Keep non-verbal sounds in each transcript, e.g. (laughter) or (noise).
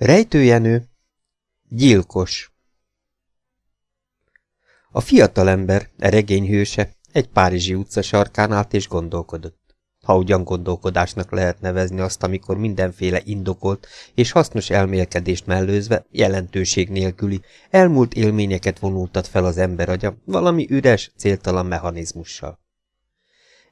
Rejtőjenő, gyilkos A fiatalember, a regény hőse, egy párizsi utca sarkán állt és gondolkodott. Ha ugyan gondolkodásnak lehet nevezni azt, amikor mindenféle indokolt és hasznos elmélkedést mellőzve, jelentőség nélküli, elmúlt élményeket vonultat fel az ember agya, valami üres, céltalan mechanizmussal.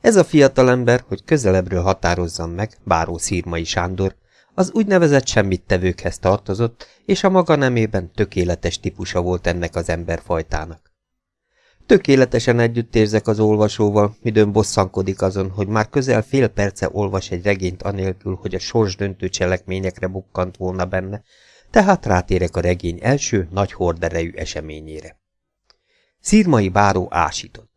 Ez a fiatalember, hogy közelebbről határozzam meg, Báró Szírmai Sándor, az úgynevezett semmit tevőkhez tartozott, és a maga nemében tökéletes típusa volt ennek az emberfajtának. Tökéletesen együtt érzek az olvasóval, midőn bosszankodik azon, hogy már közel fél perce olvas egy regényt anélkül, hogy a sorsdöntő cselekményekre bukkant volna benne, tehát rátérek a regény első, nagy horderejű eseményére. Szírmai báró ásított.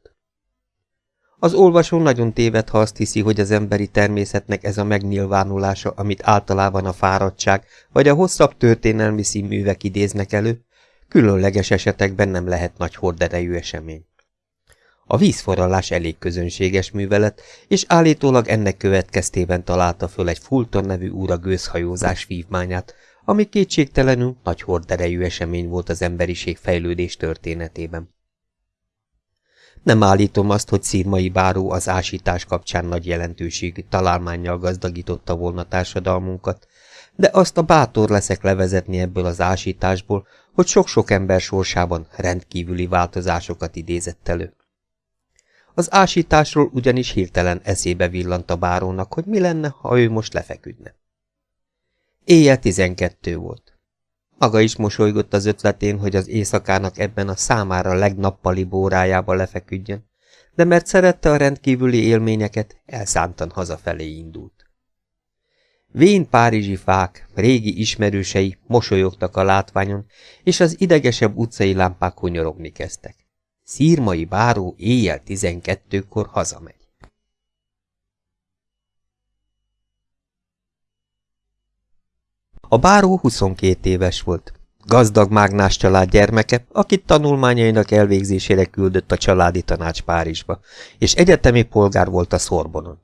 Az olvasó nagyon téved, ha azt hiszi, hogy az emberi természetnek ez a megnyilvánulása, amit általában a fáradtság vagy a hosszabb történelmi színművek idéznek elő, különleges esetekben nem lehet nagy horderejű esemény. A vízforralás elég közönséges művelet, és állítólag ennek következtében találta föl egy Fulton nevű úra gőzhajózás vívmányát, ami kétségtelenül nagy horderejű esemény volt az emberiség fejlődés történetében. Nem állítom azt, hogy szírmai báró az ásítás kapcsán nagy jelentőségű találmányjal gazdagította volna társadalmunkat, de azt a bátor leszek levezetni ebből az ásításból, hogy sok-sok ember sorsában rendkívüli változásokat idézett elő. Az ásításról ugyanis hirtelen eszébe villant a bárónak, hogy mi lenne, ha ő most lefeküdne. Éjjel tizenkettő volt. Maga is mosolygott az ötletén, hogy az éjszakának ebben a számára legnappali bórájába lefeküdjön, de mert szerette a rendkívüli élményeket, elszántan hazafelé indult. Vén párizsi fák, régi ismerősei mosolyogtak a látványon, és az idegesebb utcai lámpák hunyorogni kezdtek. Szírmai báró éjjel tizenkettőkor hazamegy. A báró 22 éves volt. Gazdag mágnás család gyermeke, akit tanulmányainak elvégzésére küldött a családi tanács Párizsba, és egyetemi polgár volt a Szorbonon.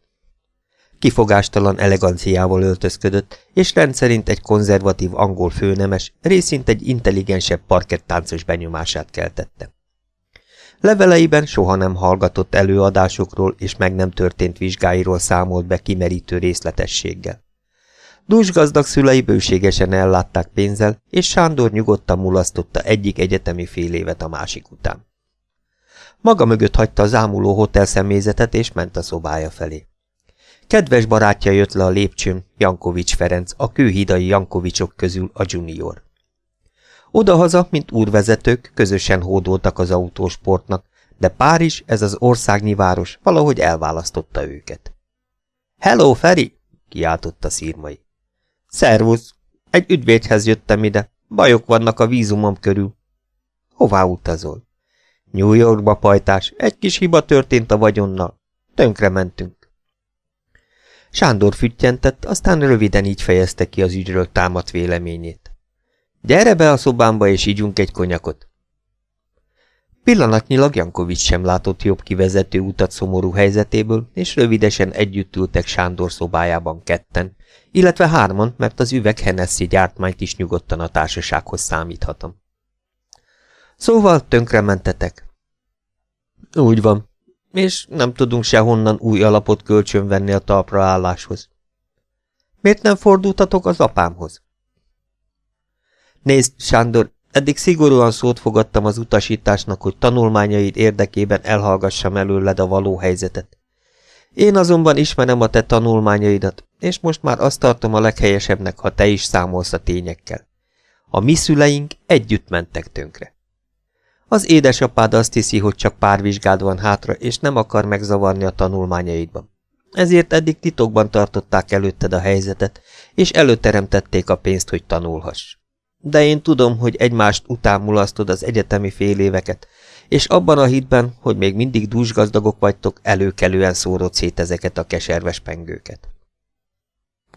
Kifogástalan eleganciával öltözködött, és rendszerint egy konzervatív angol főnemes, részint egy intelligensebb parkettáncos benyomását keltette. Leveleiben soha nem hallgatott előadásokról és meg nem történt vizsgáiról számolt be kimerítő részletességgel. Dúsgazdag szülei bőségesen ellátták pénzzel, és Sándor nyugodtan mulasztotta egyik egyetemi fél évet a másik után. Maga mögött hagyta az ámuló hotel személyzetet, és ment a szobája felé. Kedves barátja jött le a lépcsőn, Jankovics Ferenc, a kőhidai Jankovicsok közül a junior. Odahaza, mint úrvezetők, közösen hódoltak az autósportnak, de Párizs, ez az országnyi város, valahogy elválasztotta őket. – Hello, Feri! – kiáltotta szírmai. Szervusz! Egy ügyvédhez jöttem ide. Bajok vannak a vízumom körül. Hová utazol? New Yorkba pajtás. Egy kis hiba történt a vagyonnal. Tönkre mentünk. Sándor füttyentett, aztán röviden így fejezte ki az ügyről támadt véleményét. Gyere be a szobámba, és ígyunk egy konyakot. Pillanatnyilag Jankovics sem látott jobb kivezető utat szomorú helyzetéből, és rövidesen együtt ültek Sándor szobájában ketten, illetve hárman, mert az üveg Hennessy gyártmányt is nyugodtan a társasághoz számíthatom. Szóval tönkrementetek. Úgy van, és nem tudunk sehonnan új alapot kölcsönvenni a talpraálláshoz. Miért nem fordultatok az apámhoz? Nézd, Sándor, eddig szigorúan szót fogadtam az utasításnak, hogy tanulmányaid érdekében elhallgassam előled a való helyzetet. Én azonban ismerem a te tanulmányaidat, és most már azt tartom a leghelyesebbnek, ha te is számolsz a tényekkel. A mi szüleink együtt mentek tönkre. Az édesapád azt hiszi, hogy csak pár vizsgád van hátra, és nem akar megzavarni a tanulmányaidban. Ezért eddig titokban tartották előtted a helyzetet, és előteremtették a pénzt, hogy tanulhass. De én tudom, hogy egymást után mulasztod az egyetemi fél éveket, és abban a hitben, hogy még mindig dúsgazdagok vagytok, előkelően szórod szét ezeket a keserves pengőket.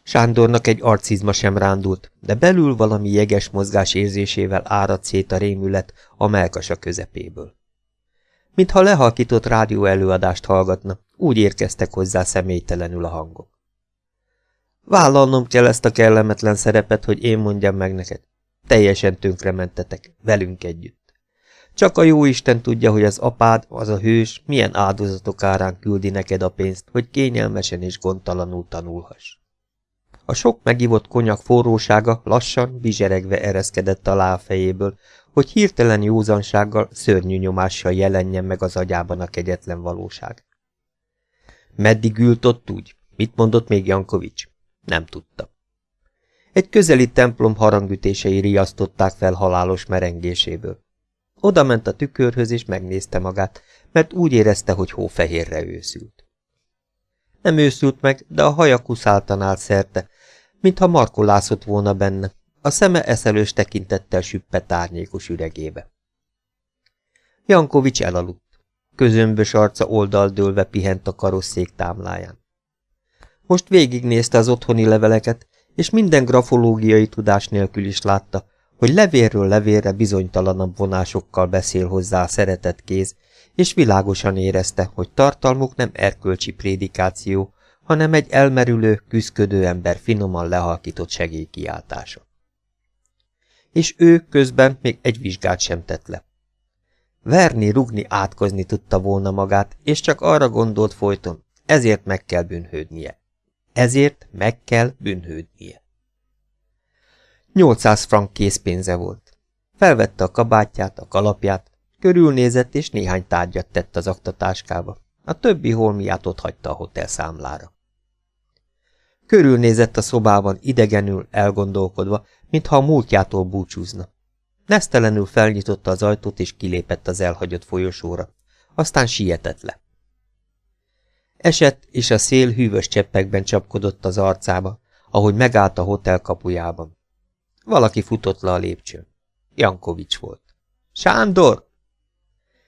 Sándornak egy arcizma sem rándult, de belül valami jeges mozgás érzésével áradt szét a rémület a melkasa közepéből. Mintha lehalkított rádió előadást hallgatna, úgy érkeztek hozzá személytelenül a hangok. Vállalnom kell ezt a kellemetlen szerepet, hogy én mondjam meg neked. Teljesen tönkrementetek, velünk együtt. Csak a jó Isten tudja, hogy az apád, az a hős, milyen áldozatok árán küldi neked a pénzt, hogy kényelmesen és gondtalanul tanulhass. A sok megivott konyak forrósága lassan, bizseregve ereszkedett alá a fejéből, hogy hirtelen józansággal, szörnyű nyomással jelenjen meg az agyában a kegyetlen valóság. Meddig ült ott úgy? Mit mondott még Jankovics? Nem tudta. Egy közeli templom harangütései riasztották fel halálos merengéséből. Oda ment a tükörhöz és megnézte magát, mert úgy érezte, hogy hófehérre őszült. Nem őszült meg, de a haja kuszáltan állt szerte, mintha markolászott volna benne, a szeme eszelős tekintettel süppett árnyékos üregébe. Jankovics elaludt. Közömbös arca oldaldőlve pihent a karosszék támláján. Most végignézte az otthoni leveleket, és minden grafológiai tudás nélkül is látta, hogy levérről levérre bizonytalanabb vonásokkal beszél hozzá a szeretett kéz, és világosan érezte, hogy tartalmuk nem erkölcsi prédikáció, hanem egy elmerülő, küszködő ember finoman lehalkított segélykiáltása. És ő közben még egy vizsgát sem tett le. Verni, rugni, átkozni tudta volna magát, és csak arra gondolt folyton, ezért meg kell bűnhődnie. Ezért meg kell bűnhődnie. 800 frank készpénze volt. Felvette a kabátját, a kalapját, körülnézett és néhány tárgyat tett az aktatáskába. A többi holmiát ott hagyta a hotel számlára. Körülnézett a szobában idegenül, elgondolkodva, mintha a múltjától búcsúzna. Nesztelenül felnyitotta az ajtót és kilépett az elhagyott folyosóra. Aztán sietett le. Esett, és a szél hűvös cseppekben csapkodott az arcába, ahogy megállt a hotel kapujában. Valaki futott le a lépcsőn. Jankovics volt. Sándor!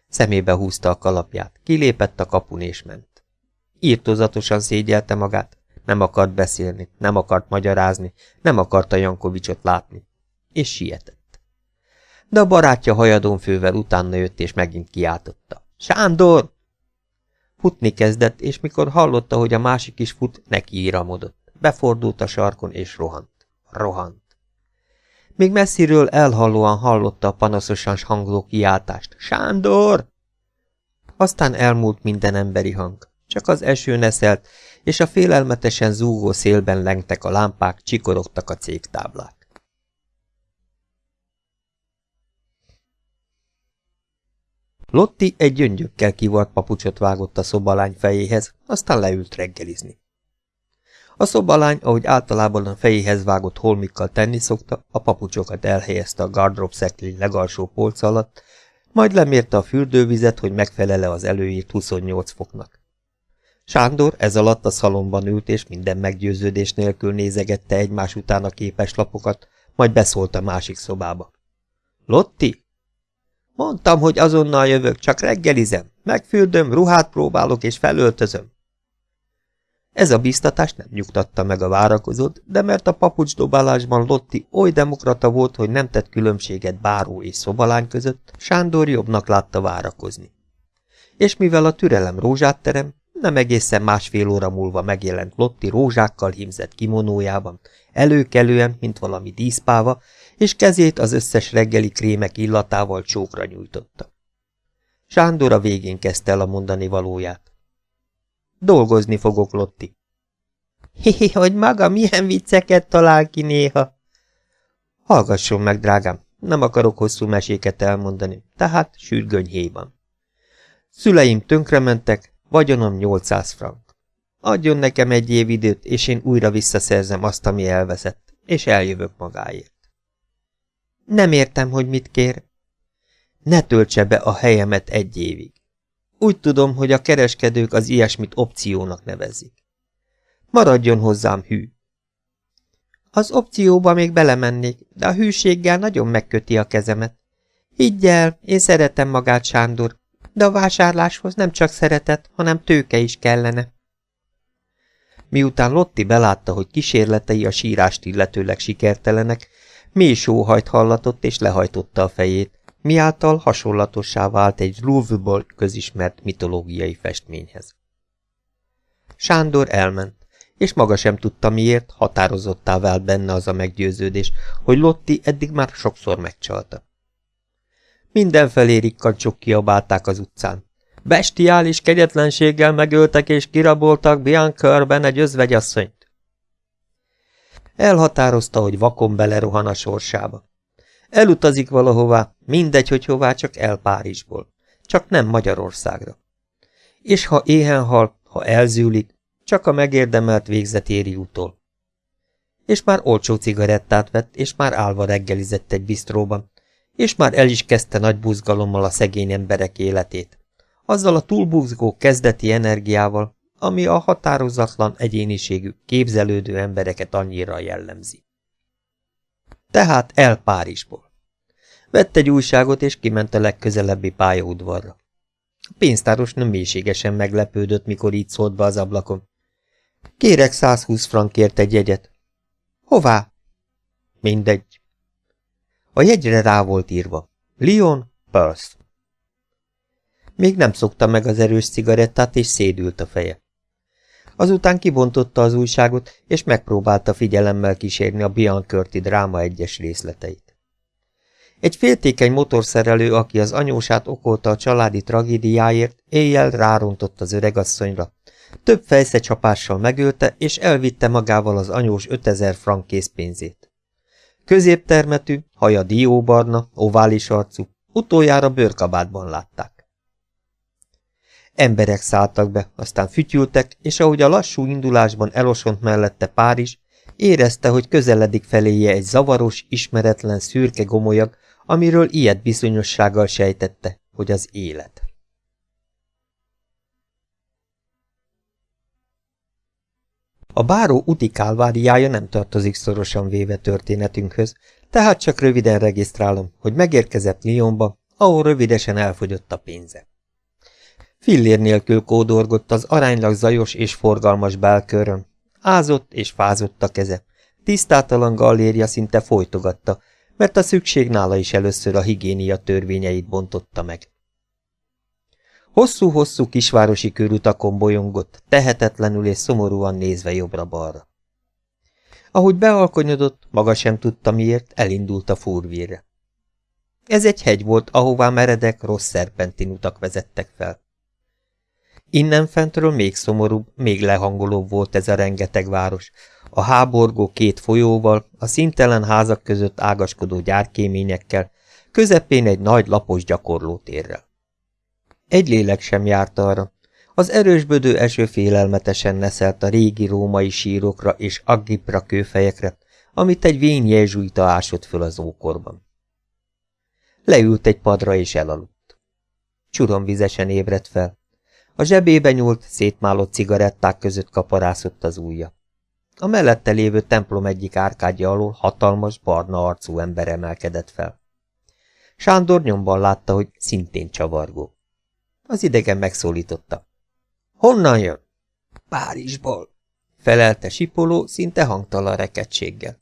Szemébe húzta a kalapját, kilépett a kapun és ment. Írtozatosan szégyelte magát, nem akart beszélni, nem akart magyarázni, nem akarta Jankovicsot látni. És sietett. De a barátja hajadon fővel utána jött, és megint kiáltotta. Sándor! Futni kezdett, és mikor hallotta, hogy a másik is fut, neki íramodott. Befordult a sarkon, és rohant. Rohant. Még messziről elhallóan hallotta a panaszosan hangló kiáltást. Sándor! Aztán elmúlt minden emberi hang. Csak az eső neszelt, és a félelmetesen zúgó szélben lengtek a lámpák, csikorogtak a cégtáblák. Lotti egy gyöngyökkel kivart papucsot vágott a szobalány fejéhez, aztán leült reggelizni. A szobalány, ahogy általában a fejéhez vágott holmikkal tenni szokta, a papucsokat elhelyezte a gardrop szeklény legalsó polc alatt, majd lemérte a fürdővizet, hogy megfelele az előírt 28 foknak. Sándor ez alatt a szalomban ült, és minden meggyőződés nélkül nézegette egymás után a képeslapokat, majd beszólt a másik szobába. Lotti? Mondtam, hogy azonnal jövök, csak reggelizem. Megfürdöm, ruhát próbálok és felöltözöm. Ez a biztatás nem nyugtatta meg a várakozót, de mert a papucsdobálásban Lotti oly demokrata volt, hogy nem tett különbséget báró és szobalány között, Sándor jobbnak látta várakozni. És mivel a türelem rózsát terem, nem egészen másfél óra múlva megjelent Lotti rózsákkal hímzett kimonójában, előkelően, mint valami díszpáva, és kezét az összes reggeli krémek illatával csókra nyújtotta. Sándor a végén kezdte el a mondani valóját. Dolgozni fogok, Lotti. (laughs) Hi, hogy maga milyen vicceket talál ki néha. Hallgasson meg, drágám, nem akarok hosszú meséket elmondani, tehát sürgöny héjban. Szüleim tönkrementek, vagyonom 800 frank. Adjon nekem egy év időt, és én újra visszaszerzem azt, ami elveszett, és eljövök magáért. Nem értem, hogy mit kér. Ne töltse be a helyemet egy évig. Úgy tudom, hogy a kereskedők az ilyesmit opciónak nevezik. Maradjon hozzám hű. Az opcióba még belemennék, de a hűséggel nagyon megköti a kezemet. Higgy el, én szeretem magát, Sándor, de a vásárláshoz nem csak szeretet, hanem tőke is kellene. Miután Lotti belátta, hogy kísérletei a sírást illetőleg sikertelenek, mély sóhajt hallatott és lehajtotta a fejét, miáltal hasonlatossá vált egy Louvre-ból közismert mitológiai festményhez. Sándor elment, és maga sem tudta miért, határozottá vált benne az a meggyőződés, hogy Lotti eddig már sokszor megcsalta. Mindenfelé rikkancsok kiabálták az utcán. Bestiális kegyetlenséggel megöltek és kiraboltak Biancărben egy özvegyasszonyt. Elhatározta, hogy vakon belerohan a sorsába. Elutazik valahová, mindegy, hogy hová, csak el Párizsból. Csak nem Magyarországra. És ha éhen hal, ha elzűlik, csak a megérdemelt végzet éri utol. És már olcsó cigarettát vett, és már álva reggelizett egy bisztróban, és már el is kezdte nagy buzgalommal a szegény emberek életét. Azzal a túlbuzgó kezdeti energiával, ami a határozatlan egyéniségű, képzelődő embereket annyira jellemzi. Tehát el Párizsból. Vett egy újságot, és kiment a legközelebbi pályaudvarra. A pénztáros nem mélységesen meglepődött, mikor így szólt be az ablakon. Kérek 120 frankért egy jegyet. Hová? Mindegy. A jegyre rá volt írva. Lyon, Perth. Még nem szokta meg az erős cigarettát, és szédült a feje. Azután kibontotta az újságot, és megpróbálta figyelemmel kísérni a Biancurti dráma egyes részleteit. Egy féltékeny motorszerelő, aki az anyósát okolta a családi tragédiáért, éjjel rárontott az öregasszonyra. Több fejszecsapással megölte, és elvitte magával az anyós 5000 frank készpénzét. Középtermetű, haja dióbarna, ovális arcú, utoljára bőrkabátban látták. Emberek szálltak be, aztán fütyültek, és ahogy a lassú indulásban elosont mellette Párizs, érezte, hogy közeledik feléje egy zavaros, ismeretlen, szürke gomolyag, amiről ilyet bizonyossággal sejtette, hogy az élet. A báró úti kálváriája nem tartozik szorosan véve történetünkhöz, tehát csak röviden regisztrálom, hogy megérkezett Lyonba, ahol rövidesen elfogyott a pénze. Fillér nélkül kódorgott az aránylag zajos és forgalmas belkörön. Ázott és fázott a keze. Tisztátalan galléria szinte folytogatta, mert a szükség nála is először a higiénia törvényeit bontotta meg. Hosszú-hosszú kisvárosi körutakon bolyongott, tehetetlenül és szomorúan nézve jobbra-balra. Ahogy bealkonyodott, maga sem tudta miért, elindult a fúrvírre. Ez egy hegy volt, ahová meredek, rossz szerpentin utak vezettek fel. Innen fentről még szomorúbb, még lehangolóbb volt ez a rengeteg város, a háborgó két folyóval, a szintelen házak között ágaskodó gyárkéményekkel, közepén egy nagy lapos gyakorlótérrel. Egy lélek sem járt arra. Az erősbödő eső félelmetesen neszelt a régi római sírokra és aggipra kőfejekre, amit egy vén jezsuita ásott föl az ókorban. Leült egy padra és elaludt. Csuromvizesen ébredt fel. A zsebébe nyúlt, szétmálott cigaretták között kaparászott az ujja. A mellette lévő templom egyik árkádja alól hatalmas, barna arcú ember emelkedett fel. Sándor nyomban látta, hogy szintén csavargó. Az idegen megszólította. Honnan jön? Párizsból, felelte Sipoló szinte hangtalan rekedtséggel.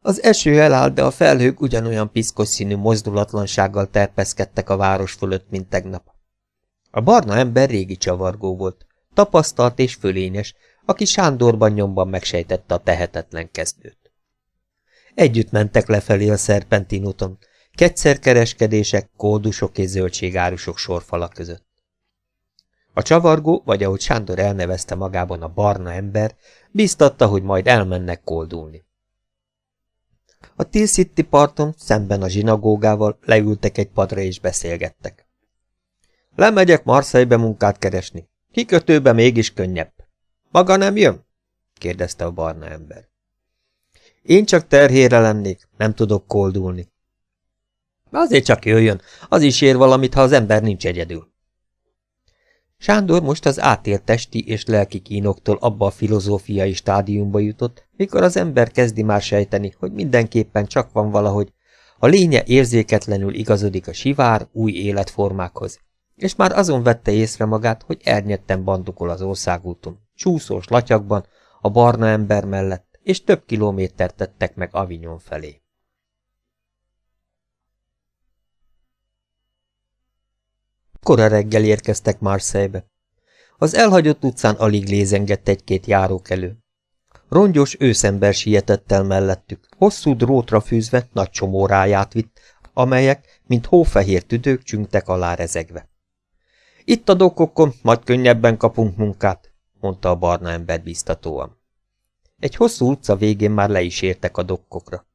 Az eső elállt, de a felhők ugyanolyan piszkos színű mozdulatlansággal terpeszkedtek a város fölött, mint tegnap. A barna ember régi csavargó volt, tapasztalt és fölényes, aki Sándorban nyomban megsejtette a tehetetlen kezdőt. Együtt mentek lefelé a szerpentin úton, kereskedések, kódusok és zöldségárusok sorfala között. A csavargó, vagy ahogy Sándor elnevezte magában a barna ember, biztatta, hogy majd elmennek koldulni. A Tilsitti parton, szemben a zsinagógával leültek egy padra és beszélgettek. Lemegyek Marseille-be munkát keresni. Kikötőbe mégis könnyebb. Maga nem jön? kérdezte a barna ember. Én csak terhére lennék, nem tudok koldulni. Azért csak jöjjön, az is ér valamit, ha az ember nincs egyedül. Sándor most az átélt testi és lelki kínoktól abba a filozófiai stádiumba jutott, mikor az ember kezdi már sejteni, hogy mindenképpen csak van valahogy, a lénye érzéketlenül igazodik a sivár, új életformákhoz, és már azon vette észre magát, hogy ernyetten bandukol az országúton, csúszós latyakban, a barna ember mellett, és több kilométert tettek meg Avignon felé. Kora reggel érkeztek Marseille-be. Az elhagyott utcán alig lézengett egy-két járókelő. Rongyos őszember sietett el mellettük, hosszú drótra fűzve nagy csomó ráját vitt, amelyek, mint hófehér tüdők csüngtek alá rezegve. Itt a dokkokon, majd könnyebben kapunk munkát, mondta a barna ember biztatóan. Egy hosszú utca végén már le is értek a dokkokra.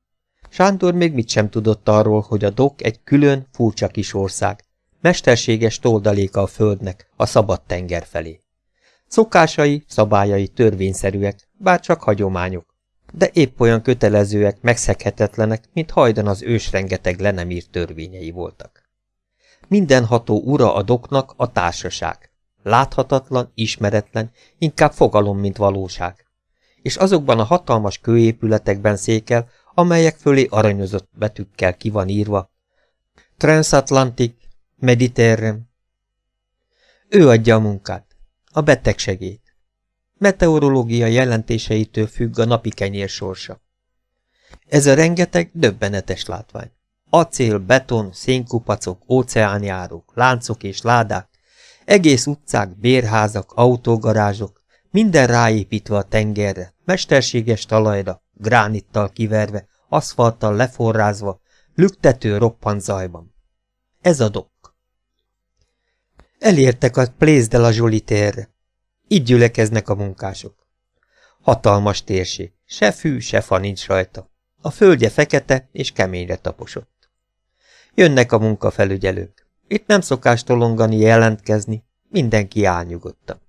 Sándor még mit sem tudott arról, hogy a dok egy külön, furcsa kis ország, mesterséges toldaléka a földnek, a szabad tenger felé. Szokásai, szabályai törvényszerűek, bár csak hagyományok, de épp olyan kötelezőek, megszeghetetlenek, mint hajdan az ős rengeteg le törvényei voltak. Mindenható ura a doknak a társaság. Láthatatlan, ismeretlen, inkább fogalom, mint valóság. És azokban a hatalmas kőépületekben székel, amelyek fölé aranyozott betűkkel ki van írva. Transatlantic, Mediterrán. Ő adja a munkát, a betegsegét. Meteorológia jelentéseitől függ a napi kenyér sorsa. Ez a rengeteg döbbenetes látvány. Acél, beton, szénkupacok, óceánjárók, láncok és ládák, egész utcák, bérházak, autógarázsok, minden ráépítve a tengerre, mesterséges talajra, gránittal kiverve, aszfalttal leforrázva, lüktető roppant zajban. Ez a dok. Elértek a Place de la Jolitaire. Így gyülekeznek a munkások. Hatalmas térség, se fű, se fa nincs rajta. A földje fekete és keményre taposott. Jönnek a munkafelügyelők. Itt nem szokás tolongani, jelentkezni, mindenki álnyugodtan.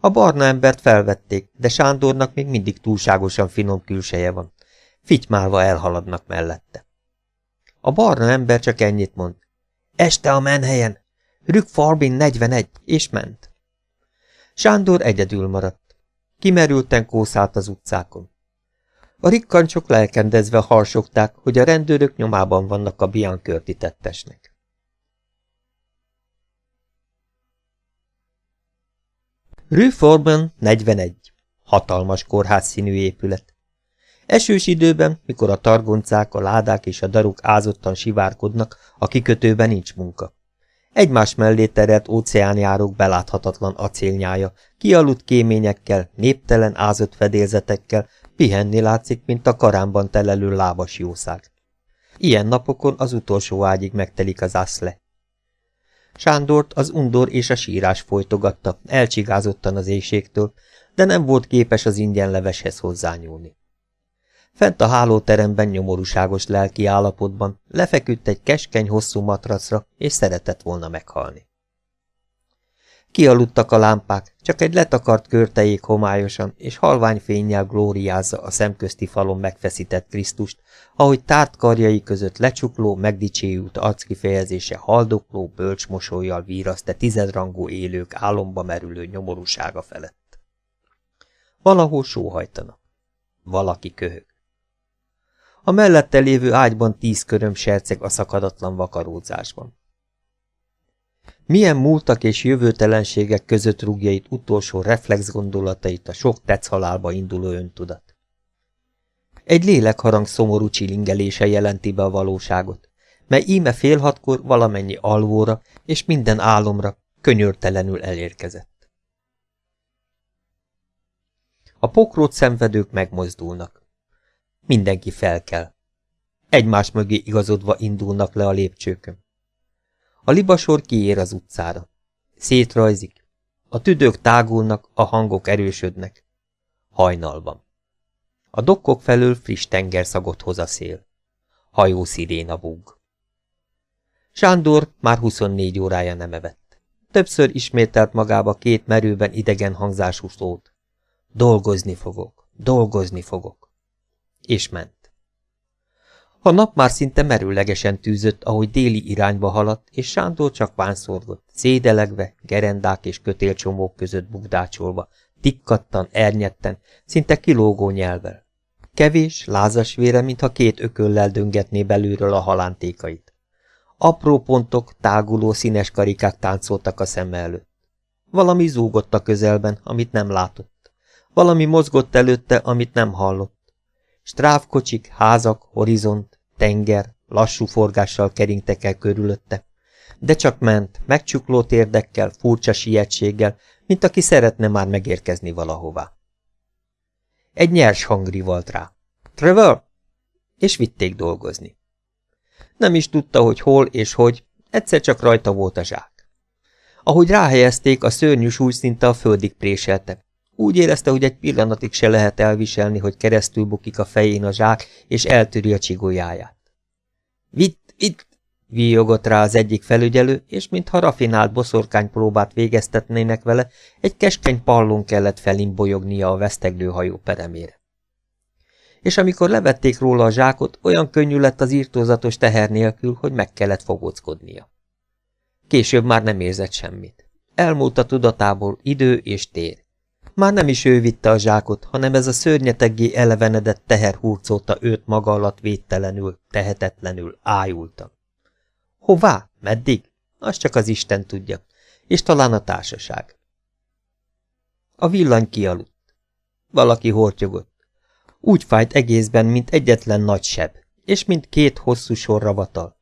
A barna embert felvették, de Sándornak még mindig túlságosan finom külseje van. Fitymálva elhaladnak mellette. A barna ember csak ennyit mond. Este a menhelyen! Rük Farbin 41, és ment. Sándor egyedül maradt. Kimerülten kószált az utcákon. A rikkancsok lelkendezve harsogták, hogy a rendőrök nyomában vannak a Biankörti tettesnek. Rue Forban 41. Hatalmas kórház színű épület. Esős időben, mikor a targoncák, a ládák és a daruk ázottan sivárkodnak, a kikötőben nincs munka. Egymás mellé terelt óceánjárók beláthatatlan acélnyája, kialudt kéményekkel, néptelen ázott fedélzetekkel, pihenni látszik, mint a karámban telelő lábas jószág. Ilyen napokon az utolsó ágyig megtelik az aszle. Sándort az undor és a sírás folytogatta, elcsigázottan az éjségtől, de nem volt képes az ingyenleveshez hozzányúlni. Fent a hálóteremben nyomorúságos lelki állapotban lefeküdt egy keskeny hosszú matracra, és szeretett volna meghalni. Kialudtak a lámpák, csak egy letakart körtejék homályosan és halvány fényjel glóriázza a szemközti falon megfeszített Krisztust, ahogy tárt karjai között lecsukló, megdicséjült arckifejezése haldokló, bölcsmosolyjal víraszte tizedrangú élők álomba merülő nyomorúsága felett. Valahol sóhajtanak. Valaki köhög. A mellette lévő ágyban tíz köröm serceg a szakadatlan vakarózásban. Milyen múltak és jövőtelenségek között rúgja utolsó reflex gondolatait a sok halálba induló öntudat. Egy lélekharang szomorú csilingelése jelenti be a valóságot, mely íme fél hatkor valamennyi alvóra és minden álomra könyörtelenül elérkezett. A pokrót szenvedők megmozdulnak. Mindenki felkel. Egymás mögé igazodva indulnak le a lépcsőkön. A libasor kiér az utcára. Szétrajzik. A tüdők tágulnak, a hangok erősödnek. Hajnalban. A dokkok felől friss tengerszagot hoz a szél. Hajó sziréna búg. Sándor már 24 órája nem evett. Többször ismételt magába két merőben idegen hangzású szót. Dolgozni fogok, dolgozni fogok. És ment. A nap már szinte merőlegesen tűzött, ahogy déli irányba haladt, és Sándor csak vánszorgott, szédelegve, gerendák és kötélcsomók között bugdácsolva, tikkattan, ernyetten, szinte kilógó nyelvel. Kevés, lázas vére, mintha két ököllel döngetné belülről a halántékait. Apró pontok, táguló színes karikák táncoltak a szeme előtt. Valami zúgott a közelben, amit nem látott. Valami mozgott előtte, amit nem hallott. Stráfkocsik, házak, horizont, Tenger, lassú forgással keringtek el körülötte, de csak ment, megcsukló térdekkel, furcsa sietséggel, mint aki szeretne már megérkezni valahová. Egy nyers hang rivalt rá. Trevor! És vitték dolgozni. Nem is tudta, hogy hol és hogy, egyszer csak rajta volt a zsák. Ahogy ráhelyezték, a szörnyű súly szinte a földig préselte. Úgy érezte, hogy egy pillanatig se lehet elviselni, hogy keresztül bukik a fején a zsák, és eltöri a csigolyáját. Vitt, vitt, víjogott rá az egyik felügyelő, és mintha rafinált boszorkány próbát végeztetnének vele, egy keskeny pallon kellett felimbolyognia a veszteglő hajó peremére. És amikor levették róla a zsákot, olyan könnyű lett az írtózatos teher nélkül, hogy meg kellett fogóckodnia. Később már nem érzett semmit. Elmúlt a tudatából idő és tér. Már nem is ő vitte a zsákot, hanem ez a szörnyeteggé elevenedett teher hurcolta őt maga alatt védtelenül, tehetetlenül, ájultan. Hová? Meddig? Azt csak az Isten tudja. És talán a társaság. A villany kialudt. Valaki hortyogott. Úgy fájt egészben, mint egyetlen nagy seb, és mint két hosszú sorra vatal.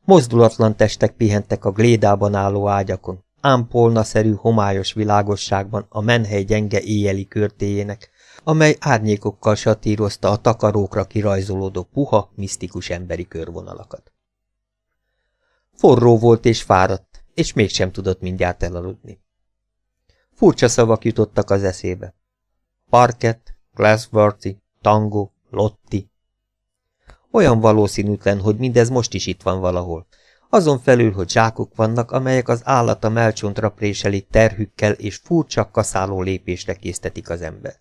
Mozdulatlan testek pihentek a glédában álló ágyakon, ámpolna-szerű homályos világosságban a menhely gyenge éjjeli körtéjének, amely árnyékokkal satírozta a takarókra kirajzolódó puha, misztikus emberi körvonalakat. Forró volt és fáradt, és mégsem tudott mindjárt elaludni. Furcsa szavak jutottak az eszébe. Parket, Glassworthy, Tango, Lotti. Olyan valószínűtlen, hogy mindez most is itt van valahol. Azon felül, hogy zsákok vannak, amelyek az állata melcsontra préselik terhükkel és furcsa kaszáló lépésre késztetik az embert.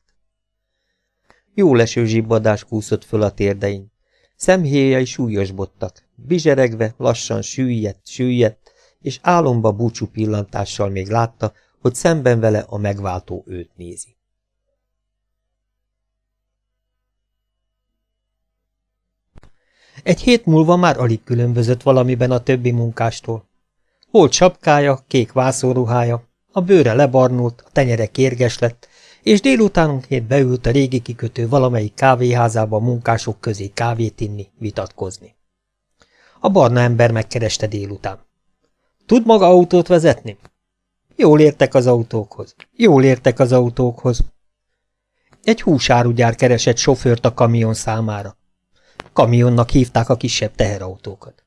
Jó leső zsibbadás kúszott föl a térdein. Szemhéjai súlyosbottak, bizseregve lassan süllyedt, süllyedt, és álomba búcsú pillantással még látta, hogy szemben vele a megváltó őt nézi. Egy hét múlva már alig különbözött valamiben a többi munkástól. Volt sapkája, kék vászóruhája, a bőre lebarnult, a tenyere kérges lett, és délutánonként beült a régi kikötő valamelyik kávéházába munkások közé kávét inni, vitatkozni. A barna ember megkereste délután. Tud maga autót vezetni? Jól értek az autókhoz. Jól értek az autókhoz. Egy húsárugyár keresett sofőrt a kamion számára. Kamionnak hívták a kisebb teherautókat.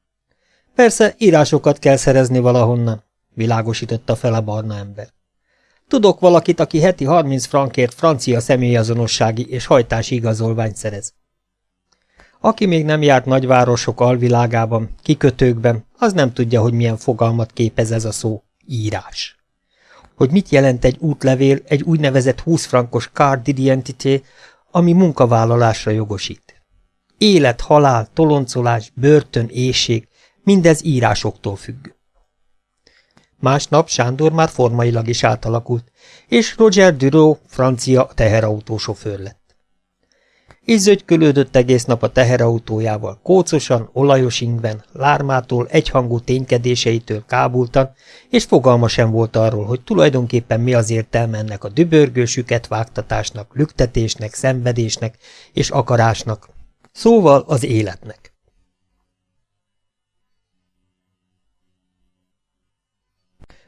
Persze, írásokat kell szerezni valahonnan, világosította fel a barna ember. Tudok valakit, aki heti 30 frankért francia személyazonossági és hajtási igazolványt szerez. Aki még nem járt nagyvárosok alvilágában, kikötőkben, az nem tudja, hogy milyen fogalmat képez ez a szó, írás. Hogy mit jelent egy útlevél, egy úgynevezett 20 frankos card d'identité, ami munkavállalásra jogosít. Élet, halál, toloncolás, börtön, éjség, mindez írásoktól függ. Másnap Sándor már formailag is átalakult, és Roger Duro francia teherautósofőr lett. Így zögykölődött egész nap a teherautójával, kócosan, olajos ingben, lármától, egyhangú ténykedéseitől kábultan, és fogalma sem volt arról, hogy tulajdonképpen mi az értelme ennek a dübörgősüket vágtatásnak, lüktetésnek, szenvedésnek és akarásnak, szóval az életnek.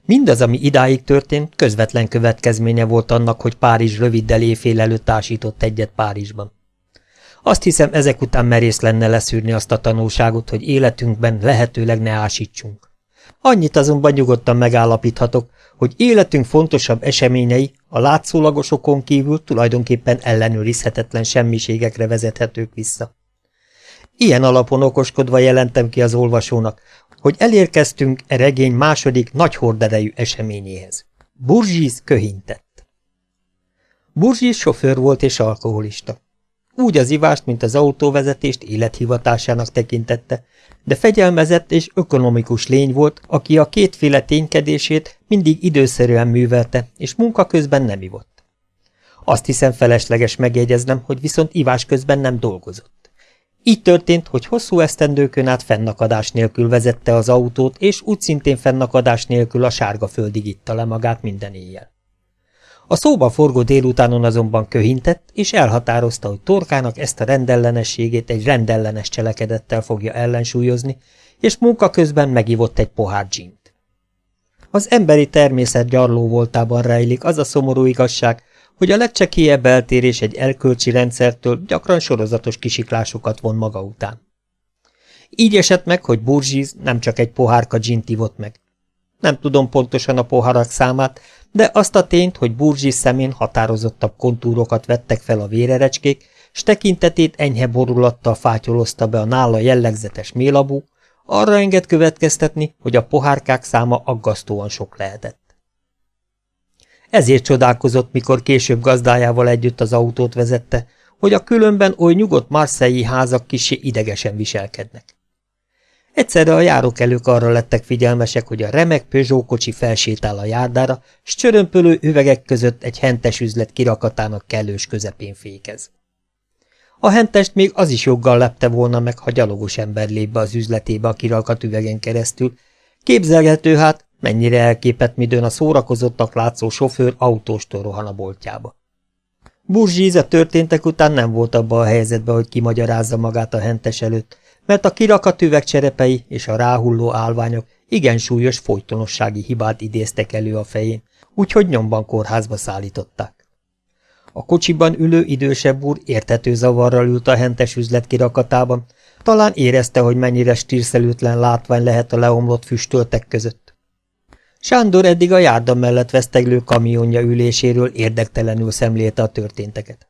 Mindaz, ami idáig történt, közvetlen következménye volt annak, hogy Párizs röviddel éjfél előtt tásított egyet Párizsban. Azt hiszem, ezek után merész lenne leszűrni azt a tanulságot, hogy életünkben lehetőleg ne ásítsunk. Annyit azonban nyugodtan megállapíthatok, hogy életünk fontosabb eseményei a látszólagosokon kívül tulajdonképpen ellenőrizhetetlen semmiségekre vezethetők vissza. Ilyen alapon okoskodva jelentem ki az olvasónak, hogy elérkeztünk e regény második nagy horderejű eseményéhez. Burzsis köhintett. Burzsis sofőr volt és alkoholista. Úgy az ivást, mint az autóvezetést élethivatásának tekintette, de fegyelmezett és ökonomikus lény volt, aki a kétféle ténykedését mindig időszerűen művelte, és munka közben nem ivott. Azt hiszem felesleges megjegyeznem, hogy viszont ivás közben nem dolgozott. Így történt, hogy hosszú esztendőkön át fennakadás nélkül vezette az autót, és úgy szintén fennakadás nélkül a sárga földig itta le magát minden éjjel. A szóba forgó délutánon azonban köhintett, és elhatározta, hogy torkának ezt a rendellenességét egy rendellenes cselekedettel fogja ellensúlyozni, és munka közben megivott egy pohár dzsint. Az emberi természet gyarló voltában rejlik az a szomorú igazság, hogy a legcsekélyebb eltérés egy elkölcsi rendszertől gyakran sorozatos kisiklásokat von maga után. Így esett meg, hogy Burzsiz nem csak egy pohárka gint ivott meg. Nem tudom pontosan a poharak számát, de azt a tényt, hogy Burzsiz szemén határozottabb kontúrokat vettek fel a vérerecskék, s tekintetét enyhe borulattal fátyolozta be a nála jellegzetes mélabú, arra enged következtetni, hogy a pohárkák száma aggasztóan sok lehetett. Ezért csodálkozott, mikor később gazdájával együtt az autót vezette, hogy a különben oly nyugodt marszei házak kisé idegesen viselkednek. Egyszerre a járókelők arra lettek figyelmesek, hogy a remek Peugeot kocsi felsétál a járdára, s csörömpölő üvegek között egy hentes üzlet kirakatának kellős közepén fékez. A hentest még az is joggal lepte volna meg, ha gyalogos ember lép be az üzletébe a kirakat üvegen keresztül. Képzelgető hát, mennyire elképett midőn a szórakozottak látszó sofőr autóstól rohan a boltjába. Burzsíz a történtek után nem volt abba a helyzetben, hogy kimagyarázza magát a hentes előtt, mert a kirakat üvegcserepei és a ráhulló állványok igen súlyos folytonossági hibát idéztek elő a fején, úgyhogy nyomban kórházba szállították. A kocsiban ülő idősebb úr értető zavarral ült a hentes üzlet kirakatában, talán érezte, hogy mennyire stírszelőtlen látvány lehet a leomlott füstöltek között. Sándor eddig a járda mellett veszteglő kamionja üléséről érdektelenül szemlélte a történteket.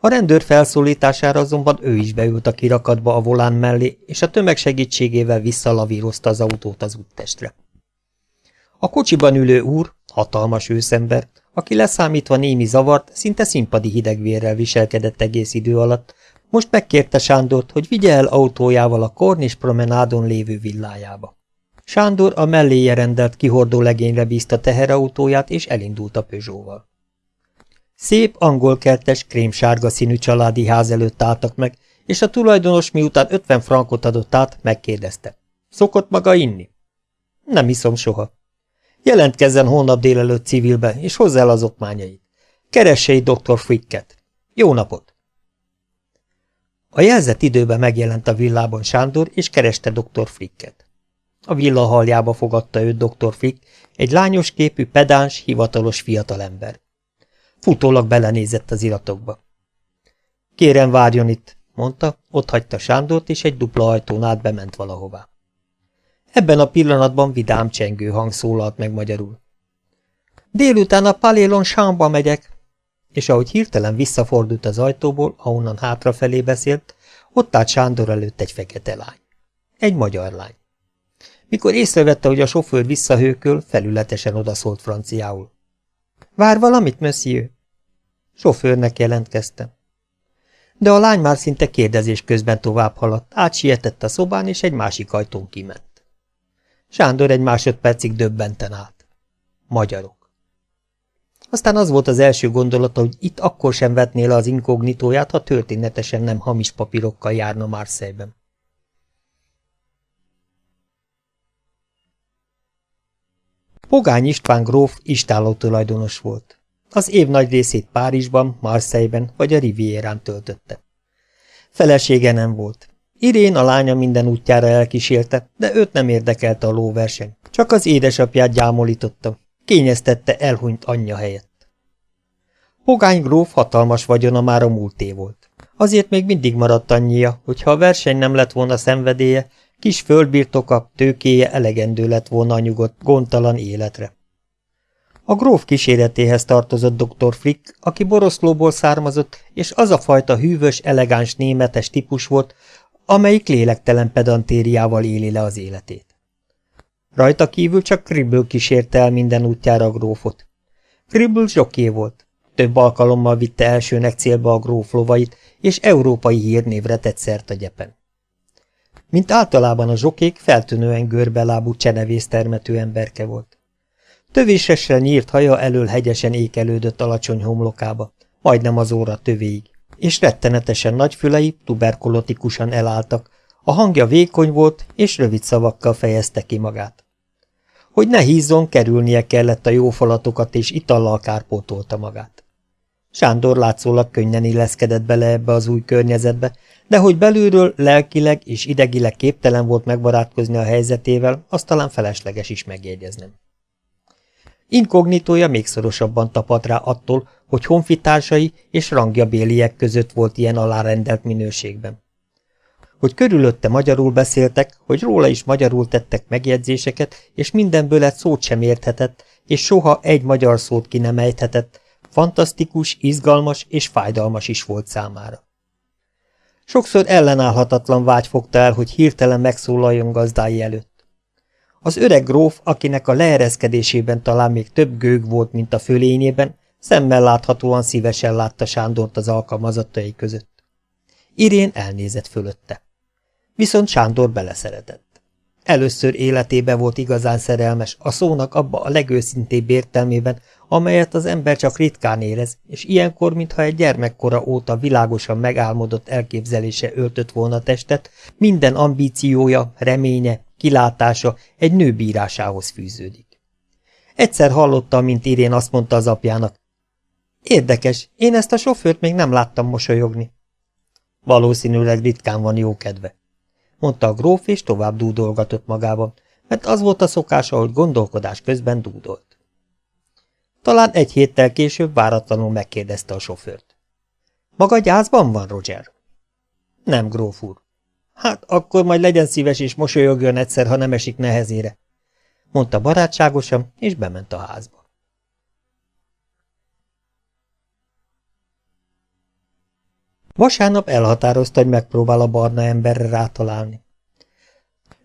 A rendőr felszólítására azonban ő is beült a kirakatba a volán mellé, és a tömeg segítségével visszalavírozta az autót az úttestre. A kocsiban ülő úr, hatalmas őszember, aki leszámítva némi zavart, szinte színpadi hidegvérrel viselkedett egész idő alatt, most megkérte Sándort, hogy vigye el autójával a Kornis promenádon lévő villájába. Sándor a melléje rendelt kihordó legényre bízta teherautóját, és elindult a Peugeot-val. Szép, angolkertes, krémsárga színű családi ház előtt álltak meg, és a tulajdonos miután 50 frankot adott át, megkérdezte. Szokott maga inni? Nem iszom soha. Jelentkezzen holnap délelőtt civilbe, és hozza el az okmányait. Keresse egy dr. Fricket. Jó napot! A jelzett időben megjelent a villában Sándor, és kereste dr. Fricket. A villa haljába fogadta őt dr. Frick, egy lányos képű, pedáns, hivatalos fiatalember. Futólag belenézett az iratokba. Kérem, várjon itt, mondta, ott hagyta Sándort, és egy dupla ajtón át bement valahová. Ebben a pillanatban vidám csengő hang szólalt meg magyarul. Délután a Palélon Sámba megyek, és ahogy hirtelen visszafordult az ajtóból, ahonnan hátrafelé beszélt, ott állt Sándor előtt egy fekete lány. Egy magyar lány. Mikor észrevette, hogy a sofőr visszahőköl, felületesen odaszólt franciául. Vár valamit, monsieur? Sofőrnek jelentkeztem. De a lány már szinte kérdezés közben tovább haladt, átsietett a szobán, és egy másik ajtón kiment. Sándor egy másodpercig döbbenten állt. Magyarok. Aztán az volt az első gondolata, hogy itt akkor sem vetné le az inkognitóját, ha történetesen nem hamis papírokkal járna Marseille-ben. Pogány István gróf istáló tulajdonos volt. Az év nagy részét Párizsban, Marseille-ben vagy a Rivierán töltötte. Felesége nem volt. Irén a lánya minden útjára elkísérte, de őt nem érdekelte a lóverseny. Csak az édesapját gyámolította. Kényeztette elhunyt anyja helyett. Pogány gróf hatalmas vagyona már a múlté volt. Azért még mindig maradt annyia, hogy ha a verseny nem lett volna szenvedélye, kis földbirtoka, tőkéje elegendő lett volna a nyugodt, gondtalan életre. A gróf kíséretéhez tartozott dr. Frick, aki Boroszlóból származott, és az a fajta hűvös, elegáns németes típus volt, amelyik lélektelen pedantériával éli le az életét. Rajta kívül csak Kribble kísérte el minden útjára a grófot. Kribble zsoké volt. Több alkalommal vitte elsőnek célba a gróf lovait, és európai hírnévre tett szert a gyepen. Mint általában a zsokék, feltűnően görbelábú csenevész termető emberke volt. Tövésesre nyírt haja elől hegyesen ékelődött alacsony homlokába, majdnem az óra tövéig és rettenetesen nagy fülei tuberkulotikusan elálltak, a hangja vékony volt, és rövid szavakkal fejezte ki magát. Hogy ne hízzon, kerülnie kellett a jó falatokat, és itallal kárpótolta magát. Sándor látszólag könnyen illeszkedett bele ebbe az új környezetbe, de hogy belülről lelkileg és idegileg képtelen volt megbarátkozni a helyzetével, azt talán felesleges is megjegyeznem. Inkognitója még szorosabban tapadt rá attól, hogy honfitársai és rangja béliek között volt ilyen alárendelt minőségben. Hogy körülötte magyarul beszéltek, hogy róla is magyarul tettek megjegyzéseket, és mindenből egy szót sem érthetett, és soha egy magyar szót ki nem ejthetett, fantasztikus, izgalmas és fájdalmas is volt számára. Sokszor ellenállhatatlan vágy fogta el, hogy hirtelen megszólaljon gazdái előtt. Az öreg gróf, akinek a leereszkedésében talán még több gőg volt, mint a fölényében, szemmel láthatóan szívesen látta Sándort az alkalmazottai között. Irén elnézett fölötte. Viszont Sándor beleszeretett. Először életébe volt igazán szerelmes, a szónak abba a legőszintébb értelmében, amelyet az ember csak ritkán érez, és ilyenkor, mintha egy gyermekkora óta világosan megálmodott elképzelése öltött volna testet, minden ambíciója, reménye, kilátása egy nő bírásához fűződik. Egyszer hallotta, mint Irén azt mondta az apjának, Érdekes, én ezt a sofőrt még nem láttam mosolyogni. Valószínűleg ritkán van jó kedve mondta a gróf, és tovább dúdolgatott magában, mert az volt a szokása, hogy gondolkodás közben dúdolt. Talán egy héttel később váratlanul megkérdezte a sofőrt. Maga gyászban van, Roger? Nem, gróf úr. Hát akkor majd legyen szíves és mosolyogjon egyszer, ha nem esik nehezére, mondta barátságosan, és bement a házba. Vasárnap elhatározta, hogy megpróbál a barna emberre rátalálni.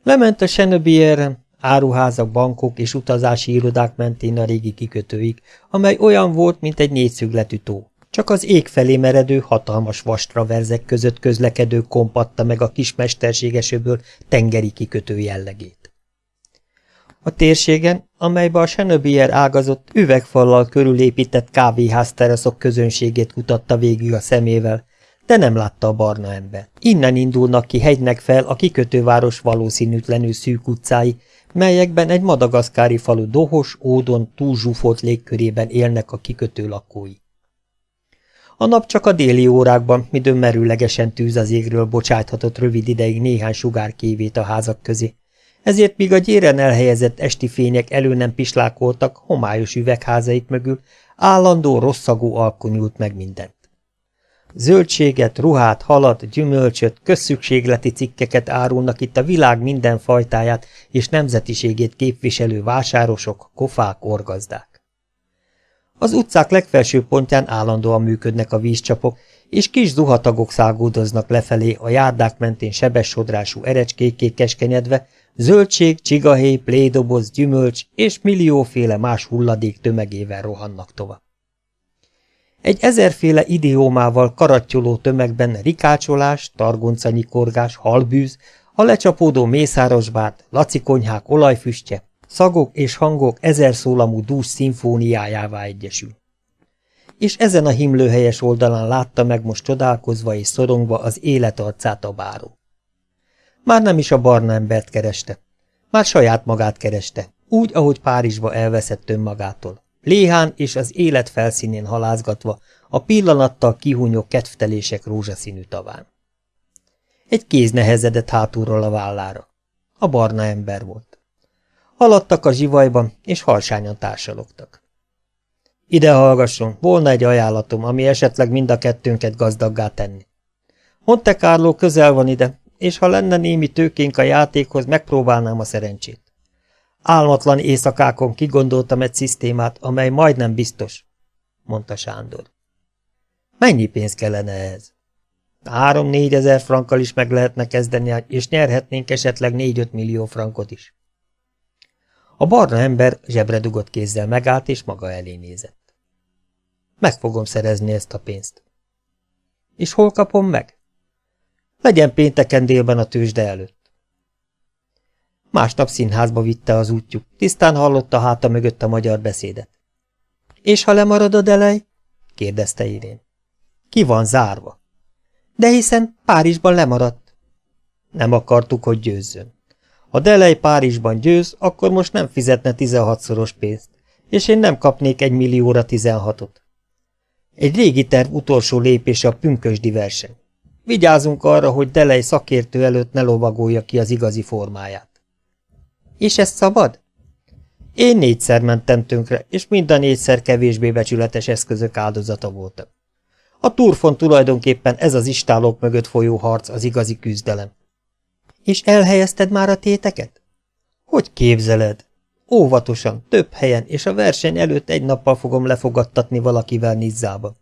Lement a Senöbierre, áruházak, bankok és utazási irodák mentén a régi kikötőig, amely olyan volt, mint egy négyszögletű tó. Csak az ég felé meredő, hatalmas vastraverzek között közlekedő kompatta meg a kis mesterségesőből tengeri kikötő jellegét. A térségen, amelybe a Senöbier ágazott, üvegfallal körülépített kávéházteraszok közönségét kutatta végig a szemével, de nem látta a barna ember. Innen indulnak ki hegynek fel a kikötőváros valószínűtlenül szűk utcái, melyekben egy madagaszkári falu dohos, ódon, túlzsúfolt légkörében élnek a kikötő lakói. A nap csak a déli órákban, midőn merőlegesen tűz az égről bocsáthatott rövid ideig néhány sugár kévét a házak közé, ezért míg a gyéren elhelyezett esti fények elő nem pislákoltak homályos üvegházaik mögül, állandó rosszagú alkonyult meg minden. Zöldséget, ruhát, halat, gyümölcsöt, közszükségleti cikkeket árulnak itt a világ minden fajtáját és nemzetiségét képviselő vásárosok, kofák, orgazdák. Az utcák legfelső pontján állandóan működnek a vízcsapok, és kis zuhatagok szágúdoznak lefelé a járdák mentén sebes sodrású keskenyedve, zöldség, csigahéj, plédoboz, gyümölcs és millióféle más hulladék tömegével rohannak tovább. Egy ezerféle idiómával karattyoló tömegben rikácsolás, targoncanykorgás, halbűz, a lecsapódó mészárosbát, lacikonyhák olajfüstje, szagok és hangok ezer szólamú dús szimfóniájává egyesül. És ezen a himlőhelyes oldalán látta meg most csodálkozva és szorongva az életarcát a báró. Már nem is a barna embert kereste, már saját magát kereste, úgy, ahogy Párizsba elveszett önmagától. Léhán és az élet felszínén halázgatva, a pillanattal kihúnyó kedvtelések rózsaszínű taván. Egy kéz nehezedett hátulról a vállára. A barna ember volt. Haladtak a zsivajban, és halsányan társalogtak. Ide hallgasson, volna egy ajánlatom, ami esetleg mind a kettőnket gazdaggá tenni. Monte Carlo közel van ide, és ha lenne némi tőkénk a játékhoz, megpróbálnám a szerencsét. Álmatlan éjszakákon kigondoltam egy szisztémát, amely majdnem biztos, mondta Sándor. Mennyi pénz kellene ehhez? Három-négy ezer frankkal is meg lehetne kezdeni, és nyerhetnénk esetleg négy-öt millió frankot is. A barna ember zsebre dugott kézzel megállt, és maga elé nézett. Meg fogom szerezni ezt a pénzt. És hol kapom meg? Legyen pénteken délben a tőzsde előtt. Másnap színházba vitte az útjuk, tisztán hallotta háta mögött a magyar beszédet. És ha lemarad a delej? kérdezte Irén. Ki van zárva? De hiszen Párizsban lemaradt. Nem akartuk, hogy győzzön. Ha Delej Párizsban győz, akkor most nem fizetne 16-szoros pénzt, és én nem kapnék egy millióra 16-ot. Egy régi terv utolsó lépése a pünkösdi verseny. Vigyázunk arra, hogy Delej szakértő előtt ne lovagolja ki az igazi formáját. És ez szabad? Én négyszer mentem tönkre, és mind a négyszer kevésbé becsületes eszközök áldozata voltam. A turfon tulajdonképpen ez az istálók mögött folyó harc az igazi küzdelem. És elhelyezted már a téteket? Hogy képzeled? Óvatosan, több helyen, és a verseny előtt egy nappal fogom lefogadtatni valakivel Nizzába.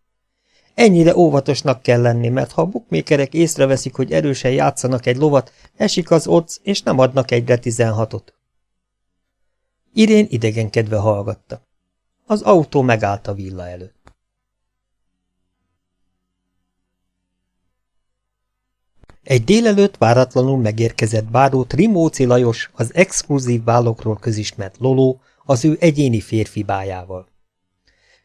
Ennyire óvatosnak kell lenni, mert ha a bukmékerek észreveszik, hogy erősen játszanak egy lovat, esik az otc, és nem adnak egyre tizenhatot. Irén idegenkedve hallgatta. Az autó megállt a villa előtt. Egy délelőtt váratlanul megérkezett báró Trimóci Lajos, az exkluzív vállokról közismert Loló, az ő egyéni férfi bájával.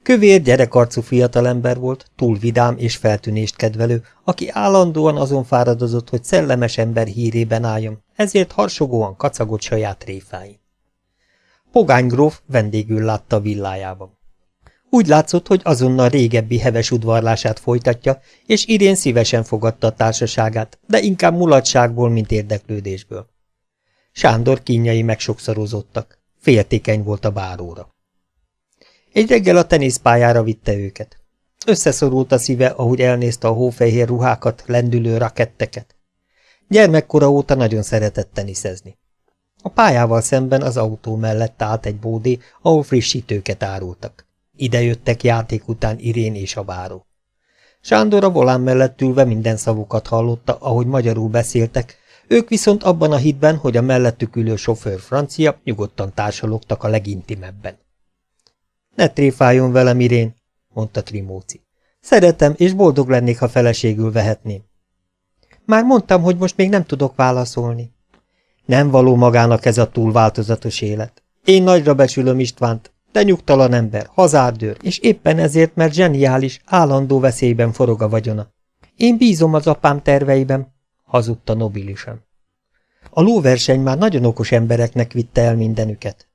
Kövér, gyerekarcú fiatalember volt, túl vidám és feltűnést kedvelő, aki állandóan azon fáradozott, hogy szellemes ember hírében álljon, ezért harsogóan kacagott saját réfáin. Pogány gróf vendégül látta villájában. Úgy látszott, hogy azonnal régebbi heves udvarlását folytatja, és Irén szívesen fogadta a társaságát, de inkább mulatságból, mint érdeklődésből. Sándor kínjai megsokszorozottak. Féltékeny volt a báróra. Egy reggel a teniszpályára vitte őket. Összeszorult a szíve, ahogy elnézte a hófehér ruhákat, lendülő raketteket. Gyermekkora óta nagyon szeretett teniszezni. A pályával szemben az autó mellett állt egy bódé, ahol frissítőket árultak. Ide jöttek játék után Irén és a báró. Sándor a volán mellett ülve minden szavukat hallotta, ahogy magyarul beszéltek, ők viszont abban a hitben, hogy a mellettük ülő sofőr francia, nyugodtan társalogtak a legintimebben. Ne tréfáljon velem, Irén, mondta Trimóci. Szeretem, és boldog lennék, ha feleségül vehetném. Már mondtam, hogy most még nem tudok válaszolni. Nem való magának ez a túl változatos élet. Én nagyra becsülöm Istvánt, de nyugtalan ember, hazárdőr, és éppen ezért, mert zseniális, állandó veszélyben forog a vagyona. Én bízom az apám terveiben, hazudta nobilisan. A lóverseny már nagyon okos embereknek vitte el mindenüket.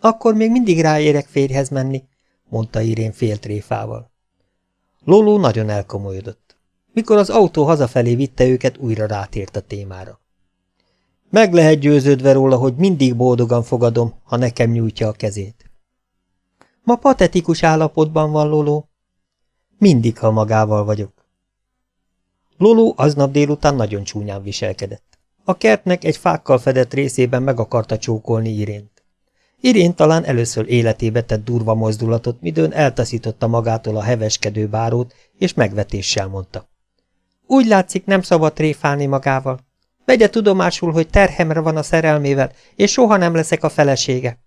Akkor még mindig ráérek férjhez menni, mondta Irén féltréfával. Loló nagyon elkomolyodott. Mikor az autó hazafelé vitte őket, újra rátért a témára. Meg lehet győződve róla, hogy mindig boldogan fogadom, ha nekem nyújtja a kezét. Ma patetikus állapotban van Loló. Mindig, ha magával vagyok. Loló aznap délután nagyon csúnyán viselkedett. A kertnek egy fákkal fedett részében meg akarta csókolni Irént. Irén talán először életébe tett durva mozdulatot, midőn eltaszította magától a heveskedő bárót, és megvetéssel mondta. Úgy látszik, nem szabad tréfálni magával. Vegye tudomásul, hogy terhemre van a szerelmével, és soha nem leszek a felesége.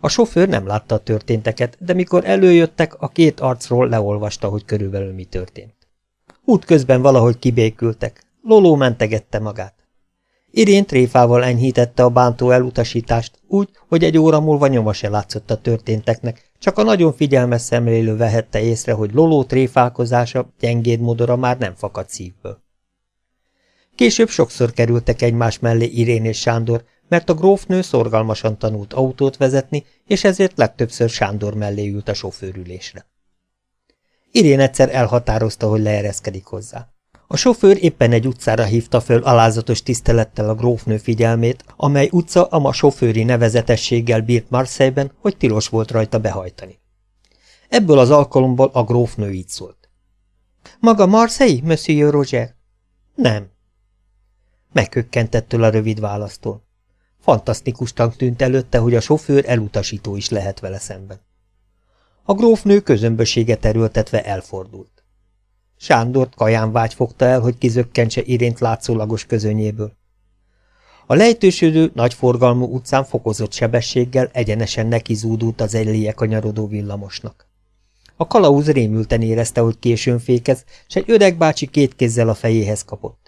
A sofőr nem látta a történteket, de mikor előjöttek, a két arcról leolvasta, hogy körülbelül mi történt. Útközben valahogy kibékültek. Loló mentegette magát. Irén tréfával enyhítette a bántó elutasítást, úgy, hogy egy óra múlva nyoma se látszott a történteknek, csak a nagyon figyelmes szemlélő vehette észre, hogy Loló tréfálkozása, gyengéd modora már nem fakad szívből. Később sokszor kerültek egymás mellé Irén és Sándor, mert a grófnő szorgalmasan tanult autót vezetni, és ezért legtöbbször Sándor mellé ült a sofőrülésre. Irén egyszer elhatározta, hogy leereszkedik hozzá. A sofőr éppen egy utcára hívta föl alázatos tisztelettel a grófnő figyelmét, amely utca a ma sofőri nevezetességgel bírt Marseille-ben, hogy tilos volt rajta behajtani. Ebből az alkalomból a grófnő így szólt. Maga Marseille, Monsieur Roger? Nem. Meghökkentettől a rövid választól. Fantasztikusnak tűnt előtte, hogy a sofőr elutasító is lehet vele szemben. A grófnő közömböséget terültetve elfordult. Sándort vágy fogta el, hogy kizökkentse irént látszólagos közönyéből. A lejtősödő, nagyforgalmú utcán fokozott sebességgel egyenesen neki zúdult az egyléje kanyarodó villamosnak. A kalauz rémülten érezte, hogy későn fékez, s egy öreg bácsi két kézzel a fejéhez kapott.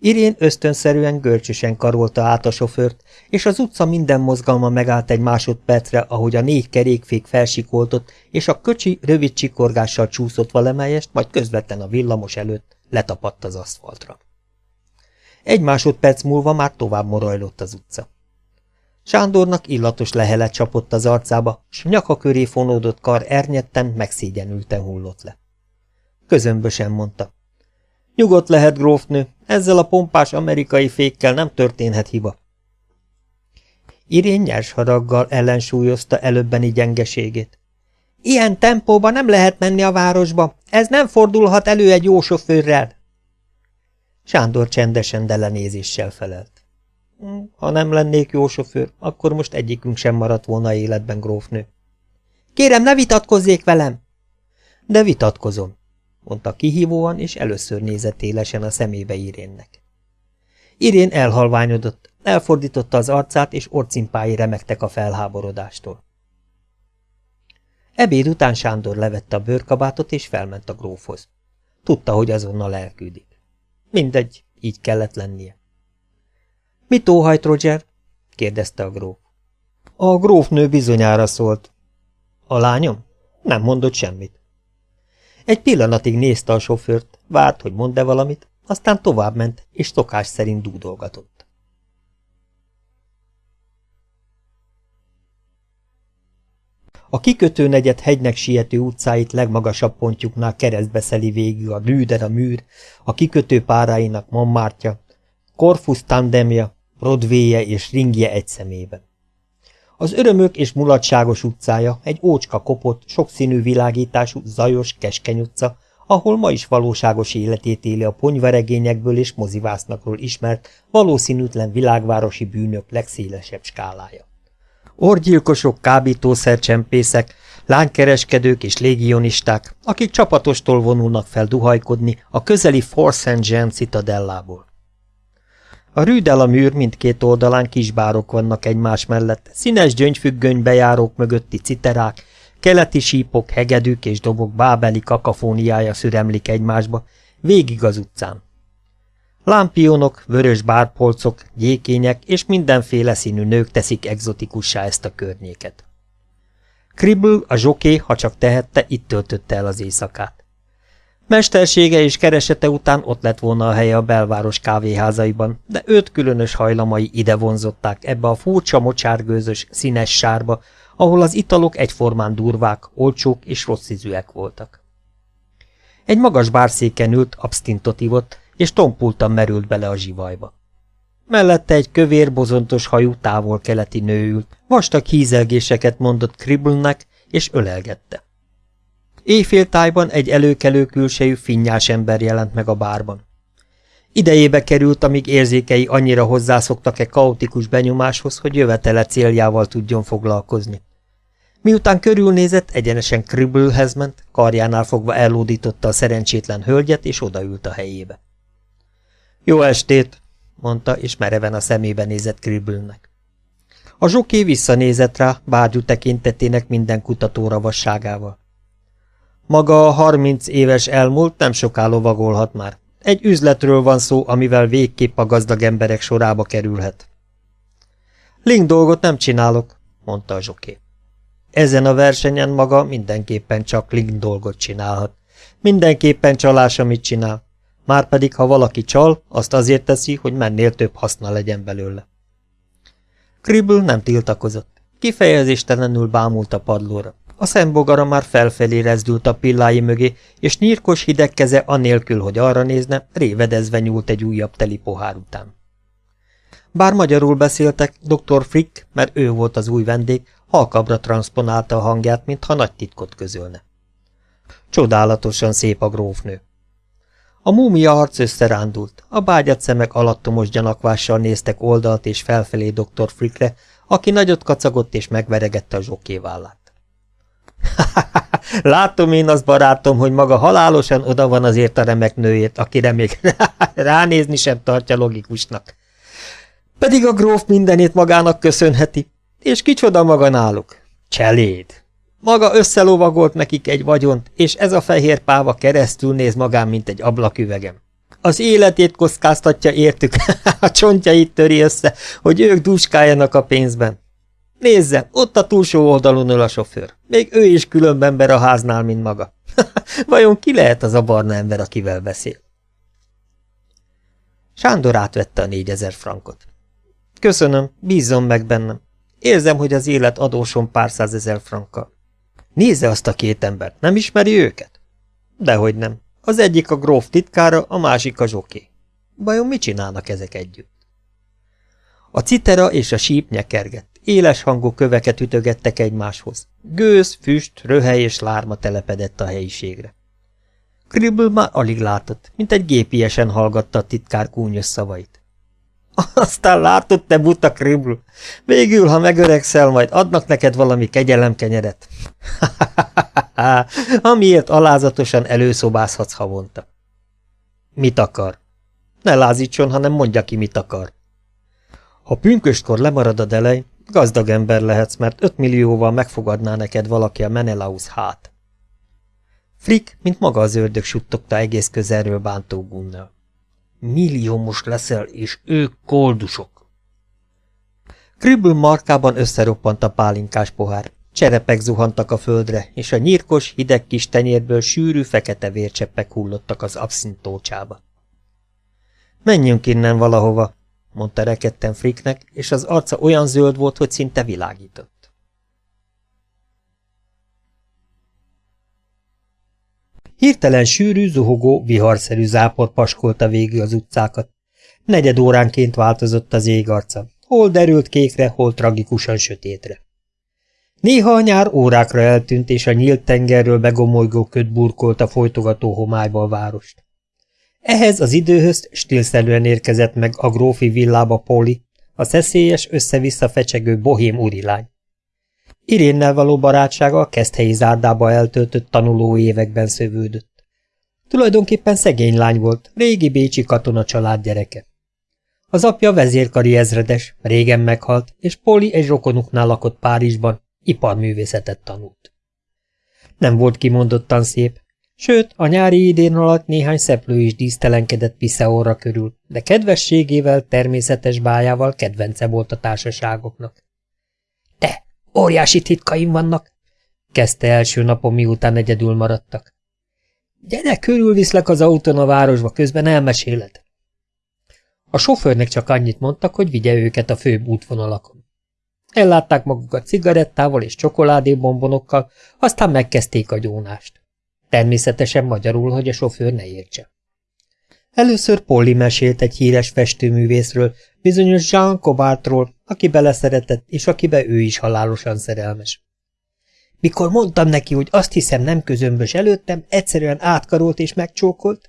Irén ösztönszerűen görcsösen karolta át a sofőrt, és az utca minden mozgalma megállt egy másodpercre, ahogy a négy kerékfék felsikoltott, és a köcsi rövid csikorgással csúszott valamelyest, majd közvetlen a villamos előtt letapadt az aszfaltra. Egy másodperc múlva már tovább morajlott az utca. Sándornak illatos lehelet csapott az arcába, s nyaka köré fonódott kar ernyetten, megszégyenülten hullott le. Közömbösen mondta. Nyugodt lehet, grófnő, ezzel a pompás amerikai fékkel nem történhet hiba. Irén nyers haraggal ellensúlyozta előbbeni gyengeségét. Ilyen tempóban nem lehet menni a városba, ez nem fordulhat elő egy jó sofőrrel. Sándor csendesen delenézéssel felelt. Hm, ha nem lennék jó sofőr, akkor most egyikünk sem maradt volna életben, grófnő. Kérem, ne vitatkozzék velem! De vitatkozom, mondta kihívóan, és először nézett élesen a szemébe Irénnek. Irén elhalványodott, elfordította az arcát, és orcimpái remektek a felháborodástól. Ebéd után Sándor levette a bőrkabátot, és felment a grófhoz. Tudta, hogy azonnal elküldik. Mindegy, így kellett lennie. – Mit óhajt, Roger? – kérdezte a gróf. A grófnő bizonyára szólt. – A lányom? Nem mondott semmit. Egy pillanatig nézte a sofőrt, várt, hogy mond-e valamit, aztán továbbment, és szokás szerint dúdolgatott. A kikötő negyed hegynek siető utcáit legmagasabb pontjuknál keresztbe szeli végül a Lüder a műr, a kikötő páráinak Montmartja, Corfus tandemja, Broadway-je és ringje egy szemében. Az örömök és mulatságos utcája egy ócska kopott, sokszínű világítású, zajos, keskeny utca, ahol ma is valóságos életét éli a ponyvaregényekből és mozivásznakról ismert, valószínűtlen világvárosi bűnök legszélesebb skálája. Orgyilkosok, kábítószercsempészek, lánykereskedők és légionisták, akik csapatostól vonulnak fel duhajkodni a közeli Fort St. Jean citadellából. A rűdel a műr mindkét oldalán kisbárok vannak egymás mellett, színes gyöngyfüggöny járók mögötti citerák, keleti sípok, hegedűk és dobok bábeli kakafóniája szüremlik egymásba, végig az utcán. Lámpionok, vörös bárpolcok, gyékények és mindenféle színű nők teszik egzotikussá ezt a környéket. Kribble, a zsoké, ha csak tehette, itt töltötte el az éjszakát. Mestersége és keresete után ott lett volna a helye a belváros kávéházaiban, de őt különös hajlamai ide vonzották ebbe a furcsa mocsárgőzös, színes sárba, ahol az italok egyformán durvák, olcsók és rossz ízűek voltak. Egy magas bárszéken ült, abstintot ivott, és tompultan merült bele a zsivajba. Mellette egy kövér, bozontos hajú távol-keleti nő ült, vastag hízelgéseket mondott Kribblenek, és ölelgette. Éjféltájban egy előkelő külsejű finnyás ember jelent meg a bárban. Idejébe került, amíg érzékei annyira hozzászoktak egy kaotikus benyomáshoz, hogy jövetele céljával tudjon foglalkozni. Miután körülnézett, egyenesen Kribblehez ment, karjánál fogva ellódította a szerencsétlen hölgyet, és odaült a helyébe. Jó estét, mondta, és mereven a szemébe nézett Kribblenek. A zsoké visszanézett rá, bárgyú tekintetének minden kutatóra vasságával. Maga a harminc éves elmúlt nem soká lovagolhat már. Egy üzletről van szó, amivel végképp a gazdag emberek sorába kerülhet. Link dolgot nem csinálok, mondta a zsoké. Ezen a versenyen maga mindenképpen csak Link dolgot csinálhat. Mindenképpen csalás, amit csinál. Márpedig, ha valaki csal, azt azért teszi, hogy mennél több haszna legyen belőle. Kribble nem tiltakozott. Kifejezéstelenül bámult a padlóra. A szembogara már felfelé rezdült a pillái mögé, és nyírkos hideg keze anélkül, hogy arra nézne, révedezve nyúlt egy újabb teli pohár után. Bár magyarul beszéltek, dr. Frick, mert ő volt az új vendég, halkabra transponálta a hangját, mintha nagy titkot közölne. Csodálatosan szép a grófnő. A múmia arc összerándult, a bágyat szemek alattomos gyanakvással néztek oldalt és felfelé dr. Frickre, aki nagyot kacagott és megveregette a zsokévállát. (laughs) Látom én az barátom, hogy maga halálosan oda van azért a remek nőért, akire még (laughs) ránézni sem tartja logikusnak. Pedig a gróf mindenét magának köszönheti. És kicsoda maga náluk? Cseléd. Maga összelovagolt nekik egy vagyont, és ez a fehér páva keresztül néz magán, mint egy ablaküvegem. Az életét kockáztatja értük, (laughs) a csontjait töri össze, hogy ők dúskáljanak a pénzben. Nézze, ott a túlsó oldalon ül a sofőr. Még ő is különb ember a háznál, mint maga. (laughs) Vajon ki lehet az a barna ember, akivel beszél? Sándor átvette a négyezer frankot. Köszönöm, bízzon meg bennem. Érzem, hogy az élet adósom pár százezer frankkal. Nézze azt a két embert, nem ismeri őket? Dehogy nem. Az egyik a gróf titkára, a másik a zsoké. Vajon mit csinálnak ezek együtt? A citera és a síp nyekergett éles hangú köveket ütögettek egymáshoz. Gőz, füst, röhely és lárma telepedett a helyiségre. Kribble már alig látott, mint egy gépiesen hallgatta a titkár kúnyos szavait. (laughs) Aztán látod, te buta Kribble, végül, ha megöregszel, majd adnak neked valami kegyelemkenyeret. Amiért (laughs) alázatosan előszobázhatsz havonta. Mit akar? Ne lázítson, hanem mondja ki, mit akar. Ha pünköstkor lemarad a delej, gazdag ember lehetsz, mert öt millióval megfogadná neked valaki a Menelaus hát. Frick, mint maga az ördög suttogta egész közelről bántó gunnal. Milliómos leszel, és ők koldusok. Kribble markában összeroppant a pálinkás pohár. Cserepek zuhantak a földre, és a nyírkos, hideg kis tenyérből sűrű, fekete vércseppek hullottak az abszintócsába. Menjünk innen valahova, mondta rekedten Fricknek, és az arca olyan zöld volt, hogy szinte világított. Hirtelen sűrű, zuhogó, viharszerű zápor paskolta végül az utcákat. Negyed óránként változott az ég arca, hol derült kékre, hol tragikusan sötétre. Néha a nyár órákra eltűnt, és a nyílt tengerről begomolygó köd burkolta folytogató homályba a várost. Ehhez az időhöz stílszerűen érkezett meg a grófi villába Poli, a szeszélyes, össze-vissza fecsegő bohém urilány. Irénnel való barátsága a keszthelyi zárdába eltöltött tanuló években szövődött. Tulajdonképpen szegény lány volt, régi bécsi katona család gyereke. Az apja vezérkari ezredes, régen meghalt, és Poli egy rokonuknál lakott Párizsban, iparművészetet tanult. Nem volt kimondottan szép, sőt, a nyári idén alatt néhány szeplő is dísztelenkedett Piszeóra körül, de kedvességével, természetes bájával kedvence volt a társaságoknak. – Te, óriási titkaim vannak! – kezdte első napon, miután egyedül maradtak. – Gyere, körülviszlek az autón a városba, közben elmeséled. A sofőrnek csak annyit mondtak, hogy vigye őket a főbb útvonalakon. Ellátták magukat cigarettával és csokoládébombonokkal, aztán megkezdték a gyónást. Természetesen magyarul, hogy a sofőr ne értse. Először Polly mesélt egy híres festőművészről, bizonyos Jean Cobartról, aki beleszeretett, és akibe ő is halálosan szerelmes. Mikor mondtam neki, hogy azt hiszem nem közömbös előttem, egyszerűen átkarolt és megcsókolt.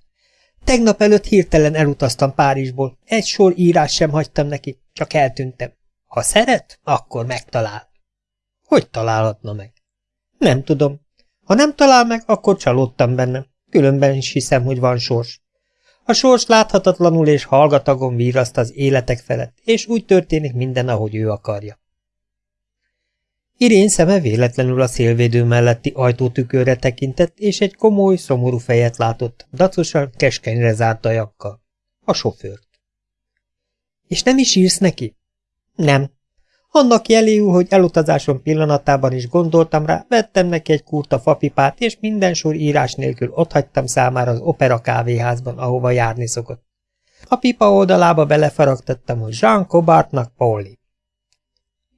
Tegnap előtt hirtelen elutaztam Párizsból, egy sor írás sem hagytam neki, csak eltűntem. Ha szeret, akkor megtalál. Hogy találhatna meg? Nem tudom. Ha nem talál meg, akkor csalódtam benne. Különben is hiszem, hogy van sors. A sors láthatatlanul és hallgatagon víraszt az életek felett, és úgy történik minden, ahogy ő akarja. Irén szeme véletlenül a szélvédő melletti ajtótükörre tekintett, és egy komoly, szomorú fejet látott, dacosan, keskenyre zárt ajakkal. A sofőrt. És nem is írsz neki? Nem. Annak jeléül, hogy elutazásom pillanatában is gondoltam rá, vettem neki egy kurta fapipát, és minden sor írás nélkül otthagytam számára az opera kávéházban, ahova járni szokott. A pipa oldalába belefaragtattam, hogy Jean Cobartnak Pauli.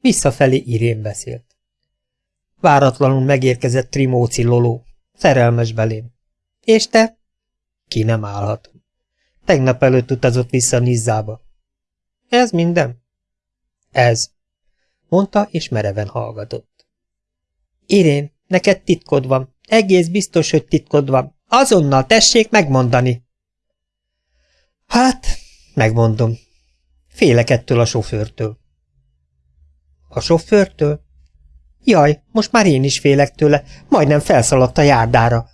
Visszafelé Irén beszélt. Váratlanul megérkezett Trimóci Loló, szerelmes belém. És te? Ki nem állhatom. Tegnap előtt utazott vissza Nizzába. Ez minden? Ez, mondta, és mereven hallgatott. Irén, neked titkod van. Egész biztos, hogy titkod van. Azonnal tessék megmondani. Hát, megmondom. Félek ettől a sofőrtől. A sofőrtől? Jaj, most már én is félek tőle, majdnem felszaladt a járdára.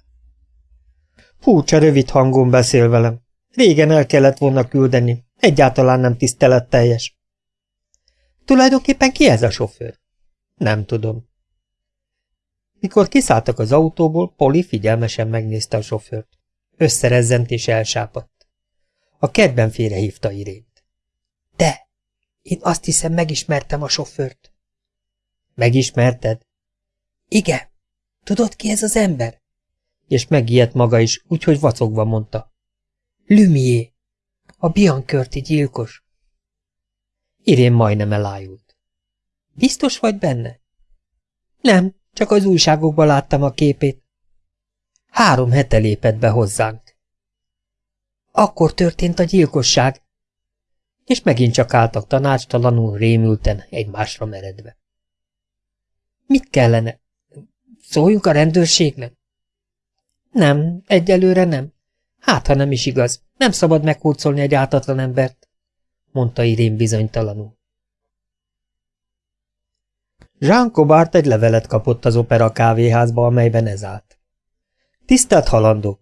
Furcsa rövid hangon beszél velem. Régen el kellett volna küldeni, egyáltalán nem tiszteletteljes. Tulajdonképpen ki ez a sofőr? Nem tudom. Mikor kiszálltak az autóból, Poli figyelmesen megnézte a sofőrt. Összerezzent és elsápadt. A kedben félrehívta Irént. De, én azt hiszem megismertem a sofőrt. Megismerted? Igen. Tudod ki ez az ember? És megijedt maga is, úgyhogy vacogva mondta. Lumié, a Biankörti gyilkos. Irén majdnem elájult. Biztos vagy benne? Nem, csak az újságokban láttam a képét. Három hete lépett be hozzánk. Akkor történt a gyilkosság. és megint csak álltak tanácstalanul, rémülten, egymásra meredve. Mit kellene? Szóljunk a rendőrségnek? Nem, egyelőre nem. Hát, ha nem is igaz, nem szabad meghurcolni egy átatlan embert, mondta Irén bizonytalanul. Jean Cobart egy levelet kapott az opera kávéházba, amelyben ez állt. Tisztelt halandó!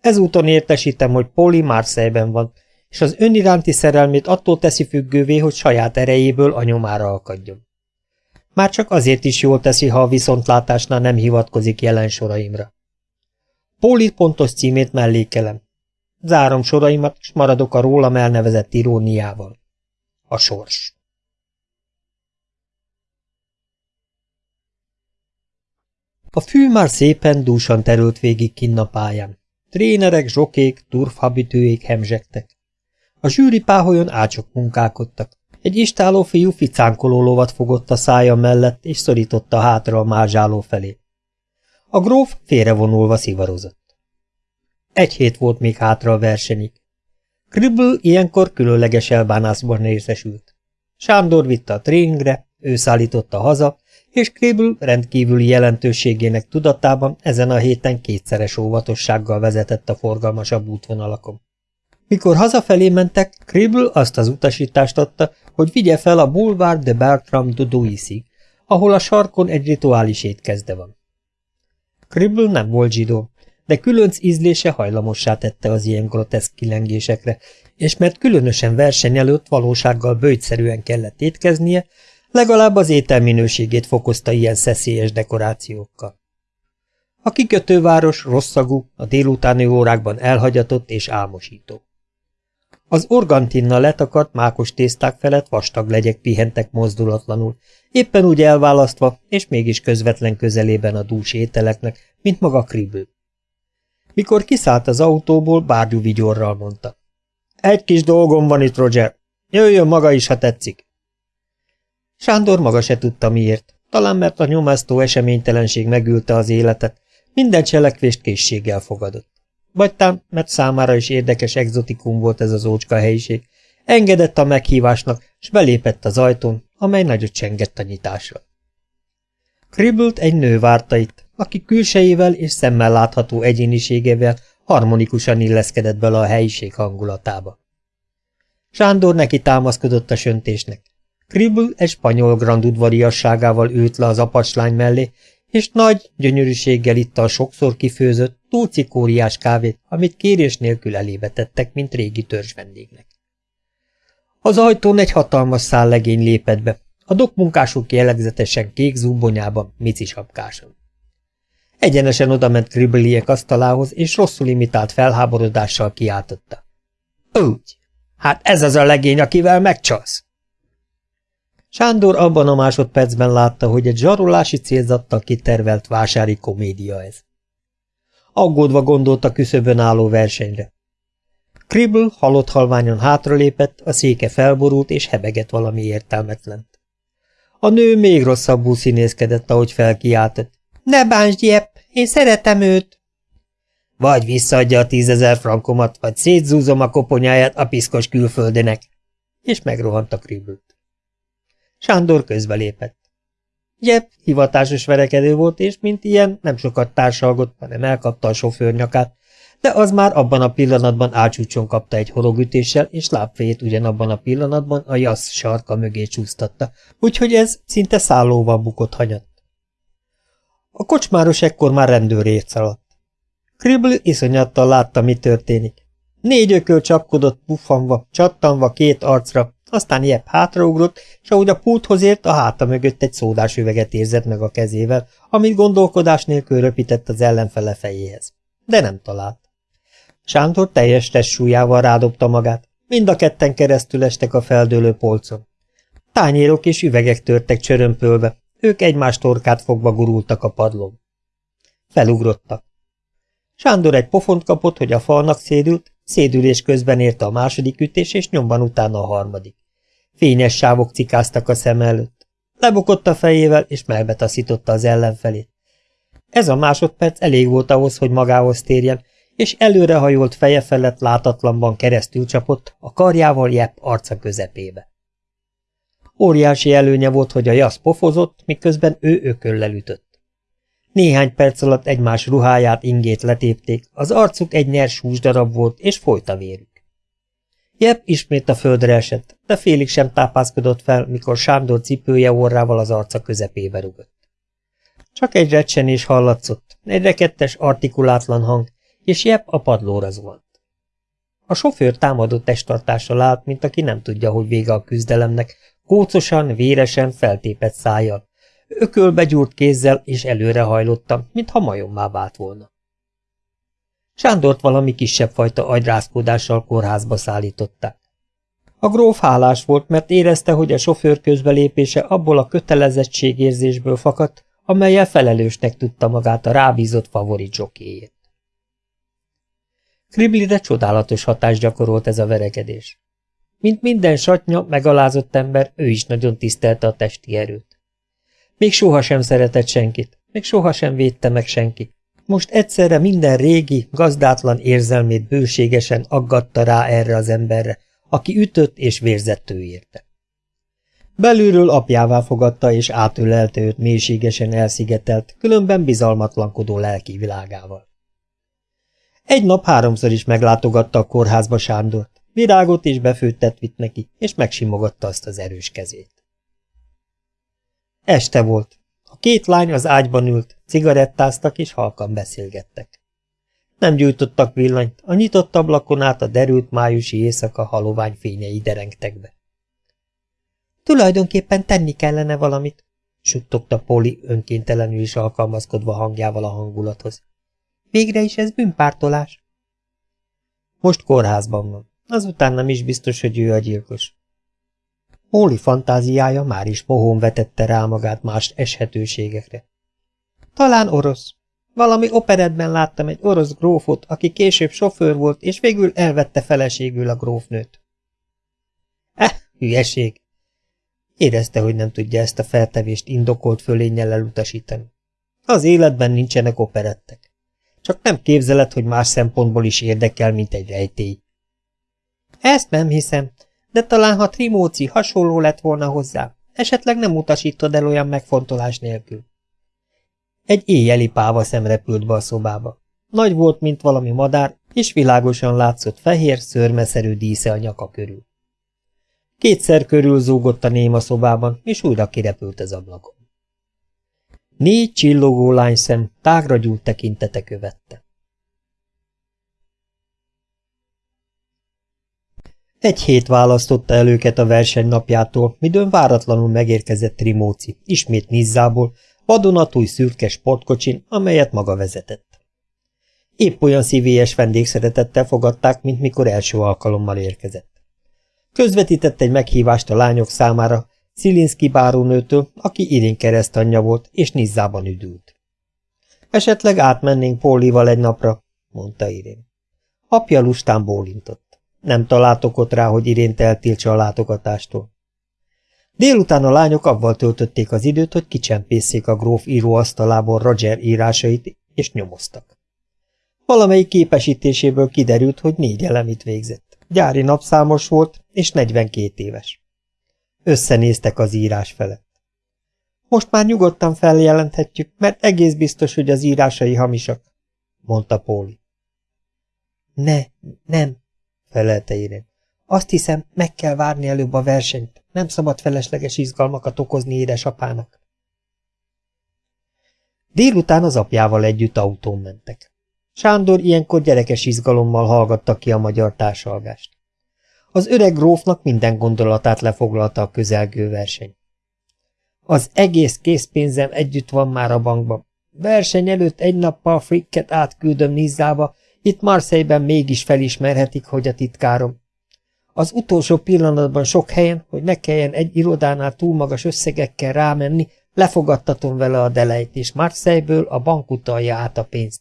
Ezúton értesítem, hogy Poli Marseille-ben van, és az öniránti szerelmét attól teszi függővé, hogy saját erejéből a nyomára akadjon. Már csak azért is jól teszi, ha a viszontlátásnál nem hivatkozik jelen soraimra. Póli pontos címét mellékelem. Zárom soraimat, és maradok a rólam elnevezett iróniával. A sors. A fű már szépen dúsan terült végig kinn a pályán. Trénerek, zsokék, turfhabitőék hemzsegtek. A zsűri páholyon ácsok munkálkodtak. Egy istáló fiú ficánkoló lovat fogott a szája mellett, és szorította hátra a mázsáló felé. A gróf félrevonulva szivarozott. Egy hét volt még hátra a versenyig. Kribble ilyenkor különleges elbánásban részesült. Sándor vitte a tréningre, ő szállította haza, és Kribble rendkívüli jelentőségének tudatában ezen a héten kétszeres óvatossággal vezetett a forgalmasabb útvonalakon. Mikor hazafelé mentek, Kribble azt az utasítást adta, hogy vigye fel a Boulevard de Bertram de Duisig, ahol a sarkon egy rituális étkezde van. Kribble nem volt zsidó, de különc ízlése hajlamossá tette az ilyen groteszk kilengésekre, és mert különösen verseny előtt valósággal bőjtszerűen kellett étkeznie, legalább az étel minőségét fokozta ilyen szeszélyes dekorációkkal. A kikötőváros rosszagú, a délutáni órákban elhagyatott és álmosító. Az organtinnal letakart mákos tészták felett vastag legyek pihentek mozdulatlanul, éppen úgy elválasztva, és mégis közvetlen közelében a dús ételeknek, mint maga Kribble. Mikor kiszállt az autóból, bárgyú vigyorral mondta. Egy kis dolgom van itt, Roger. Jöjjön maga is, ha tetszik. Sándor maga se tudta miért. Talán mert a nyomasztó eseménytelenség megülte az életet, minden cselekvést készséggel fogadott. Vagy tám, mert számára is érdekes exotikum volt ez az ócska helyiség. Engedett a meghívásnak, s belépett az ajtón, amely nagyot csengett a nyitásra. Kribbelt egy nő várta itt, aki külsejével és szemmel látható egyéniségével harmonikusan illeszkedett bele a helyiség hangulatába. Sándor neki támaszkodott a söntésnek. Kribble egy spanyol grand udvariasságával ült le az apacslány mellé, és nagy gyönyörűséggel itta a sokszor kifőzött, túl cikóriás kávét, amit kérés nélkül elébe tettek, mint régi törzs vendégnek. Az ajtón egy hatalmas szállegény lépett be, a dokmunkások jellegzetesen kék zubbonyában, micisapkáson. Egyenesen odament Kribbeliek asztalához, és rosszul imitált felháborodással kiáltotta. Úgy, hát ez az a legény, akivel megcsalsz! Sándor abban a másodpercben látta, hogy egy zsarolási célzattal kitervelt vásári komédia ez. Aggódva gondolt a küszöbön álló versenyre. Kribble halott halványon hátralépett, a széke felborult és hebegett valami értelmetlent. A nő még rosszabbul színészkedett, ahogy felkiáltott. Ne bántsd, Jepp, én szeretem őt! Vagy visszaadja a tízezer frankomat, vagy szétzúzom a koponyáját a piszkos külföldinek. És megrohant a Kribble. Sándor közbelépett. Jep, hivatásos verekedő volt, és mint ilyen nem sokat társalgott, hanem elkapta a sofőr nyakát, de az már abban a pillanatban ácsúcson kapta egy horogütéssel, és lábfejét ugyanabban a pillanatban a jasz sarka mögé csúsztatta, úgyhogy ez szinte szállóval bukott hanyat. A kocsmáros ekkor már rendőrért szaladt. Kribble iszonyattal látta, mi történik. Négy ököl csapkodott puffanva, csattanva két arcra, aztán Jepp hátraugrott, és ahogy a pulthoz ért, a háta mögött egy szódás üveget érzett meg a kezével, amit gondolkodás nélkül röpített az ellenfele fejéhez. De nem talált. Sántor teljes testsúlyával rádobta magát, mind a ketten keresztül estek a feldőlő polcon. Tányérok és üvegek törtek csörömpölve, ők egymás torkát fogva gurultak a padlón. Felugrottak. Sándor egy pofont kapott, hogy a falnak szédült, szédülés közben érte a második ütés, és nyomban utána a harmadik. Fényes sávok cikáztak a szem előtt. Lebukott a fejével, és melbetaszította az ellenfelét. Ez a másodperc elég volt ahhoz, hogy magához térjen, és előrehajolt feje felett látatlanban keresztül csapott, a karjával jepp arca közepébe. Óriási előnye volt, hogy a jasz pofozott, miközben ő ököllel ütött. Néhány perc alatt egymás ruháját, ingét letépték, az arcuk egy nyers húsdarab volt, és folyt a vérük. Jepp ismét a földre esett, de félig sem tápászkodott fel, mikor Sándor cipője orrával az arca közepébe rugott. Csak egy recsenés hallatszott, egy rekettes, artikulátlan hang, és Jepp a padlóra zuhant. A sofőr támadott testtartással állt, mint aki nem tudja, hogy vége a küzdelemnek, kócosan, véresen, feltépett szájjal, ökölbe gyúrt kézzel és előrehajlottam, mintha majommá vált volna. Sándort valami kisebb fajta agyrázkódással kórházba szállították. A gróf hálás volt, mert érezte, hogy a sofőr közbelépése abból a kötelezettségérzésből fakadt, amelyel felelősnek tudta magát a rábízott favorit zsokéjét. Kriblire csodálatos hatást gyakorolt ez a verekedés. Mint minden satnya, megalázott ember, ő is nagyon tisztelte a testi erőt. Még sohasem szeretett senkit, még sohasem védte meg senki. Most egyszerre minden régi, gazdátlan érzelmét bőségesen aggatta rá erre az emberre, aki ütött és vérzett ő érte. Belülről apjává fogadta és átülelte őt mélységesen elszigetelt, különben bizalmatlankodó lelki világával. Egy nap háromszor is meglátogatta a kórházba Sándort, virágot és befőttet vitt neki, és megsimogatta azt az erős kezét. Este volt. A két lány az ágyban ült, cigarettáztak és halkan beszélgettek. Nem gyújtottak villanyt, a nyitott ablakon át a derült májusi éjszaka halovány fényei derengtek be. Tulajdonképpen tenni kellene valamit, suttogta Poli önkéntelenül is alkalmazkodva hangjával a hangulathoz. Végre is ez bűnpártolás. Most kórházban van. Azután nem is biztos, hogy ő a gyilkos. Póli fantáziája már is mohón vetette rá magát más eshetőségekre. Talán orosz. Valami operetben láttam egy orosz grófot, aki később sofőr volt, és végül elvette feleségül a grófnőt. Eh, hülyeség! Érezte, hogy nem tudja ezt a feltevést indokolt fölénnyel elutasítani. Az életben nincsenek operettek. Csak nem képzeled, hogy más szempontból is érdekel, mint egy rejtély. Ezt nem hiszem, de talán ha Trimóci hasonló lett volna hozzá, esetleg nem utasítod el olyan megfontolás nélkül. Egy éjjeli páva szem repült be a szobába. Nagy volt, mint valami madár, és világosan látszott fehér, szörmeszerű dísze a nyaka körül. Kétszer körül zúgott a néma szobában, és újra kirepült az ablakon. Négy csillogó lányszem tágra gyújt tekintete követte. Egy hét választotta el őket a verseny napjától, midőn váratlanul megérkezett Trimóci, ismét Nizzából, vadonatúj szürke sportkocsin, amelyet maga vezetett. Épp olyan szívélyes vendégszeretettel fogadták, mint mikor első alkalommal érkezett. Közvetített egy meghívást a lányok számára, Szilinszki bárónőtől, aki Irén keresztanyja volt, és Nizzában üdült. Esetleg átmennénk Pólival egy napra, mondta Irén. Apja lustán bólintott. Nem találtok ott rá, hogy Irént eltiltsa a látogatástól. Délután a lányok avval töltötték az időt, hogy kicsempészék a gróf íróasztalából Roger írásait, és nyomoztak. Valamelyik képesítéséből kiderült, hogy négy elemit végzett. Gyári napszámos volt, és 42 éves. Összenéztek az írás felett. Most már nyugodtan feljelenthetjük, mert egész biztos, hogy az írásai hamisak, mondta Póli. Ne, nem, felelte Irén. Azt hiszem, meg kell várni előbb a versenyt. Nem szabad felesleges izgalmakat okozni édesapának. Délután az apjával együtt autón mentek. Sándor ilyenkor gyerekes izgalommal hallgatta ki a magyar társalgást. Az öreg grófnak minden gondolatát lefoglalta a közelgő verseny. Az egész készpénzem együtt van már a bankban. Verseny előtt egy nappal frikket átküldöm Nizzába, itt Marseille-ben mégis felismerhetik, hogy a titkárom. Az utolsó pillanatban sok helyen, hogy ne kelljen egy irodánál túl magas összegekkel rámenni, lefogadtatom vele a delejt, és Marseille-ből a bank utalja át a pénzt.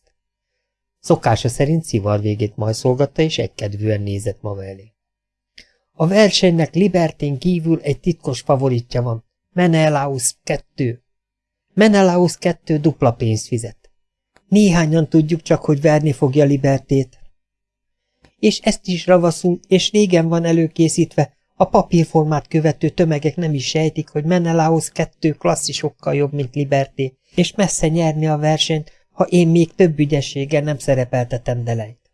Szokása szerint szivar végét majd szolgatta, és egykedvűen nézett maga elé. A versenynek Libertén kívül egy titkos favoritja van, Menelaus 2. Menelaus 2 dupla pénzt fizet. Néhányan tudjuk csak, hogy verni fogja Libertét. És ezt is ravaszul, és régen van előkészítve, a papírformát követő tömegek nem is sejtik, hogy Menelaus kettő klasszisokkal jobb, mint Liberté, és messze nyerni a versenyt, ha én még több ügyességgel nem szerepeltetem Delejt.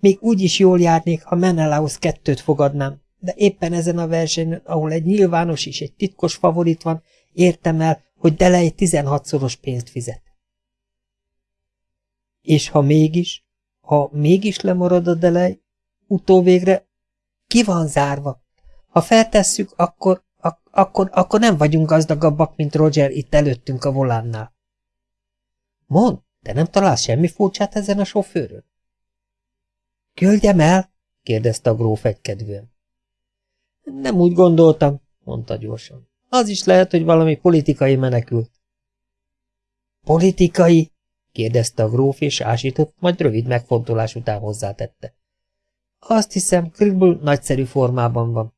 Még úgy is jól járnék, ha Menelaus kettőt fogadnám, de éppen ezen a versenyen, ahol egy nyilvános és egy titkos favorit van, értem el, hogy Delej 16-szoros pénzt fizet. És ha mégis, ha mégis lemarad a Delej, utóvégre ki van zárva. Ha feltesszük, akkor, ak akkor, akkor nem vagyunk gazdagabbak, mint Roger itt előttünk a volánnál. Mond, de nem találsz semmi furcsát ezen a sofőrön? Küldjem el? kérdezte a gróf egykedvűen. Nem úgy gondoltam, mondta gyorsan. Az is lehet, hogy valami politikai menekült. Politikai? Kérdezte a gróf, és ásított, majd rövid megfontolás után hozzátette. Azt hiszem, Kribble nagyszerű formában van.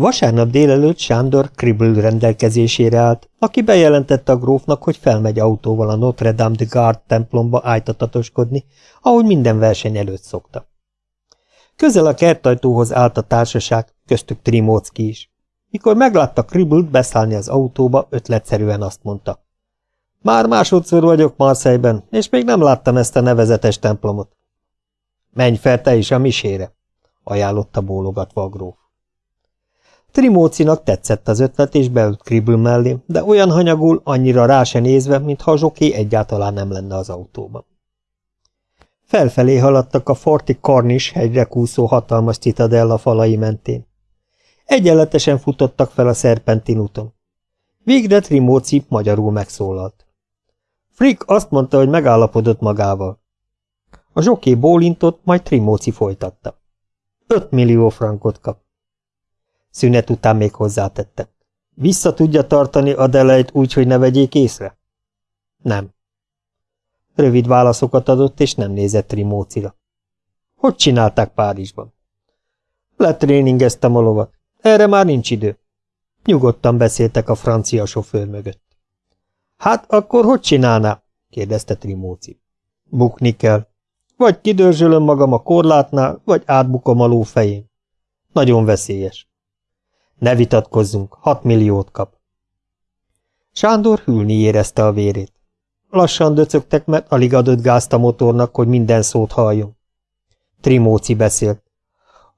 Vasárnap délelőtt Sándor Kribble rendelkezésére állt, aki bejelentette a grófnak, hogy felmegy autóval a Notre Dame de Garde templomba ájtatatoskodni, ahogy minden verseny előtt szokta. Közel a kertajtóhoz állt a társaság, köztük Trimócki is. Mikor meglátta Kribble-t beszállni az autóba, ötletszerűen azt mondta. Már másodszor vagyok Marseille-ben, és még nem láttam ezt a nevezetes templomot. Menj fel te is a misére, ajánlotta bólogatva a gróf. Trimócinak tetszett az ötlet, és beült Kribble mellé, de olyan hanyagul, annyira rá se nézve, mintha a zsoké egyáltalán nem lenne az autóban. Felfelé haladtak a Forti Cornish hegyre kúszó hatalmas citadella falai mentén. Egyenletesen futottak fel a szerpentin úton. Végre Trimóci magyarul megszólalt. Frick azt mondta, hogy megállapodott magával. A zsoké bólintott, majd Trimóci folytatta. Öt millió frankot kap. Szünet után még hozzátette. Vissza tudja tartani Adeleit úgy, hogy ne vegyék észre? Nem. Rövid válaszokat adott, és nem nézett Trimócira. Hogy csinálták Párizsban? Letréningeztem a lovat. Erre már nincs idő. Nyugodtan beszéltek a francia sofőr mögött. Hát akkor hogy csinálná? kérdezte Trimóci. Bukni kell. Vagy kidörzsölöm magam a korlátnál, vagy átbukom a ló fején. Nagyon veszélyes. Ne vitatkozzunk, hat milliót kap. Sándor hűlni érezte a vérét. Lassan döcögtek, mert alig adott gázt a motornak, hogy minden szót halljon. Trimóci beszélt.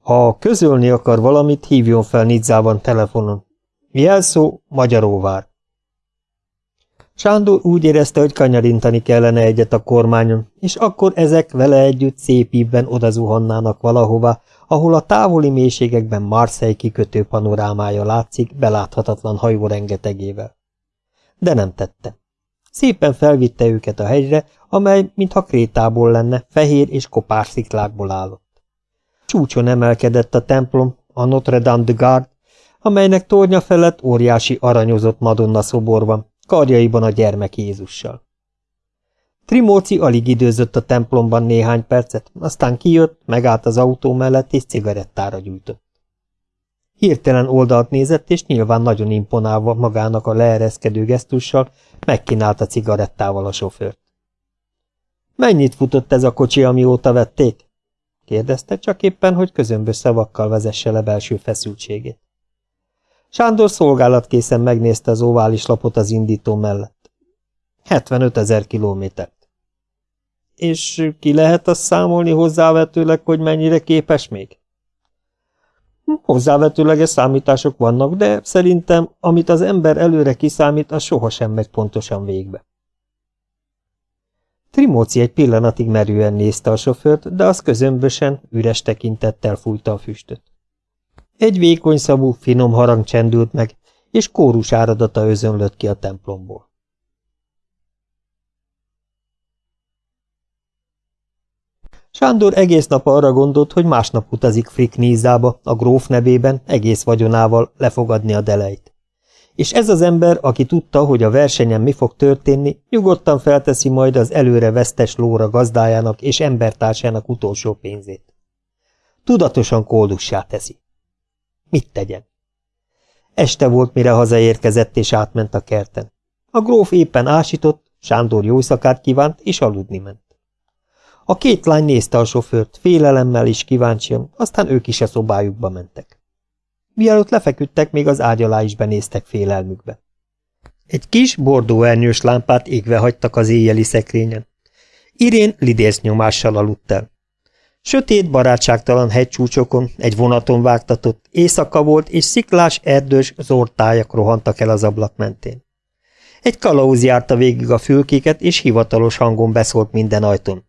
Ha közölni akar valamit, hívjon fel Nidzában telefonon. Jelszó Magyaróvár. Sándor úgy érezte, hogy kanyarintani kellene egyet a kormányon, és akkor ezek vele együtt szép ívben odazuhannának valahova, ahol a távoli mélységekben Marseille kikötő panorámája látszik beláthatatlan hajó rengetegével. De nem tette. Szépen felvitte őket a hegyre, amely, mintha krétából lenne, fehér és kopár sziklákból állott. Csúcson emelkedett a templom, a Notre Dame de Garde, amelynek tornya felett óriási aranyozott Madonna szobor van, karjaiban a gyermek Jézussal. Trimóci alig időzött a templomban néhány percet, aztán kijött, megállt az autó mellett és cigarettára gyújtott. Hirtelen oldalt nézett, és nyilván nagyon imponálva magának a leereszkedő gesztussal megkínálta cigarettával a sofőrt. Mennyit futott ez a kocsi, amióta vették? Kérdezte, csak éppen, hogy közömbös szavakkal vezesse le belső feszültségét. Sándor szolgálatkészen megnézte az ovális lapot az indító mellett. 75 ezer kilométert. És ki lehet azt számolni hozzávetőleg, hogy mennyire képes még? Hozzávetőleges számítások vannak, de szerintem, amit az ember előre kiszámít, az sohasem megy pontosan végbe. Trimóci egy pillanatig merően nézte a sofőrt, de az közömbösen, üres tekintettel fújta a füstöt. Egy vékony szabú, finom harang csendült meg, és kórus áradata özönlött ki a templomból. Sándor egész nap arra gondolt, hogy másnap utazik Frick Nízába, a gróf nevében, egész vagyonával lefogadni a deleit. És ez az ember, aki tudta, hogy a versenyen mi fog történni, nyugodtan felteszi majd az előre vesztes lóra gazdájának és embertársának utolsó pénzét. Tudatosan kódussá teszi. Mit tegyen? Este volt, mire hazaérkezett és átment a kerten. A gróf éppen ásított, Sándor jó szakát kívánt, és aludni ment. A két lány nézte a sofőrt, félelemmel is kíváncsian, aztán ők is a szobájukba mentek. Mielőtt lefeküdtek, még az ágy alá is benéztek félelmükbe. Egy kis bordó ernyős lámpát égve hagytak az éjjeli szekrényen. Irén lidérsz nyomással aludt el. Sötét, barátságtalan hegycsúcsokon, egy vonaton vágtatott, éjszaka volt, és sziklás, erdős, zortájak rohantak el az ablak mentén. Egy kalauz járta végig a fülkéket, és hivatalos hangon beszólt minden ajtón.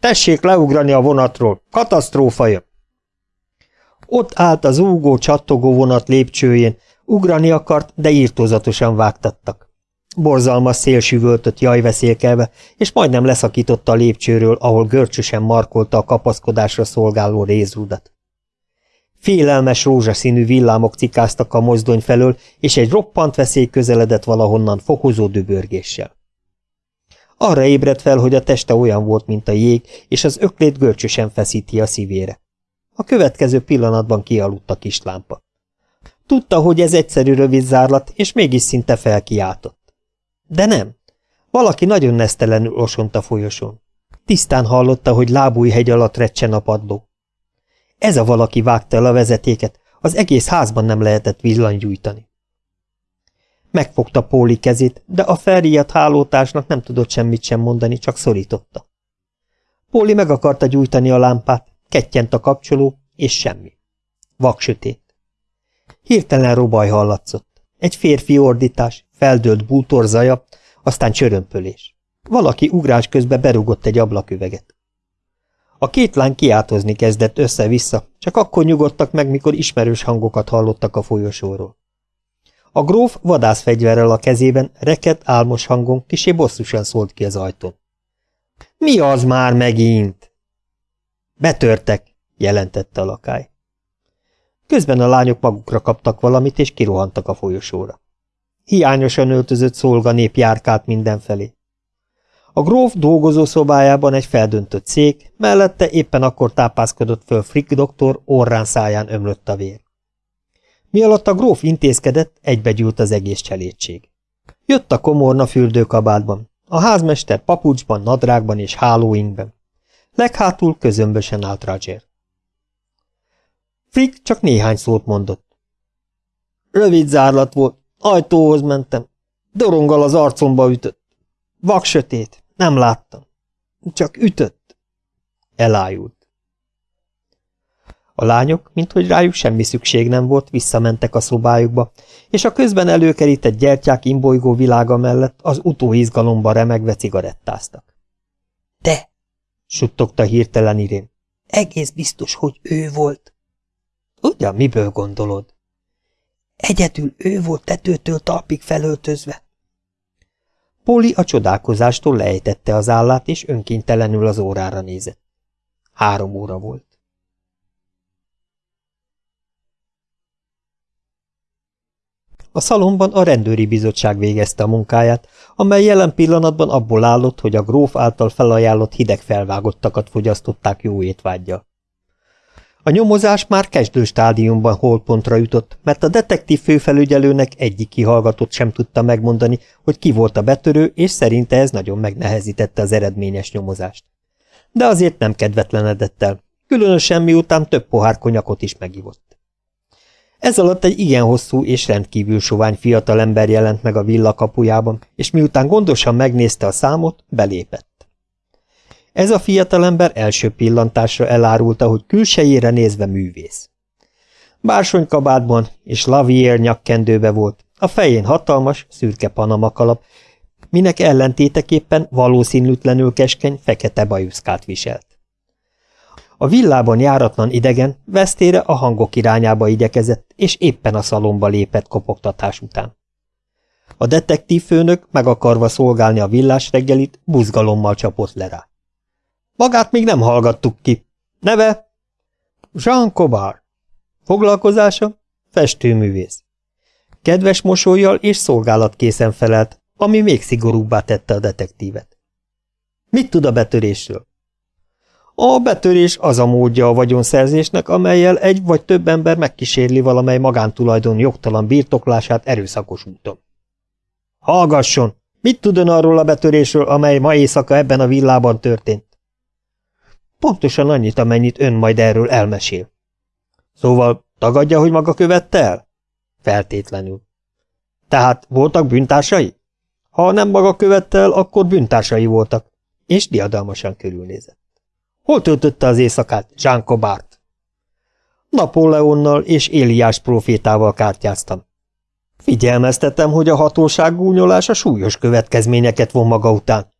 Tessék leugrani a vonatról, katasztrófa jön! Ott állt az úgó, csattogó vonat lépcsőjén, ugrani akart, de írtózatosan vágtattak. Borzalmas szél süvöltött jajveszélkelve, és majdnem leszakította a lépcsőről, ahol görcsösen markolta a kapaszkodásra szolgáló rézrudat. Félelmes rózsaszínű villámok cikáztak a mozdony felől, és egy roppant veszély közeledett valahonnan fokozó dübörgéssel. Arra ébredt fel, hogy a teste olyan volt, mint a jég, és az öklét görcsösen feszíti a szívére. A következő pillanatban kialudt a kislámpa. Tudta, hogy ez egyszerű rövid zárlat, és mégis szinte felkiáltott. De nem. Valaki nagyon nesztelenül osont a folyosón. Tisztán hallotta, hogy lábújhegy alatt recsen a padló. Ez a valaki vágta el a vezetéket, az egész házban nem lehetett villanygyújtani. Megfogta Póli kezét, de a felriadt hálótársnak nem tudott semmit sem mondani, csak szorította. Póli meg akarta gyújtani a lámpát, kettyent a kapcsoló, és semmi. Vaksötét. Hirtelen robaj hallatszott. Egy férfi ordítás, feldőlt bútor zaja, aztán csörömpölés. Valaki ugrás közben berugott egy ablaküveget. A két lány kiáltozni kezdett össze-vissza, csak akkor nyugodtak meg, mikor ismerős hangokat hallottak a folyosóról. A gróf vadászfegyverrel a kezében, reket álmos hangon kisé bosszusan szólt ki az ajtón. – Mi az már megint? – Betörtek, jelentette a lakály. Közben a lányok magukra kaptak valamit, és kirohantak a folyosóra. Hiányosan öltözött szolganép járkált mindenfelé. A gróf dolgozó szobájában egy feldöntött szék, mellette éppen akkor tápászkodott föl Frick doktor, orrán száján ömlött a vér. Mi alatt a gróf intézkedett, egybegyűlt az egész cselédség. Jött a komorna fürdőkabátban, a házmester papucsban, nadrágban és hálóinkben. Leghátul közömbösen állt Roger. Frick csak néhány szót mondott. Rövid zárlat volt, ajtóhoz mentem. Doronggal az arcomba ütött. Vak sötét, nem láttam. Csak ütött. Elájult. A lányok, minthogy rájuk semmi szükség nem volt, visszamentek a szobájukba, és a közben előkerített gyertyák imbolygó világa mellett az utóizgalomba remegve cigarettáztak. – suttogta hirtelen Irén. – Egész biztos, hogy ő volt. – Ugyan, miből gondolod? – Egyedül ő volt tetőtől talpig felöltözve. Póli a csodálkozástól lejtette az állát, és önkéntelenül az órára nézett. Három óra volt. A szalomban a rendőri bizottság végezte a munkáját, amely jelen pillanatban abból állott, hogy a gróf által felajánlott hideg felvágottakat fogyasztották jó étvágyjal. A nyomozás már kezdő stádiumban holpontra jutott, mert a detektív főfelügyelőnek egyik kihallgatott sem tudta megmondani, hogy ki volt a betörő, és szerinte ez nagyon megnehezítette az eredményes nyomozást. De azért nem kedvetlenedett el, különösen miután több pohár konyakot is megivott. Ez alatt egy igen hosszú és rendkívül sovány fiatalember jelent meg a villa kapujában, és miután gondosan megnézte a számot, belépett. Ez a fiatalember első pillantásra elárulta, hogy külsejére nézve művész. Bársonykabátban és lavier nyakkendőbe volt, a fején hatalmas, szürke panamakalap, minek ellentéteképpen valószínűtlenül keskeny, fekete bajuszkát viselt. A villában járatlan idegen vesztére a hangok irányába igyekezett, és éppen a szalomba lépett kopogtatás után. A detektív főnök, meg akarva szolgálni a villás reggelit, buzgalommal csapott le rá. Magát még nem hallgattuk ki. Neve? Jean Cobard. Foglalkozása? Festőművész. Kedves mosolyjal és szolgálatkészen felelt, ami még szigorúbbá tette a detektívet. Mit tud a betörésről? A betörés az a módja a vagyonszerzésnek, amelyel egy vagy több ember megkísérli valamely magántulajdon jogtalan birtoklását erőszakos úton. Hallgasson! Mit tud arról a betörésről, amely ma éjszaka ebben a villában történt? Pontosan annyit, amennyit ön majd erről elmesél. Szóval tagadja, hogy maga követte el? Feltétlenül. Tehát voltak bűntársai? Ha nem maga követte el, akkor bűntársai voltak. És diadalmasan körülnézett. Hol töltötte az éjszakát, Jean Cobart? Napóleonnal és Éliás profétával kártyáztam. Figyelmeztetem, hogy a hatóság gúnyolása súlyos következményeket von maga után.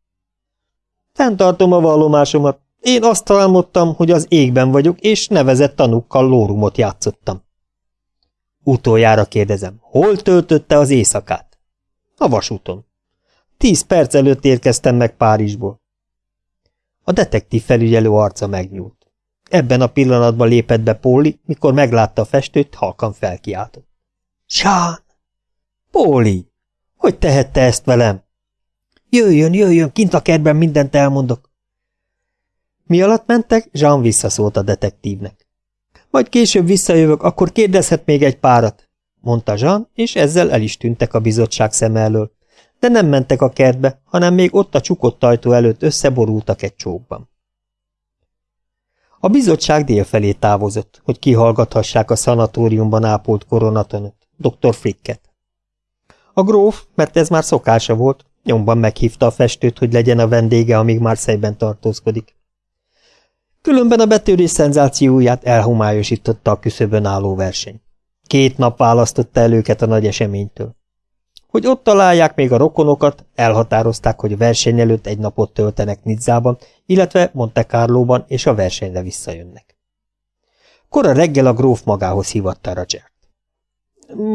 Fenntartom a vallomásomat. Én azt álmodtam, hogy az égben vagyok, és nevezett tanúkkal lórumot játszottam. Utoljára kérdezem, hol töltötte az éjszakát? A vasúton. Tíz perc előtt érkeztem meg Párizsból. A detektív felügyelő arca megnyúlt. Ebben a pillanatban lépett be Póli, mikor meglátta a festőt, halkan felkiáltott. Sán! Póli! Hogy tehette ezt velem? Jöjjön, jöjjön, kint a kertben mindent elmondok. Mi alatt mentek, Jean visszaszólt a detektívnek. Majd később visszajövök, akkor kérdezhet még egy párat, mondta Jean, és ezzel el is tűntek a bizottság szem elől. De nem mentek a kertbe, hanem még ott a csukott ajtó előtt összeborultak egy csókban. A bizottság délfelé távozott, hogy kihallgathassák a szanatóriumban ápolt koronatonot, dr. Fricket. A gróf, mert ez már szokása volt, nyomban meghívta a festőt, hogy legyen a vendége, amíg Marseille-ben tartózkodik. Különben a betörés szenzációját elhomályosította a küszöbön álló verseny. Két nap választotta el őket a nagy eseménytől. Hogy ott találják még a rokonokat, elhatározták, hogy a verseny előtt egy napot töltenek Nizzában, illetve Monte Carlóban, és a versenyre visszajönnek. Kora reggel a gróf magához hívatta Rogert.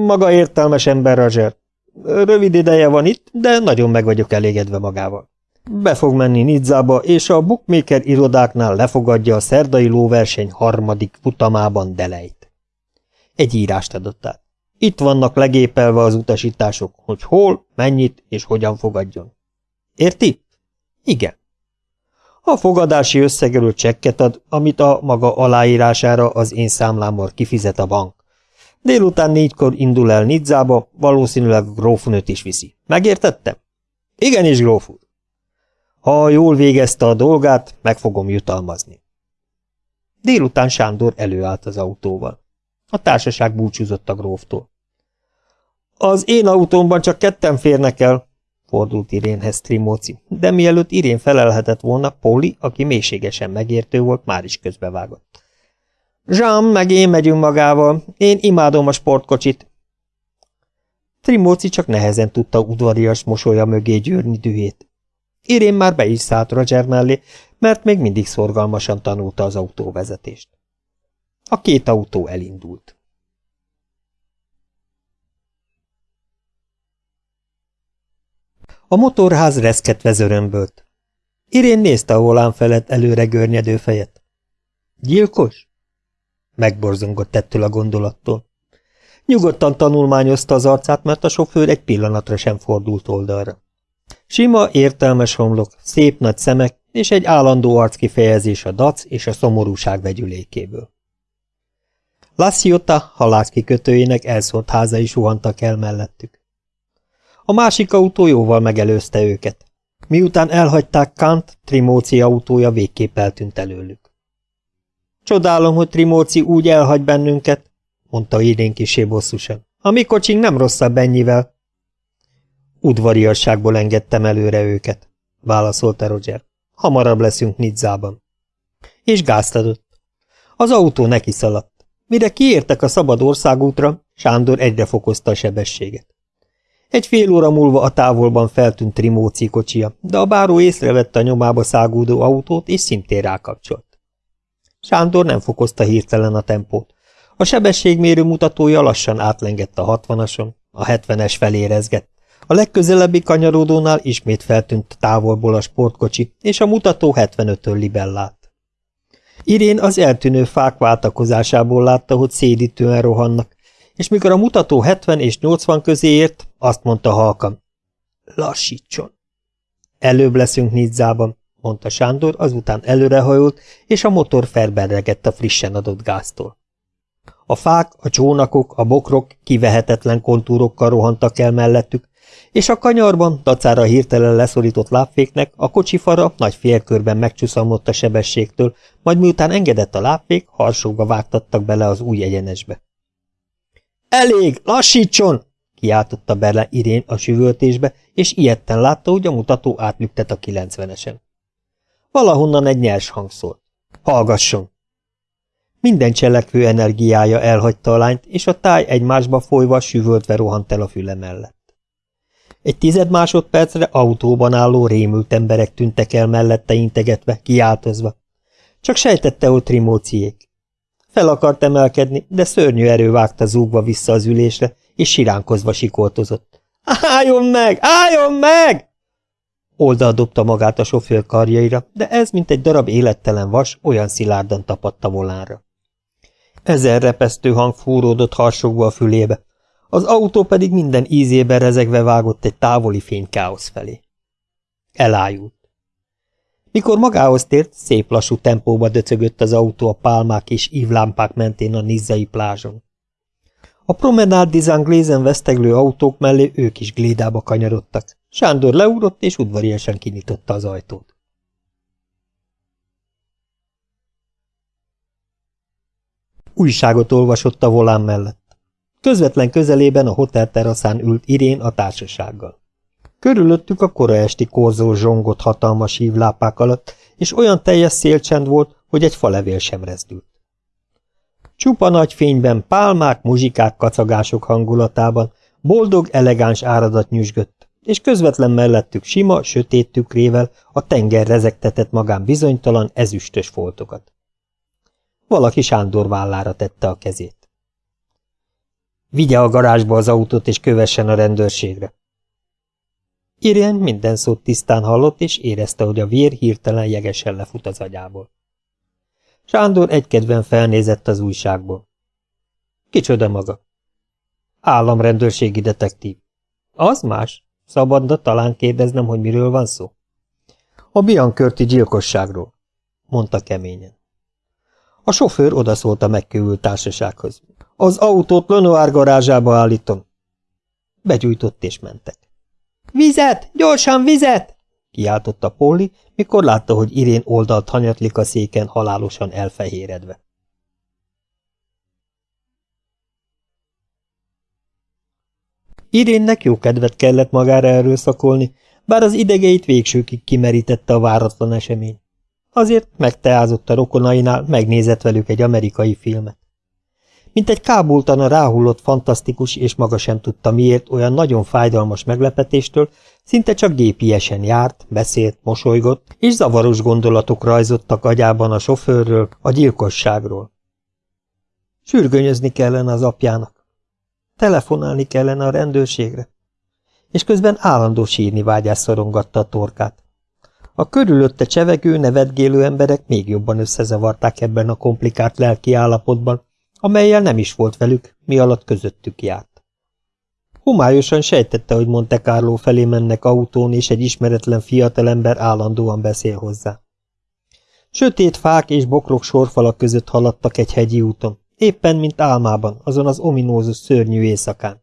Maga értelmes ember, Roger. Rövid ideje van itt, de nagyon meg vagyok elégedve magával. Be fog menni Nizzába, és a bookmaker irodáknál lefogadja a szerdai lóverseny harmadik futamában Delejt. Egy írást adott át. Itt vannak legépelve az utasítások, hogy hol, mennyit és hogyan fogadjon. Érti? Igen. A fogadási összegelő csekket ad, amit a maga aláírására az én számlámmal kifizet a bank. Délután négykor indul el Nidzába, valószínűleg grófnőt is viszi. Megértettem? Igenis, gróf úr. Ha jól végezte a dolgát, meg fogom jutalmazni. Délután Sándor előállt az autóval. A társaság búcsúzott a gróftól. Az én autómban csak ketten férnek el, fordult Irénhez Trimóci, de mielőtt Irén felelhetett volna, Póli, aki mélységesen megértő volt, már is közbevágott. Jean meg én megyünk magával, én imádom a sportkocsit. Trimóci csak nehezen tudta udvarias mosolya mögé győrni dühét. Irén már be is szállt Roger mellé, mert még mindig szorgalmasan tanulta az autóvezetést. A két autó elindult. A motorház reszketve zörömbölt. Irén nézte a volán felett előre görnyedő fejet. Gyilkos? Megborzongott ettől a gondolattól. Nyugodtan tanulmányozta az arcát, mert a sofőr egy pillanatra sem fordult oldalra. Sima, értelmes homlok, szép nagy szemek és egy állandó arckifejezés a dac és a szomorúság vegyülékéből. Lassiota halászkikötőjének elszólt házai suhantak el mellettük. A másik autó jóval megelőzte őket. Miután elhagyták Kant, Trimóci autója végképp eltűnt előlük. Csodálom, hogy Trimóci úgy elhagy bennünket, mondta idén kisé bosszusan. A mi kocsink nem rosszabb ennyivel. Udvariasságból engedtem előre őket, válaszolta Roger. Hamarabb leszünk Nidzában. És gázt adott. Az autó neki szaladt. Mire kiértek a szabad országútra, Sándor egyre fokozta a sebességet. Egy fél óra múlva a távolban feltűnt Trimóci kocsia, de a báró észrevette a nyomába szágúdó autót, és szintén rákapcsolt. Sándor nem fokozta hirtelen a tempót. A sebességmérő mutatója lassan átlengett a hatvanason, a hetvenes felé rezgett. A legközelebbi kanyarodónál ismét feltűnt távolból a sportkocsi, és a mutató 75-től libellált. Irén az eltűnő fák váltakozásából látta, hogy szédítően rohannak, és mikor a mutató 70 és 80 közé ért, azt mondta halkan. Lassítson. Előbb leszünk Nidzában, mondta Sándor, azután előrehajolt, és a motor felberregett a frissen adott gáztól. A fák, a csónakok, a bokrok kivehetetlen kontúrokkal rohantak el mellettük, és a kanyarban, dacára hirtelen leszorított lábféknek, a kocsifara nagy félkörben megcsúszamlott a sebességtől, majd miután engedett a lábfék, harsóba vágtattak bele az új egyenesbe. – Elég! Lassítson! – kiáltotta bele Irén a süvöltésbe, és ilyetten látta, hogy a mutató átnyugtet a kilencvenesen. Valahonnan egy nyers hang szólt. – Hallgasson! Minden cselekvő energiája elhagyta a lányt, és a táj egymásba folyva süvöltve rohant el a füle mellett. Egy tized másodpercre autóban álló rémült emberek tűntek el mellette integetve, kiáltozva. Csak sejtette, hogy trimóciék. Fel akart emelkedni, de szörnyű erő vágta zúgva vissza az ülésre, és siránkozva sikoltozott. Álljon meg! Álljon meg! Oldal dobta magát a sofőr karjaira, de ez, mint egy darab élettelen vas, olyan szilárdan tapadta volánra. Ezer repesztő hang fúródott harsogva a fülébe, az autó pedig minden ízében rezegve vágott egy távoli fénykáosz felé. Elájult. Mikor magához tért, szép lassú tempóba döcögött az autó a pálmák és ívlámpák mentén a nizzai plázson. A promenád dizán glézen veszteglő autók mellé ők is glédába kanyarodtak. Sándor leugrott és udvariasan kinyitotta az ajtót. Újságot olvasott a volán mellett. Közvetlen közelében a hotel teraszán ült Irén a társasággal. Körülöttük a kora esti korzó zsongott hatalmas hívlápák alatt, és olyan teljes szélcsend volt, hogy egy falevél sem rezdült. Csupa nagy fényben pálmák, muzsikák, kacagások hangulatában boldog, elegáns áradat nyüzsgött, és közvetlen mellettük sima, sötét tükrével a tenger rezegtetett magán bizonytalan, ezüstös foltokat. Valaki Sándor vállára tette a kezét. Vigye a garázsba az autót, és kövessen a rendőrségre. Irén minden szót tisztán hallott, és érezte, hogy a vér hirtelen jegesen lefut az agyából. Sándor egykedven felnézett az újságból. Kicsoda maga? Államrendőrségi detektív. Az más? Szabadna talán kérdeznem, hogy miről van szó? A Biankörti gyilkosságról, mondta keményen. A sofőr odaszólt a megkövült társasághoz. Az autót Lenoir garázsába állítom. Begyújtott és mentek. Vizet! Gyorsan vizet! kiáltotta Polly, mikor látta, hogy Irén oldalt hanyatlik a széken halálosan elfehéredve. Irénnek jó kedvet kellett magára erőszakolni, bár az idegeit végsőkig kimerítette a váratlan esemény. Azért megteázott a rokonainál, megnézett velük egy amerikai filmet. Mint egy kábultan a ráhullott fantasztikus, és maga sem tudta miért olyan nagyon fájdalmas meglepetéstől, szinte csak gépiesen járt, beszélt, mosolygott, és zavaros gondolatok rajzottak agyában a sofőrről, a gyilkosságról. Sürgönyözni kellene az apjának. Telefonálni kellene a rendőrségre. És közben állandó sírni vágyás szorongatta a torkát. A körülötte csevegő, nevetgélő emberek még jobban összezavarták ebben a komplikált lelki állapotban, amelyel nem is volt velük, mi alatt közöttük járt. Homályosan sejtette, hogy Monte Carlo felé mennek autón, és egy ismeretlen fiatalember állandóan beszél hozzá. Sötét fák és bokrok sorfalak között haladtak egy hegyi úton, éppen mint álmában, azon az ominózus szörnyű éjszakán.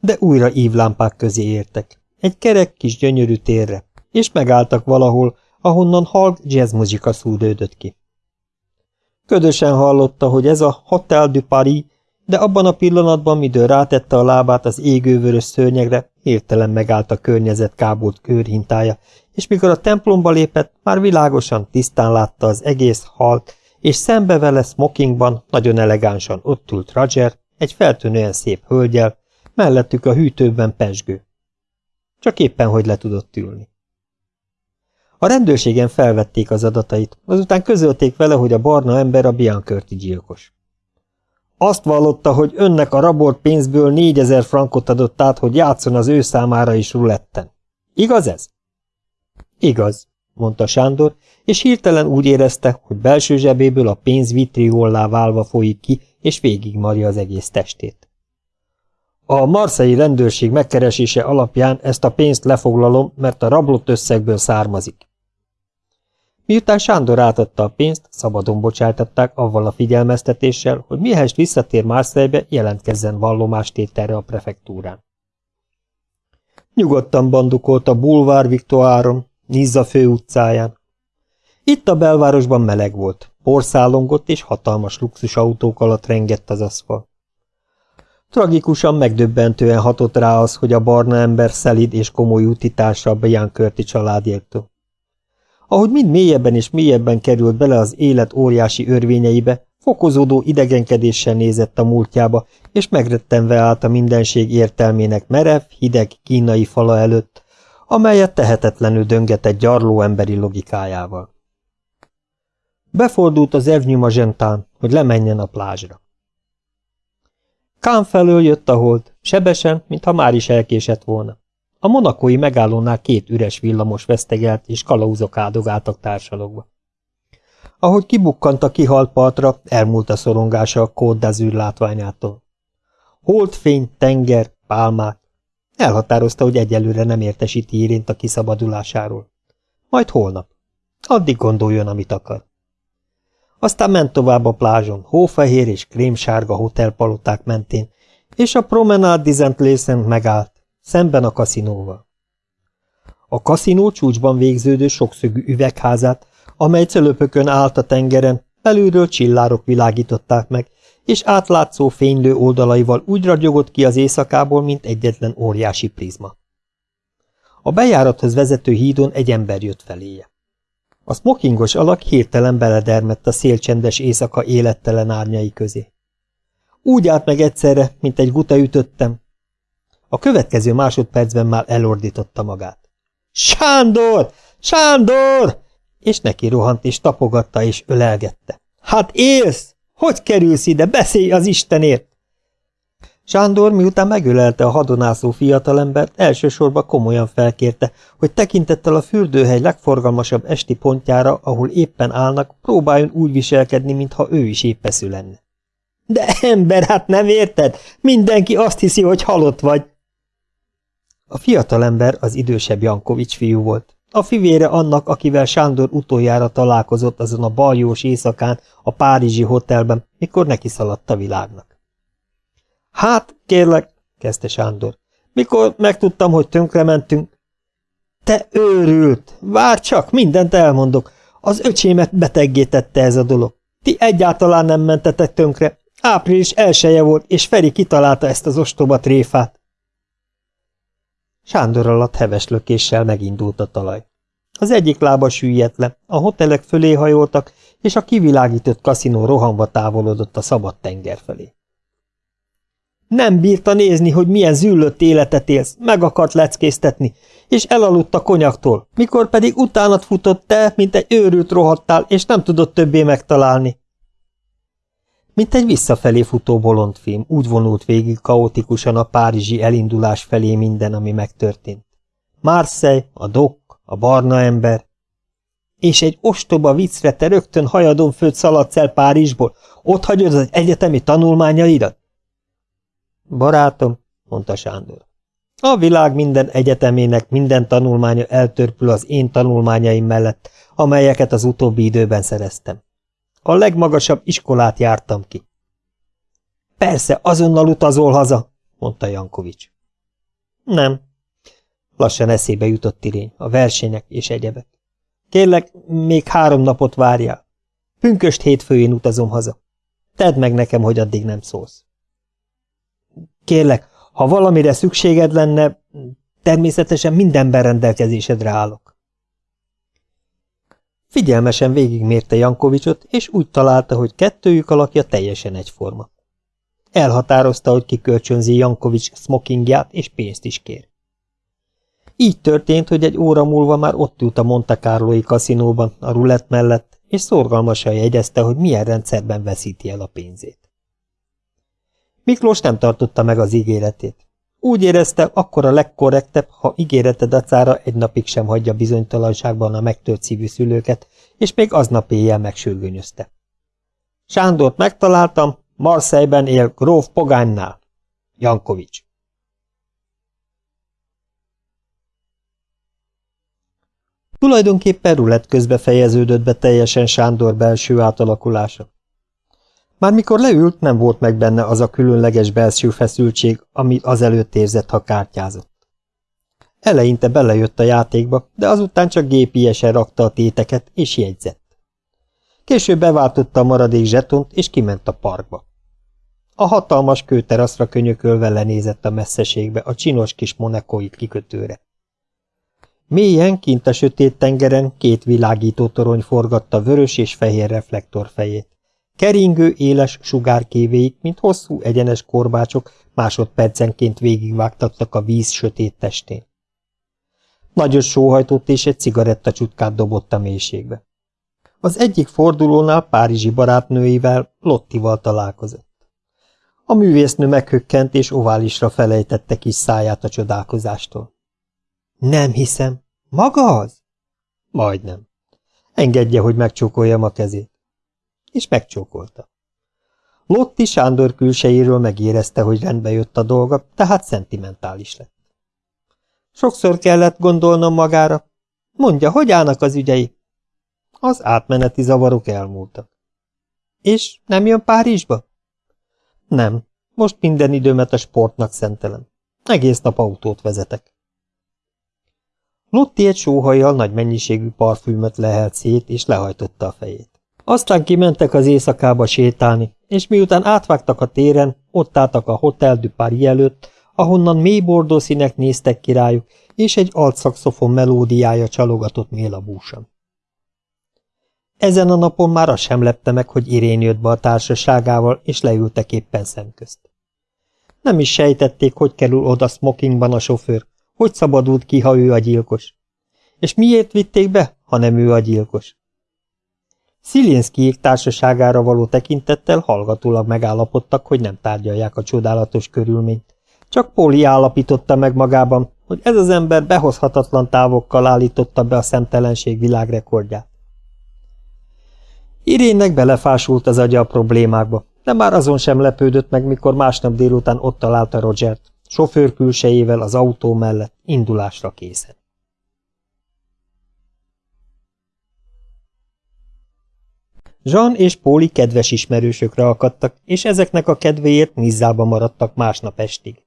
De újra ívlámpák közé értek, egy kerek kis gyönyörű térre, és megálltak valahol, ahonnan halk jazzmuzsika szúrődött ki. Ködösen hallotta, hogy ez a Hotel du Paris, de abban a pillanatban, midől rátette a lábát az égővörös szőnyegre, hirtelen megállt a környezet kábult körhintája, és mikor a templomba lépett, már világosan, tisztán látta az egész halt, és szembe vele smokingban, nagyon elegánsan ott ült Roger, egy feltűnően szép hölgyel, mellettük a hűtőben pesgő. Csak éppen, hogy le tudott ülni. A rendőrségen felvették az adatait, azután közölték vele, hogy a barna ember a Biancörti gyilkos. Azt vallotta, hogy önnek a rabolt pénzből négyezer frankot adott át, hogy játszon az ő számára is ruletten. Igaz ez? Igaz, mondta Sándor, és hirtelen úgy érezte, hogy belső zsebéből a pénz vitriollá válva folyik ki, és végigmarja az egész testét. A marszai rendőrség megkeresése alapján ezt a pénzt lefoglalom, mert a rablott összegből származik. Miután Sándor átadta a pénzt, szabadon bocsájtatták avval a figyelmeztetéssel, hogy mihelyest visszatér Marseille-be, jelentkezzen vallomástételre a prefektúrán. Nyugodtan bandukolt a Boulevard Victoáron, Nizza főutcáján. Itt a belvárosban meleg volt, porszálongott és hatalmas luxusautók alatt rengett az aszfal. Tragikusan megdöbbentően hatott rá az, hogy a barna ember szelid és komoly útitársa a Bian Körti családjéktől. Ahogy mind mélyebben és mélyebben került bele az élet óriási örvényeibe, fokozódó idegenkedéssel nézett a múltjába, és megrettenve állt a mindenség értelmének merev, hideg, kínai fala előtt, amelyet tehetetlenül döngetett gyarló emberi logikájával. Befordult az Evnyi Magentán, hogy lemenjen a plázsra. Kán felől jött a hold, sebesen, mintha már is elkésett volna. A monakói megállónál két üres villamos vesztegelt, és kalauzok áldogáltak társalogva. Ahogy kibukkant a kihalt partra, elmúlt a szorongása a Côte látványától. Holdfény, tenger, pálmák. Elhatározta, hogy egyelőre nem értesíti Irént a kiszabadulásáról. Majd holnap. Addig gondoljon, amit akar. Aztán ment tovább a plázson, hófehér és krémsárga hotelpaloták mentén, és a promenade Dizent megállt, szemben a kaszinóval. A kaszinó csúcsban végződő sokszögű üvegházát, amely cölöpökön állt a tengeren, belülről csillárok világították meg, és átlátszó fénylő oldalaival úgy ragyogott ki az éjszakából, mint egyetlen óriási prizma. A bejárathoz vezető hídon egy ember jött feléje. A smokingos alak hirtelen beledermett a szélcsendes éjszaka élettelen árnyai közé. Úgy állt meg egyszerre, mint egy guta ütöttem. A következő másodpercben már elordította magát. Sándor! Sándor! És neki rohant, és tapogatta, és ölelgette. Hát élsz! Hogy kerülsz ide? Beszélj az Istenért! Sándor, miután megölelte a hadonászó fiatalembert, elsősorban komolyan felkérte, hogy tekintettel a fürdőhely legforgalmasabb esti pontjára, ahol éppen állnak, próbáljon úgy viselkedni, mintha ő is épeszű lenne. De ember, hát nem érted? Mindenki azt hiszi, hogy halott vagy. A fiatalember az idősebb Jankovics fiú volt. A fivére annak, akivel Sándor utoljára találkozott azon a baljós éjszakán a Párizsi hotelben, mikor neki szaladt a világnak. Hát, kérlek, kezdte Sándor, mikor megtudtam, hogy tönkrementünk. Te őrült! Vár csak, mindent elmondok. Az öcsémet beteggétette ez a dolog. Ti egyáltalán nem mentetek tönkre. Április elsője volt, és Feri kitalálta ezt az ostoba tréfát. Sándor alatt heves lökéssel megindult a talaj. Az egyik lába süllyedt le, a hotelek fölé hajoltak, és a kivilágított kaszinó rohanva távolodott a szabad tenger felé. Nem bírta nézni, hogy milyen züllött életet élsz, meg akart leckésztetni, és elaludt a konyaktól, mikor pedig utánat futott te, mint egy őrült rohadtál, és nem tudott többé megtalálni. Mint egy visszafelé futó bolondfilm, úgy vonult végig kaotikusan a párizsi elindulás felé minden, ami megtörtént. Marseille, a dok, a barna ember. És egy ostoba viccre te rögtön hajadon főt szaladsz el Párizsból, ott hagyod az egyetemi tanulmányaidat? Barátom, mondta Sándor, a világ minden egyetemének minden tanulmánya eltörpül az én tanulmányaim mellett, amelyeket az utóbbi időben szereztem. A legmagasabb iskolát jártam ki. Persze, azonnal utazol haza, mondta Jankovics. Nem. Lassan eszébe jutott Irény, a versenyek és egyebek. Kérlek, még három napot várjál. Pünköst hétfőjén utazom haza. Tedd meg nekem, hogy addig nem szólsz. Kérlek, ha valamire szükséged lenne, természetesen mindenben rendelkezésedre állok. Figyelmesen végigmérte Jankovicsot, és úgy találta, hogy kettőjük alakja teljesen egyforma. Elhatározta, hogy kikölcsönzi Jankovics smokingját, és pénzt is kér. Így történt, hogy egy óra múlva már ott ült a Monte Carloi kaszinóban, a rulett mellett, és szorgalmasan jegyezte, hogy milyen rendszerben veszíti el a pénzét. Miklós nem tartotta meg az ígéretét. Úgy érezte, akkor a legkorrektebb, ha ígérete dacára egy napig sem hagyja bizonytalanságban a megtört szívű szülőket, és még aznap éjjel megsürgőnyözte. Sándort megtaláltam, Marseille-ben él gróf Pogánynál. Jankovics. Tulajdonképpen rulett közbe fejeződött be teljesen Sándor belső átalakulása. Már mikor leült, nem volt meg benne az a különleges belső feszültség, amit azelőtt érzett, ha kártyázott. Eleinte belejött a játékba, de azután csak gépiesen rakta a téteket, és jegyzett. Később beváltotta a maradék zsetont, és kiment a parkba. A hatalmas kőteraszra könyökölve lenézett a messzeségbe a csinos kis monekói kikötőre. Mélyen, kint a sötét tengeren két világító torony forgatta vörös és fehér reflektorfejét. Keringő, éles sugárkévéik, mint hosszú, egyenes korbácsok másodpercenként végigvágtattak a víz sötét testén. Nagyot sóhajtott és egy cigarettacsutkát dobott a mélységbe. Az egyik fordulónál Párizsi barátnőivel, Lottival találkozott. A művésznő meghökkent és oválisra felejtette kis száját a csodálkozástól. Nem hiszem. Maga az? Majdnem. Engedje, hogy megcsókoljam a kezét. És megcsókolta. Lotti Sándor külsejéről megérezte, hogy rendbe jött a dolga, tehát szentimentális lett. Sokszor kellett gondolnom magára. Mondja, hogy állnak az ügyei? Az átmeneti zavarok elmúltak. És nem jön Párizsba? Nem, most minden időmet a sportnak szentelem. Egész nap autót vezetek. Lotti egy sóhajjal nagy mennyiségű parfümöt lehelt szét, és lehajtotta a fejét. Aztán kimentek az éjszakába sétálni, és miután átvágtak a téren, ott álltak a Hotel du Paris előtt, ahonnan mély bordó színek néztek királyuk, és egy altszakszofon melódiája csalogatott mélabúsan. Ezen a napon már az sem lepte meg, hogy Irén jött be a társaságával, és leültek éppen szemközt. Nem is sejtették, hogy kerül oda smokingban a sofőr, hogy szabadult ki, ha ő a gyilkos. És miért vitték be, ha nem ő a gyilkos? Szilinszkijék társaságára való tekintettel hallgatólag megállapodtak, hogy nem tárgyalják a csodálatos körülményt. Csak Póli állapította meg magában, hogy ez az ember behozhatatlan távokkal állította be a szemtelenség világrekordját. Irénnek belefásult az agya a problémákba, de már azon sem lepődött meg, mikor másnap délután ott találta Rogert, sofőr külsejével az autó mellett, indulásra készen. Jean és Póli kedves ismerősökre akadtak, és ezeknek a kedvéért Nizzába maradtak másnap estig.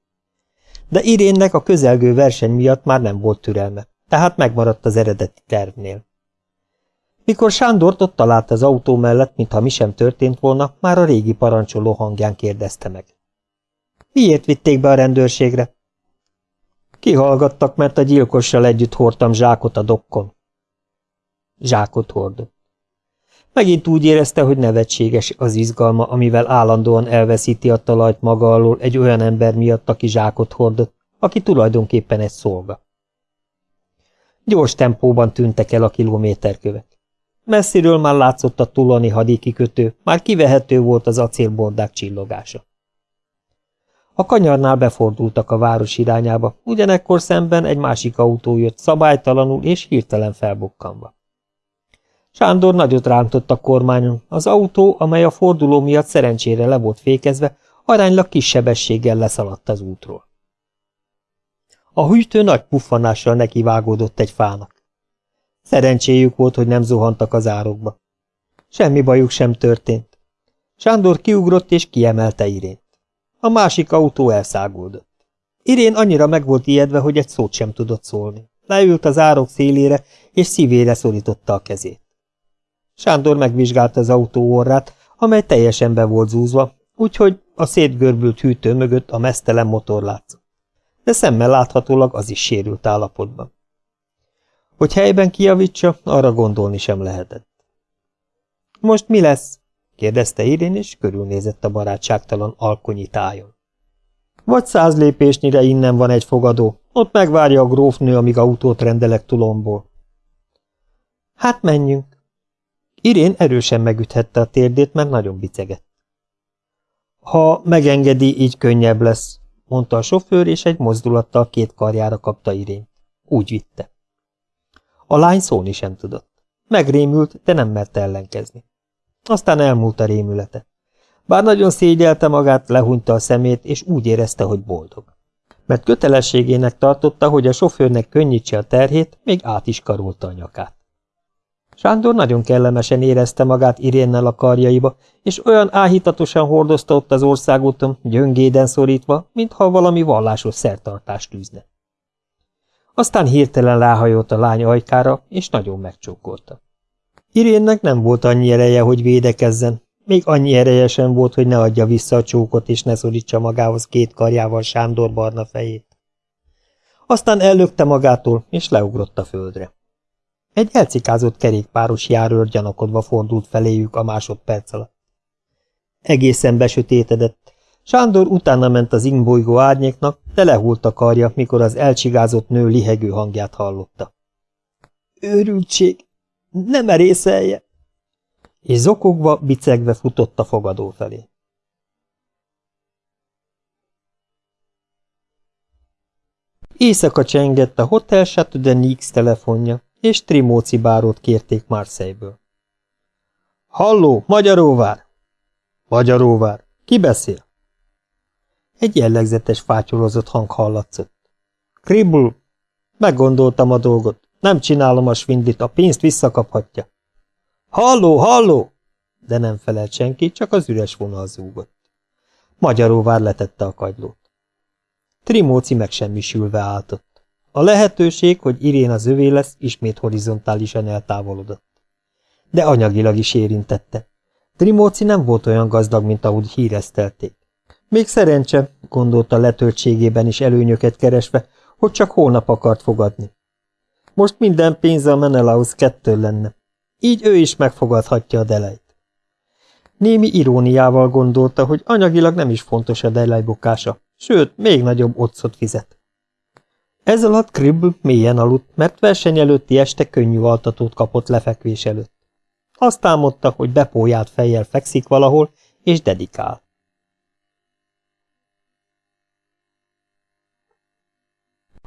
De Irénnek a közelgő verseny miatt már nem volt türelme, tehát megmaradt az eredeti tervnél. Mikor Sándort ott talált az autó mellett, mintha mi sem történt volna, már a régi parancsoló hangján kérdezte meg. Miért vitték be a rendőrségre? Kihallgattak, mert a gyilkossal együtt hordtam zsákot a dokkon. Zsákot hordott. Megint úgy érezte, hogy nevetséges az izgalma, amivel állandóan elveszíti a talajt maga alól egy olyan ember miatt, aki zsákot hordott, aki tulajdonképpen egy szolga. Gyors tempóban tűntek el a kilométerkövek. Messziről már látszott a tulani hadikikötő, már kivehető volt az acélbordák csillogása. A kanyarnál befordultak a város irányába, ugyanekkor szemben egy másik autó jött szabálytalanul és hirtelen felbukkanva. Sándor nagyot rántott a kormányon, az autó, amely a forduló miatt szerencsére le volt fékezve, aránylag kis sebességgel leszaladt az útról. A hűtő nagy puffanással nekivágódott egy fának. Szerencséjük volt, hogy nem zuhantak az árokba. Semmi bajuk sem történt. Sándor kiugrott és kiemelte Irént. A másik autó elszáguldott. Irén annyira meg volt ijedve, hogy egy szót sem tudott szólni. Leült az árok szélére, és szívére szorította a kezét. Sándor megvizsgálta az autó orrát, amely teljesen be volt zúzva, úgyhogy a szétgörbült hűtő mögött a mesztelen motor látszott. De szemmel láthatólag az is sérült állapotban. Hogy helyben kiavítsa, arra gondolni sem lehetett. Most mi lesz? kérdezte Irén, és körülnézett a barátságtalan alkonyi tájon. Vagy száz lépésnyire innen van egy fogadó, ott megvárja a grófnő, amíg autót rendelek tulomból. Hát menjünk. Irén erősen megüthette a térdét, mert nagyon bicegett. Ha megengedi, így könnyebb lesz, mondta a sofőr, és egy mozdulattal két karjára kapta Irén. Úgy vitte. A lány szólni sem tudott. Megrémült, de nem merte ellenkezni. Aztán elmúlt a rémülete. Bár nagyon szégyelte magát, lehúnyta a szemét, és úgy érezte, hogy boldog. mert kötelességének tartotta, hogy a sofőrnek könnyítse a terhét, még át is karolta a nyakát. Sándor nagyon kellemesen érezte magát Irénnel a karjaiba, és olyan áhítatosan hordozta ott az országúton, gyöngéden szorítva, mintha valami vallásos szertartást tűzne. Aztán hirtelen ráhajolt a lány ajkára, és nagyon megcsókolta. Irénnek nem volt annyi ereje, hogy védekezzen, még annyi ereje sem volt, hogy ne adja vissza a csókot, és ne szorítsa magához két karjával Sándor barna fejét. Aztán ellökte magától, és leugrott a földre. Egy elcikázott kerékpáros járőr gyanakodva fordult feléjük a másodperc alatt. Egészen besötétedett. Sándor utána ment az ingbolygó árnyéknak, de lehult a karja, mikor az elcsigázott nő lihegő hangját hallotta. Őrültség! Nem merészelje! És zokogva, bicegve futott a fogadó felé. Éjszaka csengett a Hotel Chateau de Nix telefonja, és Trimóci bárót kérték Marseille-ből. Halló, Magyaróvár! Magyaróvár, ki beszél? Egy jellegzetes fátyolozott hang hallatszott. Kribul, meggondoltam a dolgot. Nem csinálom a svindlit, a pénzt visszakaphatja. Halló, halló! De nem felelt senki, csak az üres vonal zúgott. Magyaróvár letette a kagylót. Trimóci megsemmisülve álltott. A lehetőség, hogy Irén az övé lesz, ismét horizontálisan eltávolodott. De anyagilag is érintette. Trimóci nem volt olyan gazdag, mint ahogy híreztelték. Még szerencse, gondolta letöltségében is előnyöket keresve, hogy csak holnap akart fogadni. Most minden pénze a Menelaus kettő lenne. Így ő is megfogadhatja a delejt. Némi iróniával gondolta, hogy anyagilag nem is fontos a delej bukása, sőt, még nagyobb otcot fizet. Ez alatt Kribb mélyen aludt, mert verseny előtti este könnyű altatót kapott lefekvés előtt. Azt álmodta, hogy bepójált fejjel fekszik valahol, és dedikál.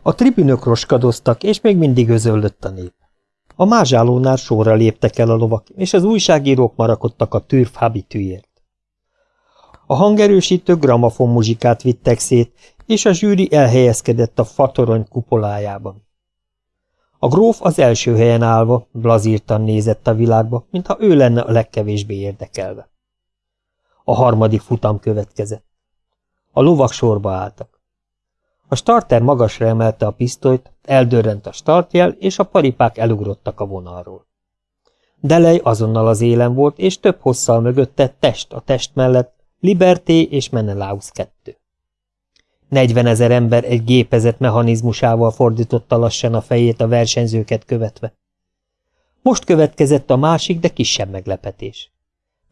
A tribünök roskadoztak, és még mindig özöllött a nép. A mázsálónál sorra léptek el a lovak, és az újságírók marakodtak a türf habitűért. A hangerősítő gramafon muzsikát vittek szét, és a zsűri elhelyezkedett a fatorony kupolájában. A gróf az első helyen állva, blazírtan nézett a világba, mintha ő lenne a legkevésbé érdekelve. A harmadik futam következett. A lovak sorba álltak. A starter magasra emelte a pisztolyt, eldörrent a startjel, és a paripák elugrottak a vonalról. Delej azonnal az élen volt, és több hosszal mögötte, test a test mellett, Liberté és Menelaus kettő. Negyvenezer ember egy gépezet mechanizmusával fordította lassan a fejét a versenyzőket követve. Most következett a másik, de kisebb meglepetés.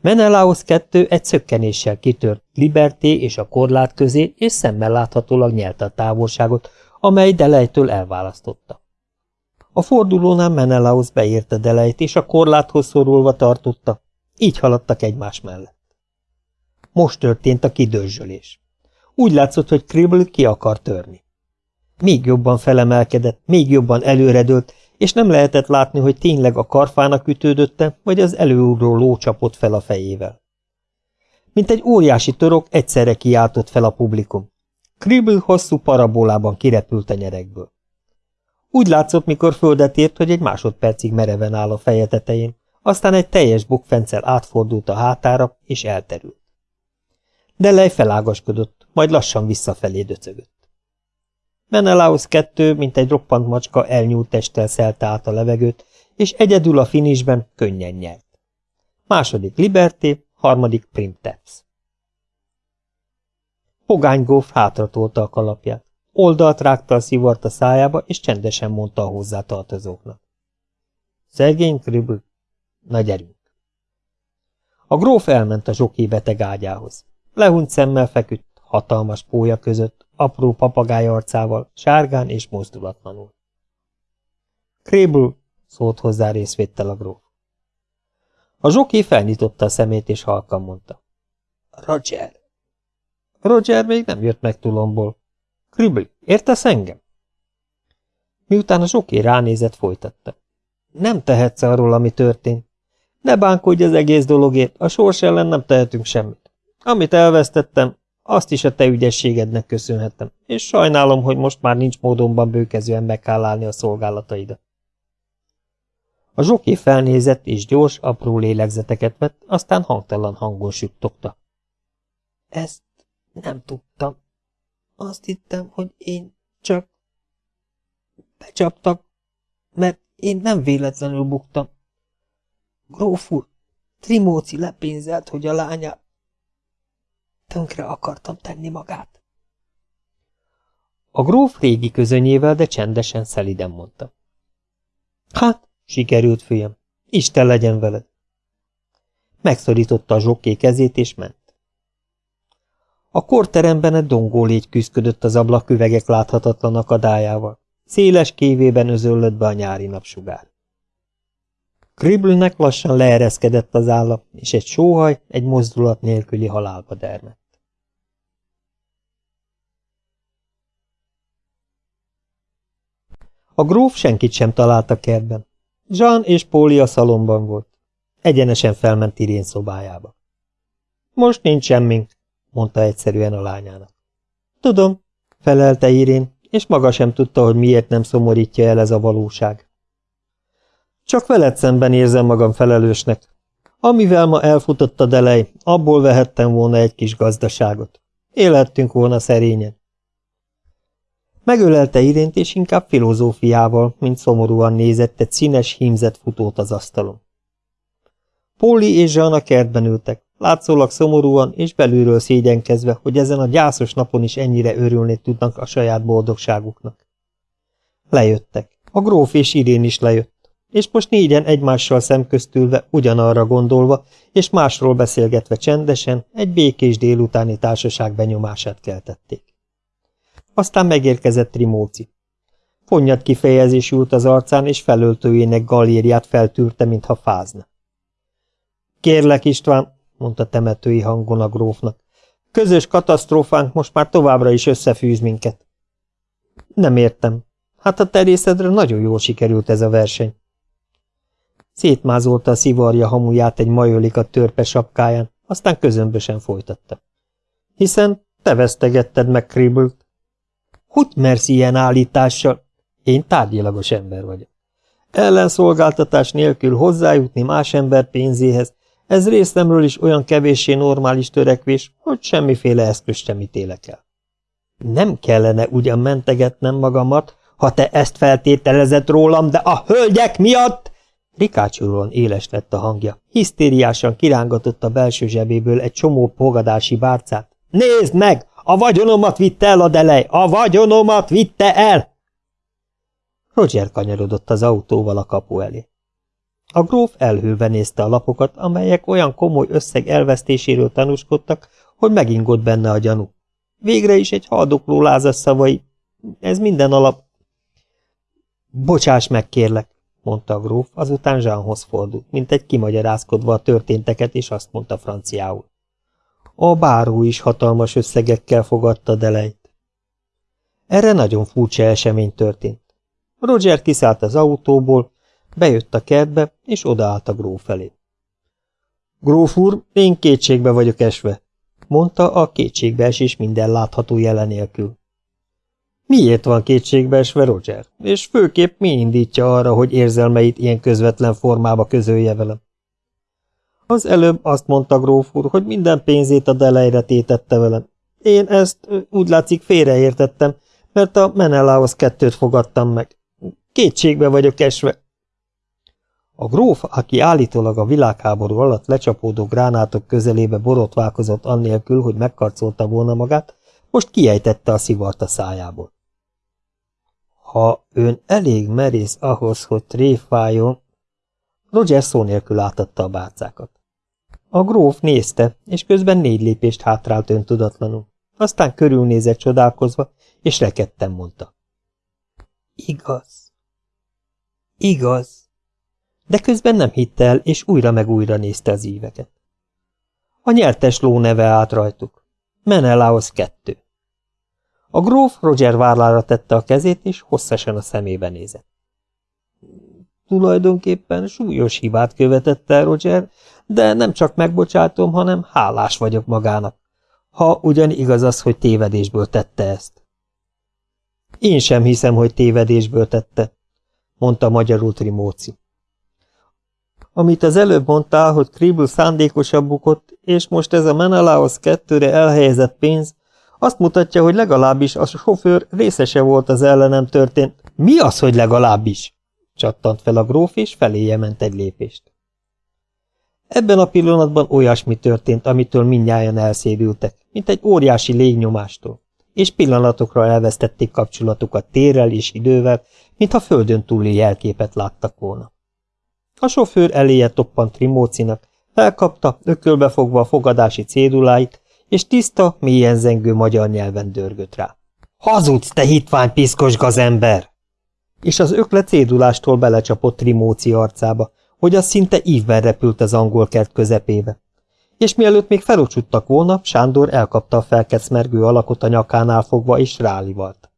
Menelaus kettő egy szökkenéssel kitört Liberté és a korlát közé, és szemmel láthatólag nyelte a távolságot, amely Delejtől elválasztotta. A fordulónál Menelaus beérte Delejt, és a korláthoz szorulva tartotta, így haladtak egymás mellett. Most történt a kidőzsölés. Úgy látszott, hogy Kribble ki akar törni. Még jobban felemelkedett, még jobban előredőlt, és nem lehetett látni, hogy tényleg a karfának ütődötte, vagy az előugró ló csapott fel a fejével. Mint egy óriási torok egyszerre kiáltott fel a publikum. Kribble hosszú parabolában kirepült a nyerekből. Úgy látszott, mikor földet ért, hogy egy másodpercig mereven áll a feje tetején, aztán egy teljes bukfencel átfordult a hátára, és elterült. Delej felágaskodott, majd lassan visszafelé döcögött. Menelaus kettő, mint egy roppant macska, elnyúlt testtel szelte át a levegőt, és egyedül a finisben könnyen nyert. Második Liberté, harmadik Primteps. Pogány góf hátratolta a kalapját. Oldalt rágta a szivart a szájába, és csendesen mondta a hozzátartozóknak. Szegény Kribl, nagy erőnk. A gróf elment a zsoki beteg ágyához. Lehunyt szemmel feküdt, hatalmas pólya között, apró papagáj arcával, sárgán és mozdulatlanul. Krébül, szólt hozzá részvéttel a gróf. A zsoki felnyitotta a szemét, és halkan mondta. Roger. Roger még nem jött meg tulomból. Kribli, értesz engem? Miután a zsoki ránézett, folytatta. Nem tehetsz arról, ami történt. Ne bánkodj az egész dologért, a sors ellen nem tehetünk semmit. Amit elvesztettem, Azt is a te ügyességednek köszönhetem, és sajnálom, hogy most már nincs módonban bőkezően meg kell állni a szolgálataidat. A zsoké felnézett, és gyors, apró lélegzeteket vett, aztán hangtalan hangon süttogta. Ezt nem tudtam. Azt hittem, hogy én csak becsaptak, mert én nem véletlenül buktam. Gróf úr, Trimóci lepénzelt, hogy a lányát tönkre akartam tenni magát. A gróf régi közönyével, de csendesen, szeliden mondta. Hát, sikerült, fiam, Isten legyen veled. Megszorította a zsokké kezét, és ment. A korteremben egy dongó légy küzdködött az ablaküvegek láthatatlan akadályával. Széles kévében özöllött be a nyári napsugár. Kribbelnek lassan leereszkedett az álla, és egy sóhaj egy mozdulat nélküli halálba dermett. A gróf senkit sem talált a kertben. Jean és Póli a szalomban volt. Egyenesen felment Irén szobájába. Most nincs semmink, mondta egyszerűen a lányának. Tudom, felelte Irén, és maga sem tudta, hogy miért nem szomorítja el ez a valóság. Csak veled szemben érzem magam felelősnek. Amivel ma elfutott a delej, abból vehettem volna egy kis gazdaságot. Élhettünk volna szerényen. Megölelte Irént, és inkább filozófiával, mint szomorúan nézett színes, hímzett futót az asztalon. Póli és Jean a kertben ültek, látszólag szomorúan és belülről szégyenkezve, hogy ezen a gyászos napon is ennyire örülni tudnak a saját boldogságuknak. Lejöttek. A gróf és Irén is lejött, és most négyen egymással szemköztülve, ugyanarra gondolva, és másról beszélgetve csendesen, egy békés délutáni társaság benyomását keltették. Aztán megérkezett Trimóci. Fonnyat kifejezés ült az arcán, és felöltőjének galériát feltűrte, mintha fázna. Kérlek, István, mondta temetői hangon a grófnak. Közös katasztrófánk most már továbbra is összefűz minket. Nem értem. Hát a terészedre nagyon jól sikerült ez a verseny. Szétmázolta a szivarja hamuját egy majolika törpe sapkáján, aztán közömbösen folytatta. Hiszen te vesztegetted meg Kribbelt. Hogy mersz ilyen állítással? Én tárgyilagos ember vagyok. Ellenszolgáltatás nélkül hozzájutni más ember pénzéhez, ez részemről is olyan kevéssé normális törekvés, hogy semmiféle eszköz sem ítélek el. Nem kellene ugyan mentegetnem magamat, ha te ezt feltételezett rólam, de a hölgyek miatt... Rikácsolóan éles lett a hangja. Hisztériásan kirángatott a belső zsebéből egy csomó fogadási bárcát. Nézd meg! A vagyonomat vitte el a delej! A vagyonomat vitte el! Roger kanyarodott az autóval a kapu elé. A gróf elhőve nézte a lapokat, amelyek olyan komoly összeg elvesztéséről tanúskodtak, hogy megingott benne a gyanú. Végre is egy haldokló lázas szavai. Ez minden alap. Bocsáss meg, kérlek, mondta a gróf, azután Jeanhoz fordult, mint egy kimagyarázkodva a történteket, és azt mondta franciául. A báró is hatalmas összegekkel fogadta Delejt. Erre nagyon furcsa esemény történt. Roger kiszállt az autóból, Bejött a kertbe, és odaállt a gróf felé. Gróf úr, én kétségbe vagyok esve, mondta a kétségbeesés minden látható jelenélkül. Miért van kétségbeesve Roger, és főképp mi indítja arra, hogy érzelmeit ilyen közvetlen formába közölje velem? Az előbb azt mondta gróf úr, hogy minden pénzét a delejre tétette velem. Én ezt úgy látszik félreértettem, mert a Menelához kettőt fogadtam meg. Kétségbe vagyok esve, a gróf, aki állítólag a világháború alatt lecsapódó gránátok közelébe borotválkozott annélkül, hogy megkarcolta volna magát, most kiejtette a szivart a szájából. Ha ön elég merész ahhoz, hogy tréfáljon... Roger szó nélkül átadta a bárcákat. A gróf nézte, és közben négy lépést hátrált öntudatlanul. Aztán körülnézett csodálkozva, és rekedten mondta. Igaz. Igaz de közben nem hitte el, és újra meg újra nézte az íveket. A nyertes ló neve állt rajtuk. Menelaos kettő. A gróf Roger várlára tette a kezét, és hosszasan a szemébe nézett. Tulajdonképpen súlyos hibát követett el Roger, de nem csak megbocsátom, hanem hálás vagyok magának. Ha ugyan igaz az, hogy tévedésből tette ezt. Én sem hiszem, hogy tévedésből tette, mondta magyarul Trimóci. Amit az előbb mondtál, hogy Kribble szándékosabb bukott, és most ez a Menelaos kettőre elhelyezett pénz, azt mutatja, hogy legalábbis a sofőr részese volt az ellenem történt. Mi az, hogy legalábbis? Csattant fel a gróf, és feléje ment egy lépést. Ebben a pillanatban olyasmi történt, amitől mindnyájan elszédültek, mint egy óriási légnyomástól, és pillanatokra elvesztették kapcsolatukat térrel és idővel, mintha földön túli jelképet láttak volna. A sofőr eléje toppant Trimócinak, felkapta, ökölbe fogva a fogadási céduláit, és tiszta, mélyen zengő magyar nyelven dörgött rá. Hazudsz, te hitvány piszkos gazember! És az ökle cédulástól belecsapott Trimóci arcába, hogy az szinte ívben repült az angol kert közepébe. És mielőtt még felocsuttak volna, Sándor elkapta a felkecmergő alakot a nyakánál fogva, és rálivalt.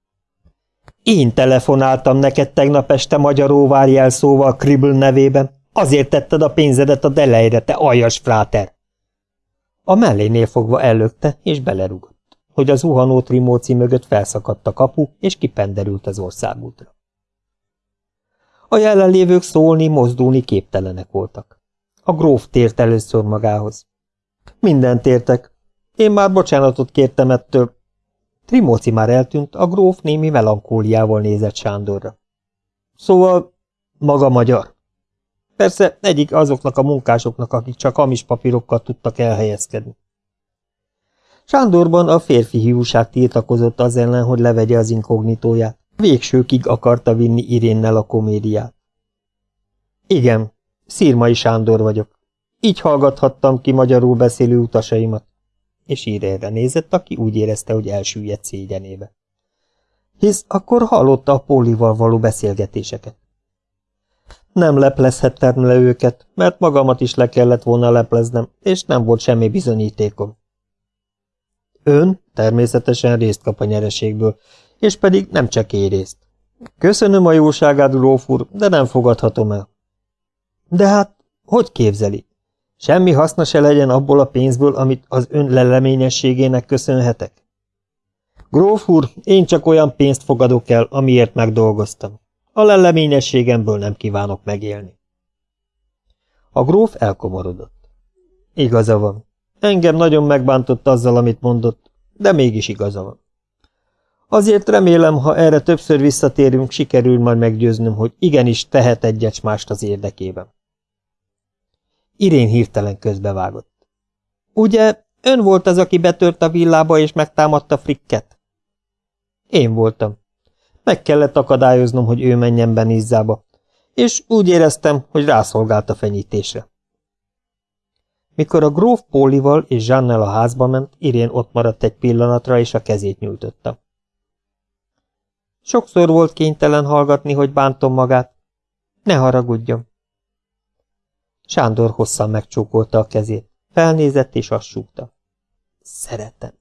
Én telefonáltam neked tegnap este magyaróvár jelszóval Kribble nevében. Azért tetted a pénzedet a delejre, te aljas fráter! A mellénél fogva ellökte, és belerugott, hogy az zuhanó trimóci mögött felszakadt a kapu, és kipenderült az országútra. A jelenlévők szólni, mozdulni képtelenek voltak. A gróf tért először magához. Mindent értek. Én már bocsánatot kértem ettől. Trimóci már eltűnt, a gróf némi melankóliával nézett Sándorra. Szóval maga magyar. Persze egyik azoknak a munkásoknak, akik csak hamis papírokkal tudtak elhelyezkedni. Sándorban a férfi hiúság tiltakozott az ellen, hogy levegye az inkognitóját. Végsőkig akarta vinni Irénnel a komédiát. Igen, Szírmai Sándor vagyok. Így hallgathattam ki magyarul beszélő utasaimat. És Irénre nézett, aki úgy érezte, hogy elsüllyedt szégyenébe. Hisz akkor hallotta a Pólival való beszélgetéseket. Nem leplezhettem le őket, mert magamat is le kellett volna lepleznem, és nem volt semmi bizonyítékom. Ön természetesen részt kap a nyereségből, és pedig nem csak részt. Köszönöm a jóságát, gróf úr, de nem fogadhatom el. De hát, hogy képzeli? Semmi haszna se legyen abból a pénzből, amit az ön leleményességének köszönhetek? Gróf úr, én csak olyan pénzt fogadok el, amiért megdolgoztam. A leleményességemből nem kívánok megélni. A gróf elkomorodott. Igaza van. Engem nagyon megbántott azzal, amit mondott, de mégis igaza van. Azért remélem, ha erre többször visszatérünk, sikerül majd meggyőznöm, hogy igenis tehet egyet mást az érdekében. Irén hirtelen közbevágott. Ugye, ön volt az, aki betört a villába és megtámadta Frikket? Én voltam. Meg kellett akadályoznom, hogy ő menjen be Nizzába, és úgy éreztem, hogy rászolgált a fenyítésre. Mikor a gróf Pólival és Zsannel a házba ment, Irén ott maradt egy pillanatra, és a kezét nyújtotta. Sokszor volt kénytelen hallgatni, hogy bántom magát. Ne haragudjon. Sándor hosszan megcsókolta a kezét. Felnézett és azt súgta. Szeretem.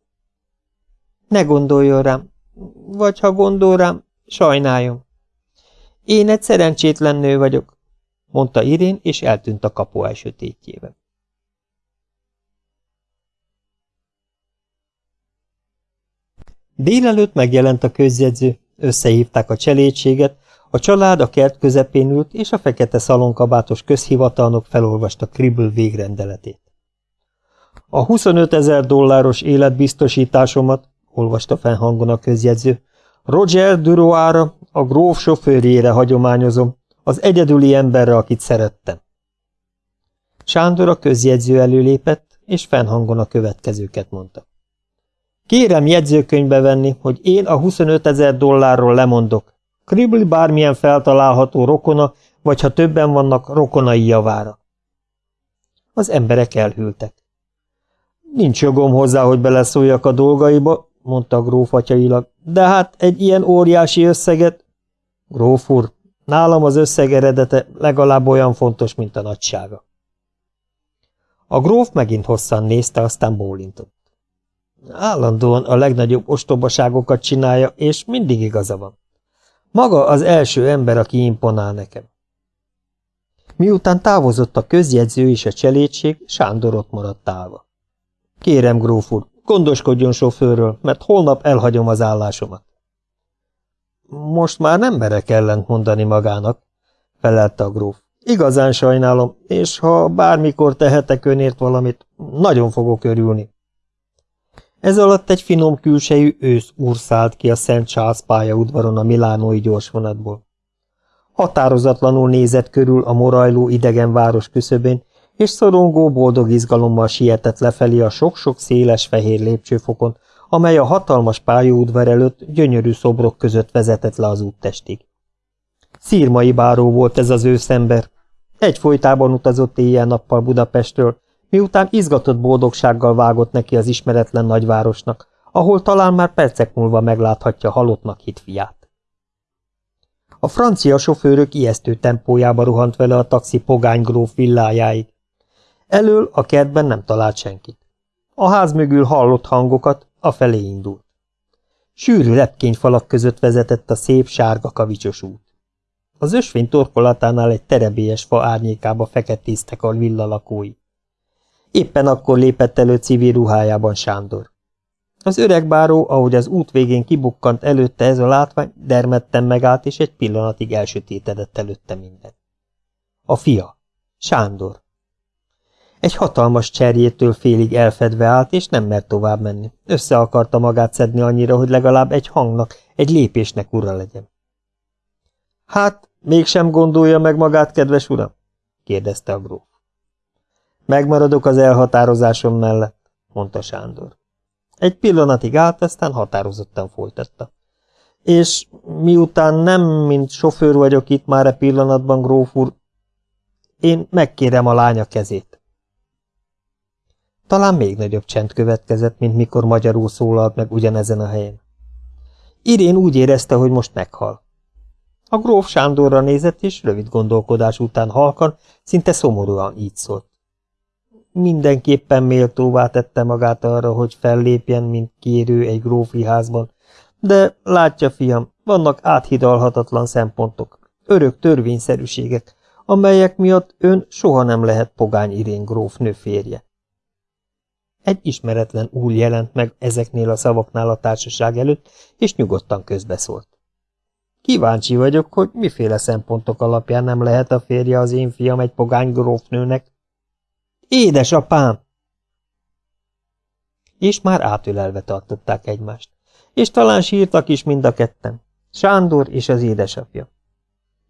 Ne gondoljon rám, vagy ha gondol rám, sajnáljon. Én egy szerencsétlen nő vagyok, mondta Irén, és eltűnt a kapu elsötétjében. Délelőtt megjelent a közjegyző, összehívták a cselédséget, a család a kert közepén ült, és a fekete szalonkabátos közhivatalnok felolvasta Kribble végrendeletét. A 25 ezer dolláros életbiztosításomat, olvasta fennhangon a közjegyző, Roger Duroára, a gróf sofőrjére hagyományozom, az egyedüli emberre, akit szerettem. Sándor a közjegyző előlépett, és fennhangon a következőket mondta. Kérem jegyzőkönyvbe venni, hogy én a 25 ezer dollárról lemondok. Kribli bármilyen feltalálható rokona, vagy ha többen vannak, rokonai javára. Az emberek elhűltek. Nincs jogom hozzá, hogy beleszóljak a dolgaiba, mondta a gróf atyailag, de hát egy ilyen óriási összeget... Gróf úr, nálam az összeg eredete legalább olyan fontos, mint a nagysága. A gróf megint hosszan nézte, aztán bólintott. Állandóan a legnagyobb ostobaságokat csinálja, és mindig igaza van. Maga az első ember, aki imponál nekem. Miután távozott a közjegyző és a cselédség, Sándor ott maradt állva. Kérem, gróf úr, Gondoskodjon sofőrről, mert holnap elhagyom az állásomat. Most már nem merek ellent mondani magának, felelte a gróf. Igazán sajnálom, és ha bármikor tehetek önért valamit, nagyon fogok örülni. Ez alatt egy finom külsejű ősz úr szállt ki a Szent Charles pályaudvaron a milánói gyorsvonatból. Határozatlanul nézett körül a morajló idegen város küszöbén, és szorongó boldog izgalommal sietett lefelé a sok-sok széles fehér lépcsőfokon, amely a hatalmas pályaudvar előtt gyönyörű szobrok között vezetett le az úttestig. Szírmai báró volt ez az őszember. Egyfolytában utazott éjjel-nappal Budapestről, miután izgatott boldogsággal vágott neki az ismeretlen nagyvárosnak, ahol talán már percek múlva megláthatja halottnak hit fiát. A francia sofőrök ijesztő tempójába rohant vele a taxi pogány gróf villájáig. Elől a kertben nem talált senkit. A ház mögül hallott hangokat, a felé indult. Sűrű lepkényfalak között vezetett a szép sárga kavicsos út. Az ösvény torkolatánál egy terebélyes fa árnyékába feketéztek a villa lakói. Éppen akkor lépett elő civil ruhájában Sándor. Az öreg báró, ahogy az út végén kibukkant előtte ez a látvány, dermedten megállt, és egy pillanatig elsötétedett előtte minden. A fia, Sándor. Egy hatalmas cserjétől félig elfedve állt, és nem mert tovább menni. Össze akarta magát szedni annyira, hogy legalább egy hangnak, egy lépésnek ura legyen. Hát, mégsem gondolja meg magát, kedves uram? kérdezte a gróf. Megmaradok az elhatározásom mellett, mondta Sándor. Egy pillanatig állt, aztán határozottan folytatta. És miután nem mint sofőr vagyok itt már e pillanatban, gróf úr, én megkérem a lánya kezét. Talán még nagyobb csend következett, mint mikor magyarul szólalt meg ugyanezen a helyen. Irén úgy érezte, hogy most meghal. A gróf Sándorra nézett, és rövid gondolkodás után halkan, szinte szomorúan így szólt. Mindenképpen méltóvá tette magát arra, hogy fellépjen, mint kérő egy grófi házban, de látja, fiam, vannak áthidalhatatlan szempontok, örök törvényszerűségek, amelyek miatt ön soha nem lehet pogány Irén grófnő férje. Egy ismeretlen úr jelent meg ezeknél a szavaknál a társaság előtt, és nyugodtan közbeszólt. Kíváncsi vagyok, hogy miféle szempontok alapján nem lehet a férje az én fiam egy pogány grófnőnek. Édesapám! És már átölelve tartották egymást. És talán sírtak is mind a ketten. Sándor és az édesapja.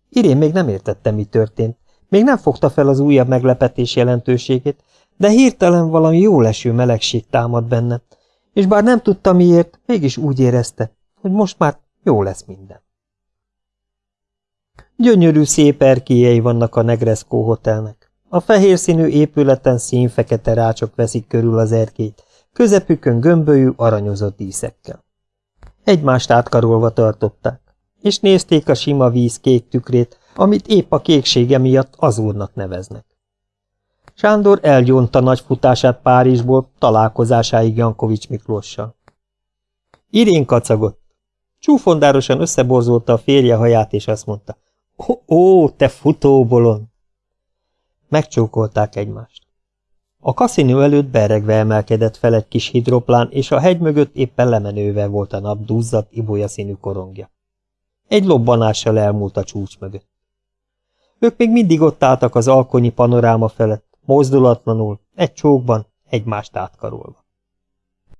Irén még nem értette, mi történt. Még nem fogta fel az újabb meglepetés jelentőségét, de hirtelen valami jó leső melegség támad benne, és bár nem tudta miért, mégis úgy érezte, hogy most már jó lesz minden. Gyönyörű szép erkélyei vannak a Negresco hotelnek. A fehér színű épületen színfekete rácsok veszik körül az erkélyt, közepükön gömbölyű, aranyozott díszekkel. Egymást átkarolva tartották, és nézték a sima víz kék tükrét, amit épp a kéksége miatt az úrnak neveznek. Sándor elgyónta nagy futását Párizsból találkozásáig Jankovics Miklóssal. Irén kacagott. Csúfondárosan összeborzolta a férje haját, és azt mondta, ó, ó te futóbolon! Megcsókolták egymást. A kaszinó előtt beregve emelkedett fel egy kis hidroplán, és a hegy mögött éppen lemenővel volt a nap duzzadt, ibolya színű korongja. Egy lobbanással elmúlt a csúcs mögött. Ők még mindig ott álltak az alkonyi panoráma felett, mozdulatlanul, egy csókban, egymást átkarolva.